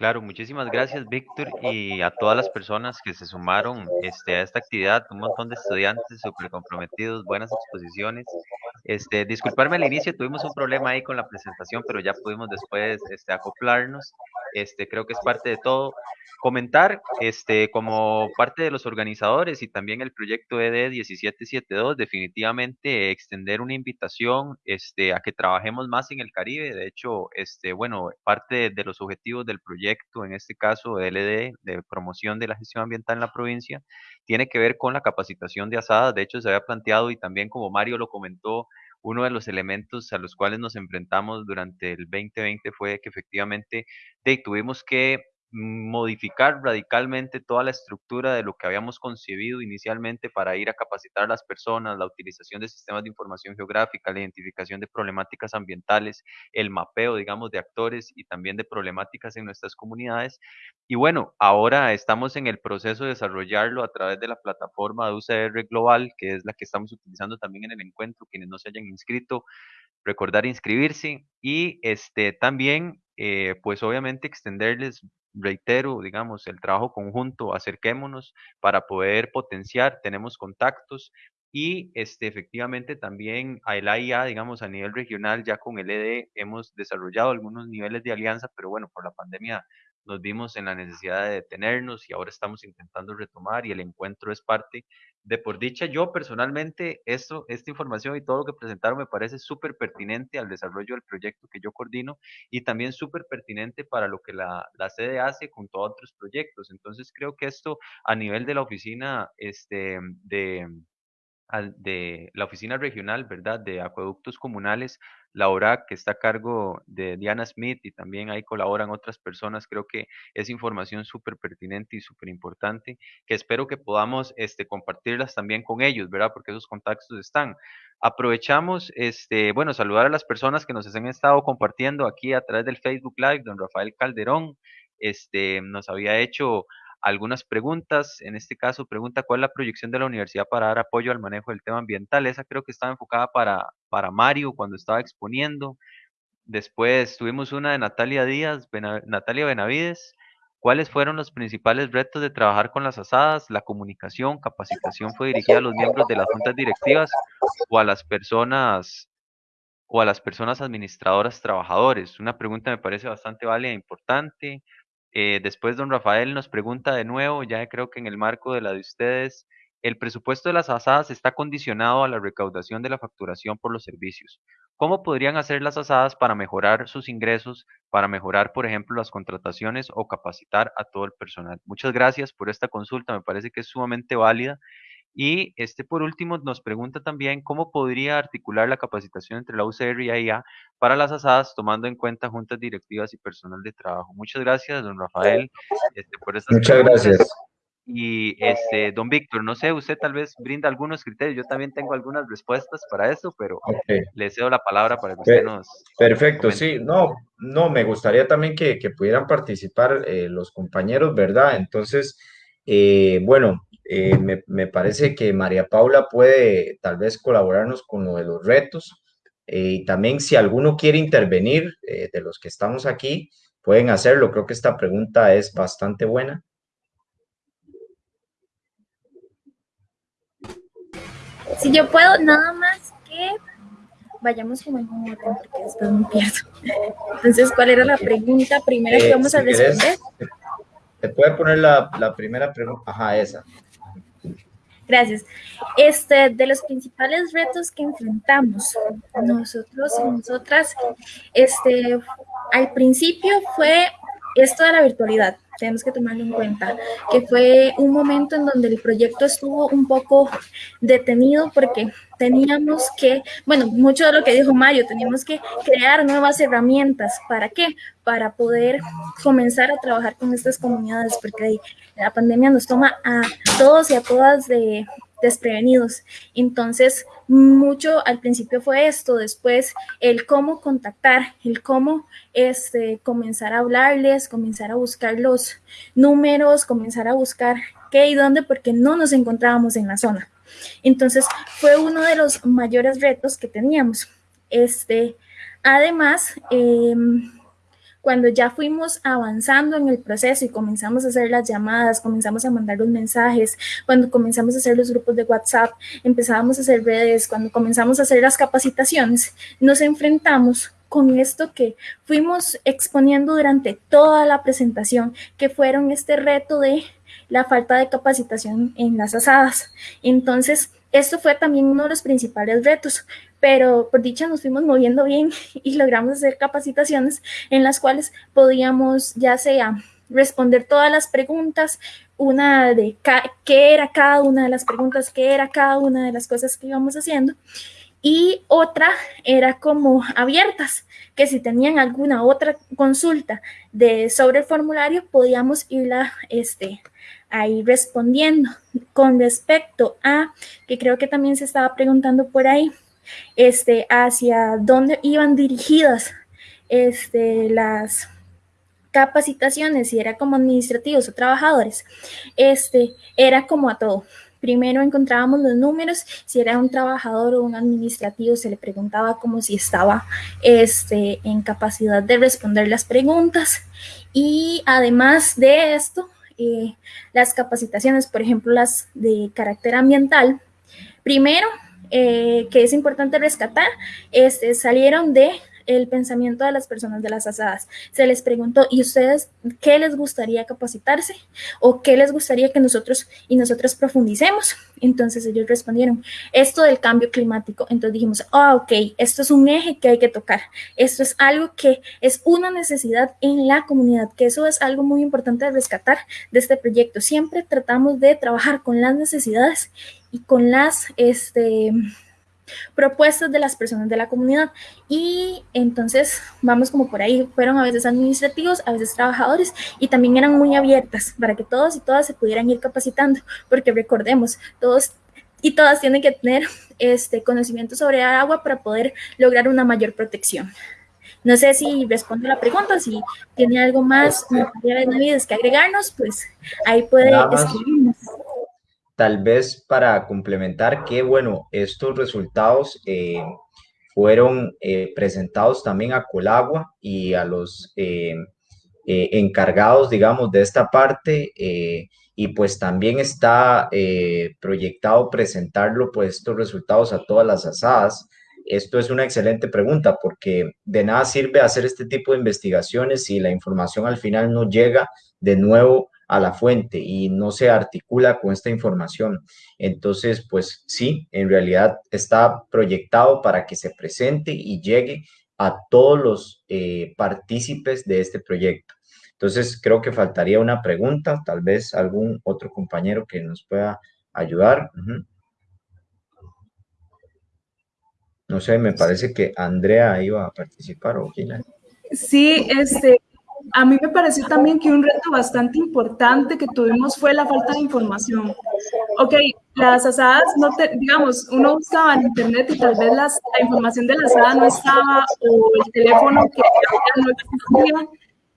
Claro, muchísimas gracias, Víctor, y a todas las personas que se sumaron este, a esta actividad, un montón de estudiantes súper comprometidos, buenas exposiciones. Este, disculparme al inicio, tuvimos un problema ahí con la presentación, pero ya pudimos después este, acoplarnos. Este, creo que es parte de todo comentar, este, como parte de los organizadores y también el proyecto ED 1772, definitivamente extender una invitación este, a que trabajemos más en el Caribe. De hecho, este, bueno, parte de, los objetivos del proyecto, en este caso LD, de promoción de la gestión ambiental en la provincia, tiene que ver con la capacitación de asadas. De hecho, se había planteado y también como Mario lo comentó, uno de los elementos a los cuales nos enfrentamos durante el 2020 fue que efectivamente tuvimos que modificar radicalmente toda la estructura de lo que habíamos concebido inicialmente para ir a capacitar a las personas, la utilización de sistemas de información geográfica, la identificación de problemáticas ambientales, el mapeo, digamos, de actores y también de problemáticas en nuestras comunidades. Y bueno, ahora estamos en el proceso de desarrollarlo a través de la plataforma de UCR Global, que es la que estamos utilizando también en el encuentro, quienes no se hayan inscrito, recordar inscribirse y este también eh, pues obviamente extenderles reitero, digamos, el trabajo conjunto, acerquémonos para poder potenciar, tenemos contactos y este, efectivamente también a el AIA, digamos, a nivel regional, ya con el ED hemos desarrollado algunos niveles de alianza, pero bueno, por la pandemia nos vimos en la necesidad de detenernos y ahora estamos intentando retomar y el encuentro es parte de por dicha, yo personalmente, esto, esta información y todo lo que presentaron me parece súper pertinente al desarrollo del proyecto que yo coordino y también súper pertinente para lo que la, la, sede hace junto a otros proyectos. Entonces, creo que esto a nivel de la oficina este, de, de la oficina regional, ¿verdad? De acueductos comunales, la ORAC, que está a cargo de Diana Smith y también ahí colaboran otras personas. Creo que es información súper pertinente y súper importante, que espero que podamos este, compartirlas también con ellos, ¿verdad? Porque esos contactos están. Aprovechamos, este, bueno, saludar a las personas que nos han estado compartiendo aquí a través del Facebook Live, don Rafael Calderón, este, nos había hecho algunas preguntas. En este caso, pregunta cuál es la proyección de la universidad para dar apoyo al manejo del tema ambiental. Esa creo que estaba enfocada para, para Mario cuando estaba exponiendo. Después tuvimos una de Natalia Díaz, Natalia Benavides. ¿Cuáles fueron los principales retos de trabajar con las asadas? La comunicación, capacitación fue dirigida a los miembros de las juntas directivas o a las personas o a las personas administradoras trabajadores. Una pregunta me parece bastante válida e importante. Eh, después don Rafael nos pregunta de nuevo, ya creo que en el marco de la de ustedes, el presupuesto de las asadas está condicionado a la recaudación de la facturación por los servicios. ¿Cómo podrían hacer las asadas para mejorar sus ingresos, para mejorar, por ejemplo, las contrataciones o capacitar a todo el personal? Muchas gracias por esta consulta, me parece que es sumamente válida y este, por último, nos pregunta también cómo podría articular la capacitación entre la UCR y AIA para las asadas, tomando en cuenta juntas directivas y personal de trabajo. Muchas gracias, don Rafael, este, por estas Muchas gracias. Y este, don Víctor, no sé, usted tal vez brinda algunos criterios. Yo también tengo algunas respuestas para eso, pero le cedo la palabra para que usted nos. Perfecto, sí, no, no, me gustaría también que, que pudieran participar eh, los compañeros, ¿verdad? Entonces, eh, bueno, eh, me, parece que María Paula puede tal vez colaborarnos con lo de los retos. Eh, y también si alguno quiere intervenir de los que estamos aquí, pueden hacerlo. Creo que esta pregunta es bastante buena. Si yo puedo, nada más que vayamos como en un orden, porque después me pierdo. Entonces, ¿cuál era la pregunta primera que vamos a responder? Te puede poner la, la primera pregunta. Ajá, esa. Gracias. Este, de los principales retos que enfrentamos nosotros y nosotras, este, al principio fue esto de la virtualidad tenemos que tomarlo en cuenta, que fue un momento en donde el proyecto estuvo un poco detenido porque teníamos que, bueno, mucho de lo que dijo Mario, teníamos que crear nuevas herramientas. ¿Para qué? Para poder comenzar a trabajar con estas comunidades, porque la pandemia nos toma a todos y a todas de, desprevenidos. Entonces, mucho al principio fue esto, después el cómo contactar, el cómo este, comenzar a hablarles, comenzar a buscar los números, comenzar a buscar qué y dónde, porque no nos encontrábamos en la zona. Entonces, fue uno de los mayores retos que teníamos. Este, además, eh, cuando ya fuimos avanzando en el proceso y comenzamos a hacer las llamadas, comenzamos a mandar los mensajes, cuando comenzamos a hacer los grupos de WhatsApp, empezábamos a hacer redes, cuando comenzamos a hacer las capacitaciones, nos enfrentamos con esto que fuimos exponiendo durante toda la presentación, que fueron este reto de la falta de capacitación en las asadas. Entonces, esto fue también uno de los principales retos, pero por dicha nos fuimos moviendo bien *laughs* y logramos hacer capacitaciones en las cuales podíamos ya sea responder todas las preguntas, una de qué era cada una de las preguntas, qué era cada una de las cosas que íbamos haciendo, y otra era como abiertas, que si tenían alguna otra consulta de, sobre el formulario, podíamos irla este, ahí respondiendo. Con respecto a, que creo que también se estaba preguntando por ahí, este, hacia dónde iban dirigidas este, las capacitaciones, si era como administrativos o trabajadores, este, era como a todo. Primero encontrábamos los números, si era un trabajador o un administrativo, se le preguntaba como si estaba este, en capacidad de responder las preguntas. Y además de esto, eh, las capacitaciones, por ejemplo, las de carácter ambiental, primero, eh, que es importante rescatar, este, salieron de el pensamiento de las personas de las asadas. Se les preguntó, ¿y ustedes qué les gustaría capacitarse? ¿O qué les gustaría que nosotros y nosotras profundicemos? Entonces ellos respondieron, esto del cambio climático. Entonces dijimos, ah, ok, esto es un eje que hay que tocar. Esto es algo que es una necesidad en la comunidad, que eso es algo muy importante de rescatar de este proyecto. Siempre tratamos de trabajar con las necesidades y con las, este, propuestas de las personas de la comunidad. Y entonces vamos como por ahí, fueron a veces administrativos, a veces trabajadores y también eran muy abiertas para que todos y todas se pudieran ir capacitando, porque recordemos, todos y todas tienen que tener este conocimiento sobre agua para poder lograr una mayor protección. No sé si responde la pregunta, si tiene algo más que agregarnos, pues ahí puede escribirnos tal vez para complementar que, bueno, estos resultados eh, fueron eh, presentados también a Colagua y a los eh, encargados, digamos, de esta parte y pues también está proyectado presentarlo, pues estos resultados a todas las asadas. Esto es una excelente pregunta porque de nada sirve hacer este tipo de investigaciones si la información al final no llega de nuevo a la fuente y no se articula con esta información. Entonces, pues sí, en realidad está proyectado para que se presente y llegue a todos los eh, partícipes de este proyecto. Entonces, creo que faltaría una pregunta, tal vez algún otro compañero que nos pueda ayudar. No sé, me parece que Andrea iba a participar o Gina. Sí, este, a mí me pareció también que un reto bastante importante que tuvimos fue la falta de información. Ok, las asadas, no te, digamos, uno buscaba en internet y tal vez la información de la asada no estaba o el teléfono que no existía.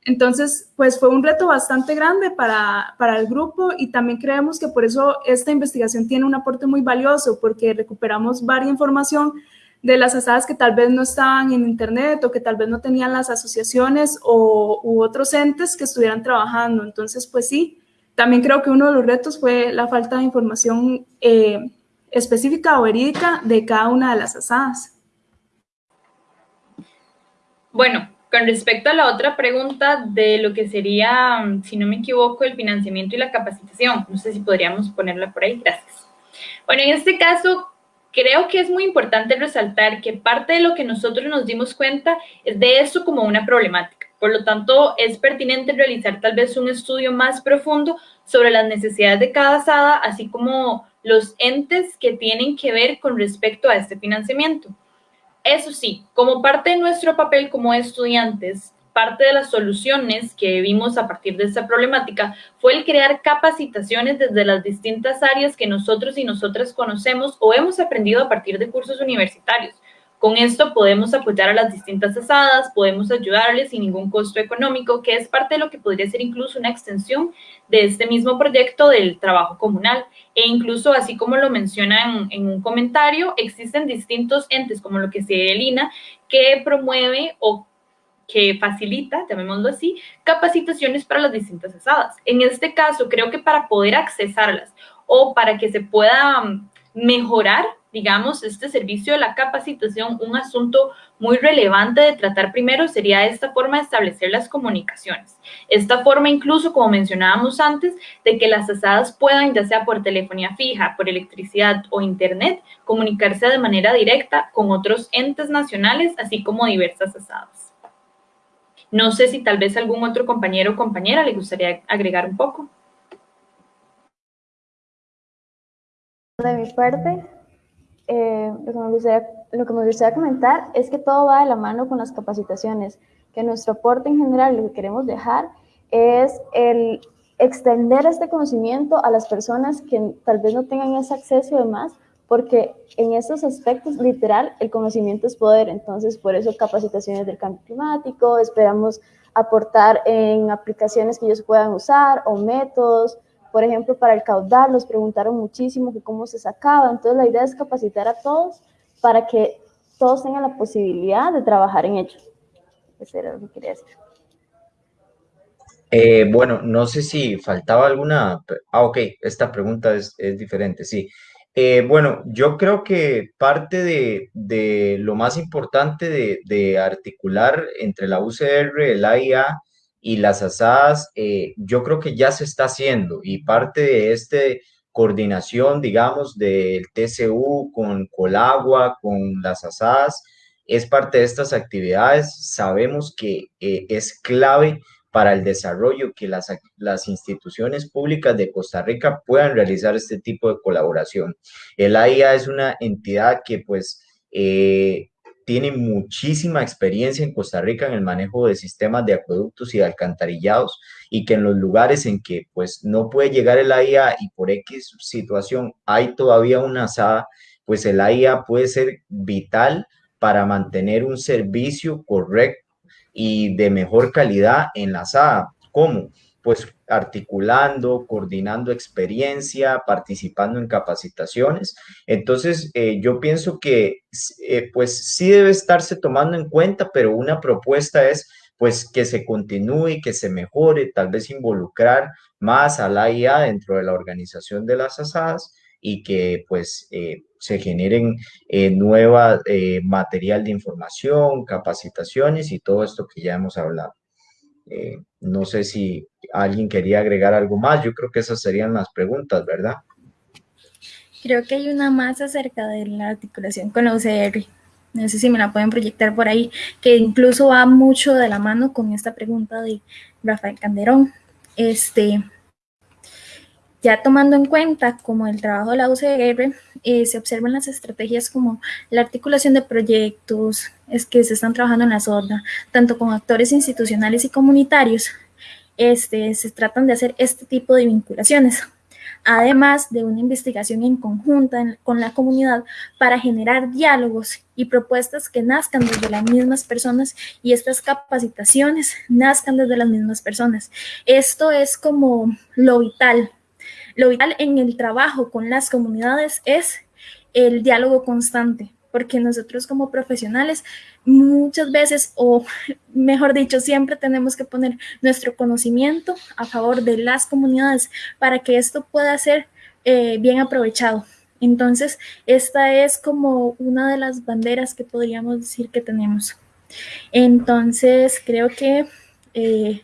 Entonces, pues fue un reto bastante grande para, para el grupo y también creemos que por eso esta investigación tiene un aporte muy valioso porque recuperamos varias información de las asadas que tal vez no estaban en internet o que tal vez no tenían las asociaciones o, u otros entes que estuvieran trabajando. Entonces, pues sí, también creo que uno de los retos fue la falta de información eh, específica o verídica de cada una de las asadas. Bueno, con respecto a la otra pregunta de lo que sería, si no me equivoco, el financiamiento y la capacitación, no sé si podríamos ponerla por ahí, gracias. Bueno, en este caso, creo que es muy importante resaltar que parte de lo que nosotros nos dimos cuenta es de esto como una problemática. Por lo tanto, es pertinente realizar tal vez un estudio más profundo sobre las necesidades de cada asada, así como los entes que tienen que ver con respecto a este financiamiento. Eso sí, como parte de nuestro papel como estudiantes, parte de las soluciones que vimos a partir de esta problemática fue el crear capacitaciones desde las distintas áreas que nosotros y nosotras conocemos o hemos aprendido a partir de cursos universitarios. Con esto podemos apoyar a las distintas asadas, podemos ayudarles sin ningún costo económico, que es parte de lo que podría ser incluso una extensión de este mismo proyecto del trabajo comunal. E incluso, así como lo mencionan en un comentario, existen distintos entes, como lo que se el INA, que promueve o que facilita, llamémoslo así, capacitaciones para las distintas asadas. En este caso, creo que para poder accesarlas o para que se pueda mm, mejorar, digamos, este servicio de la capacitación, un asunto muy relevante de tratar primero sería esta forma de establecer las comunicaciones. Esta forma incluso, como mencionábamos antes, de que las asadas puedan, ya sea por telefonía fija, por electricidad o internet, comunicarse de manera directa con otros entes nacionales, así como diversas asadas. No sé si tal vez algún otro compañero o compañera le gustaría agregar un poco. De mi parte, eh, lo, que me gustaría, lo que me gustaría comentar es que todo va de la mano con las capacitaciones, que nuestro aporte en general, lo que queremos dejar es el extender este conocimiento a las personas que tal vez no tengan ese acceso y demás, porque en estos aspectos, literal, el conocimiento es poder, entonces por eso capacitaciones del cambio climático, esperamos aportar en aplicaciones que ellos puedan usar o métodos, por ejemplo, para el caudal, nos preguntaron muchísimo que cómo se sacaba, entonces la idea es capacitar a todos para que todos tengan la posibilidad de trabajar en ello. Eso era lo que quería decir. Eh, bueno, no sé si faltaba alguna... Ah, ok, esta pregunta es, es diferente, sí. Eh, bueno, yo creo que parte de, lo más importante de, articular entre la UCR, el AIA y las ASADs, eh, yo creo que ya se está haciendo y parte de esta coordinación, digamos, del TCU con Colagua, con las ASADs, es parte de estas actividades. Sabemos que eh, es clave para el desarrollo, que las, las instituciones públicas de Costa Rica puedan realizar este tipo de colaboración. El AIA es una entidad que pues eh, tiene muchísima experiencia en Costa Rica en el manejo de sistemas de acueductos y de alcantarillados y que en los lugares en que pues no puede llegar el AIA y por X situación hay todavía una asada, pues el AIA puede ser vital para mantener un servicio correcto y de mejor calidad en la SAA. ¿Cómo? Pues articulando, coordinando experiencia, participando en capacitaciones. Entonces, eh, yo pienso que eh, pues sí debe estarse tomando en cuenta, pero una propuesta es pues que se continúe, que se mejore, tal vez involucrar más a la IA dentro de la organización de las asadas y que pues eh, se generen eh, nueva eh, material de información, capacitaciones y todo esto que ya hemos hablado. Eh, no sé si alguien quería agregar algo más, yo creo que esas serían las preguntas, ¿verdad? Creo que hay una más acerca de la articulación con la UCR. No sé si me la pueden proyectar por ahí, que incluso va mucho de la mano con esta pregunta de Rafael Canderón. Este, ya tomando en cuenta como el trabajo de la UCR, eh, se observan las estrategias como la articulación de proyectos, es que se están trabajando en la zona, tanto con actores institucionales y comunitarios, este, se tratan de hacer este tipo de vinculaciones, además de una investigación en conjunta con la comunidad para generar diálogos y propuestas que nazcan desde las mismas personas y estas capacitaciones nazcan desde las mismas personas. Esto es como lo vital lo vital en el trabajo con las comunidades es el diálogo constante, porque nosotros como profesionales muchas veces, o *laughs* mejor dicho, siempre tenemos que poner nuestro conocimiento a favor de las comunidades para que esto pueda ser eh, bien aprovechado. Entonces, esta es como una de las banderas que podríamos decir que tenemos. Entonces, creo que eh,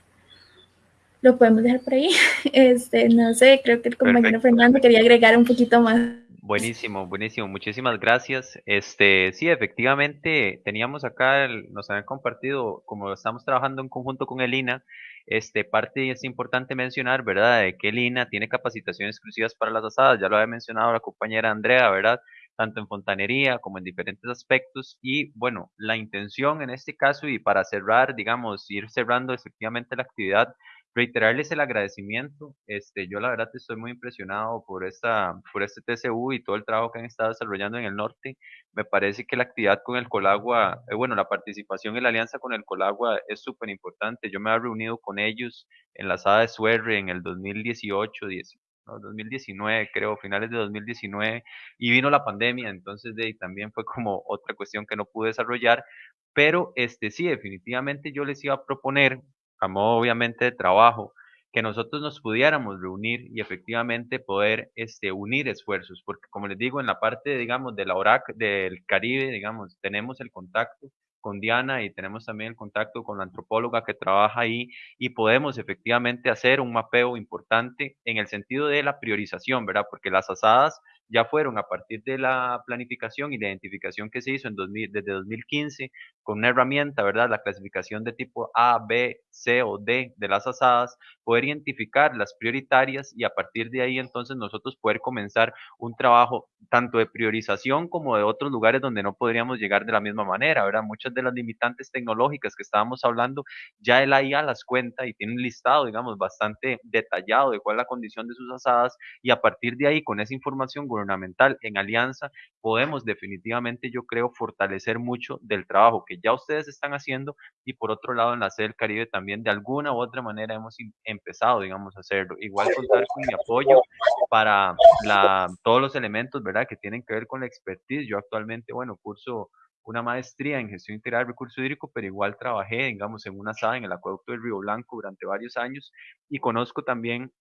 lo podemos dejar por ahí. *laughs* Este, no sé, creo que el compañero Fernando quería agregar un poquito más. Buenísimo, buenísimo. Muchísimas gracias. Este, sí, efectivamente, teníamos acá, nos habían compartido, como estamos trabajando en conjunto con el INA, este, parte es importante mencionar, ¿verdad?, de que el INA tiene capacitaciones exclusivas para las asadas, ya lo había mencionado la compañera Andrea, ¿verdad?, tanto en fontanería como en diferentes aspectos. Y bueno, la intención en este caso, y para cerrar, digamos, ir cerrando efectivamente la actividad, reiterarles el agradecimiento. Este, yo la verdad estoy muy impresionado por esta, por este TCU y todo el trabajo que han estado desarrollando en el norte. Me parece que la actividad con el Colagua, eh, bueno, la participación en la alianza con el Colagua es súper importante. Yo me he reunido con ellos en la sala de Suerre en el 2018, 2019, creo, finales de 2019, y vino la pandemia, entonces de, también fue como otra cuestión que no pude desarrollar, pero este sí, definitivamente yo les iba a proponer a modo obviamente de trabajo, que nosotros nos pudiéramos reunir y efectivamente poder este, unir esfuerzos, porque como les digo, en la parte, digamos, de la ORAC del Caribe, digamos, tenemos el contacto con Diana y tenemos también el contacto con la antropóloga que trabaja ahí y podemos efectivamente hacer un mapeo importante en el sentido de la priorización, ¿verdad? Porque las asadas ya fueron a partir de la planificación y la identificación que se hizo en 2000, desde 2015 con una herramienta, ¿verdad? La clasificación de tipo A, B, C o D de las asadas, poder identificar las prioritarias y a partir de ahí entonces nosotros poder comenzar un trabajo tanto de priorización como de otros lugares donde no podríamos llegar de la misma manera, ¿verdad? Muchas de las limitantes tecnológicas que estábamos hablando, ya el IA las cuenta y tiene un listado, digamos, bastante detallado de cuál es la condición de sus asadas y a partir de ahí, con esa información gubernamental en alianza, podemos definitivamente, yo creo, fortalecer mucho del trabajo que ya ustedes están haciendo y por otro lado en la sede del Caribe también de alguna u otra manera hemos empezado, digamos, a hacerlo. Igual contar con mi apoyo para la, todos los elementos, ¿verdad?, que tienen que ver con la expertise. Yo actualmente, bueno, curso una maestría en gestión integral del recurso hídrico, pero igual trabajé, digamos, en una sala en el acueducto del Río Blanco durante varios años y conozco también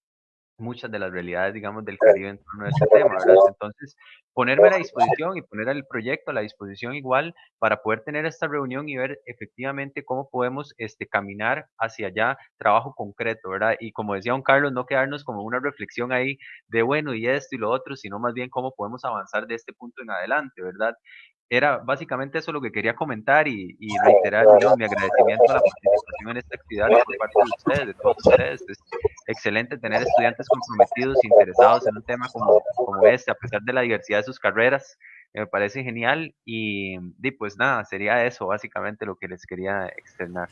muchas de las realidades, digamos, del Caribe en torno a este tema, ¿verdad? Entonces, ponerme a la disposición y poner el proyecto a la disposición igual para poder tener esta reunión y ver efectivamente cómo podemos este, caminar hacia allá, trabajo concreto, ¿verdad? Y como decía don Carlos, no quedarnos como una reflexión ahí de, bueno, y esto y lo otro, sino más bien cómo podemos avanzar de este punto en adelante, ¿verdad? Era básicamente eso lo que quería comentar y, reiterar mi agradecimiento a la participación en esta actividad por parte de ustedes, de todos ustedes. Es excelente tener estudiantes comprometidos, interesados en un tema como, como este, a pesar de la diversidad de sus carreras. Me parece genial y, y pues nada, sería eso básicamente lo que les quería externar.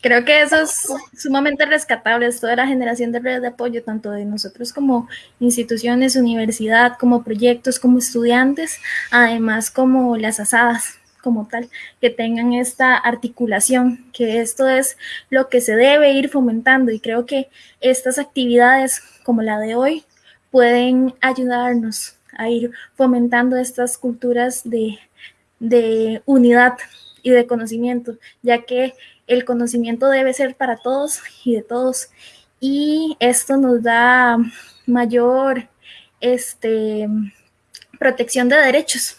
Creo que eso es sumamente rescatable, esto de la generación de redes de apoyo, tanto de nosotros como instituciones, universidad, como proyectos, como estudiantes, además como las asadas como tal, que tengan esta articulación, que esto es lo que se debe ir fomentando y creo que estas actividades como la de hoy pueden ayudarnos a ir fomentando estas culturas de, de unidad y de conocimiento, ya que el conocimiento debe ser para todos y de todos. Y esto nos da mayor este, protección de derechos.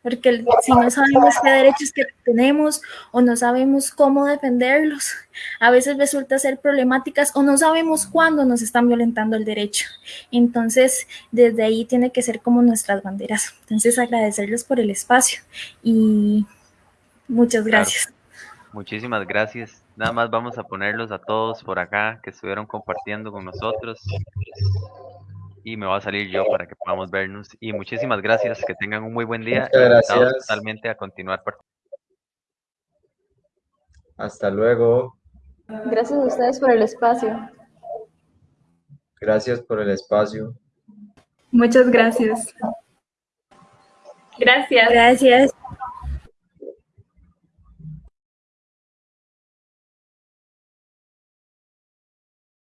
Porque si no sabemos qué derechos que tenemos o no sabemos cómo defenderlos, a veces resulta ser problemáticas o no sabemos cuándo nos están violentando el derecho. Entonces, desde ahí tiene que ser como nuestras banderas. Entonces, agradecerles por el espacio y muchas gracias. Muchísimas gracias. Nada más vamos a ponerlos a todos por acá que estuvieron compartiendo con nosotros. Y me va a salir yo para que podamos vernos. Y muchísimas gracias. Que tengan un muy buen día. Muchas gracias. Totalmente a continuar. Hasta luego. Gracias a ustedes por el espacio. Gracias por el espacio. Muchas gracias. Gracias. Gracias.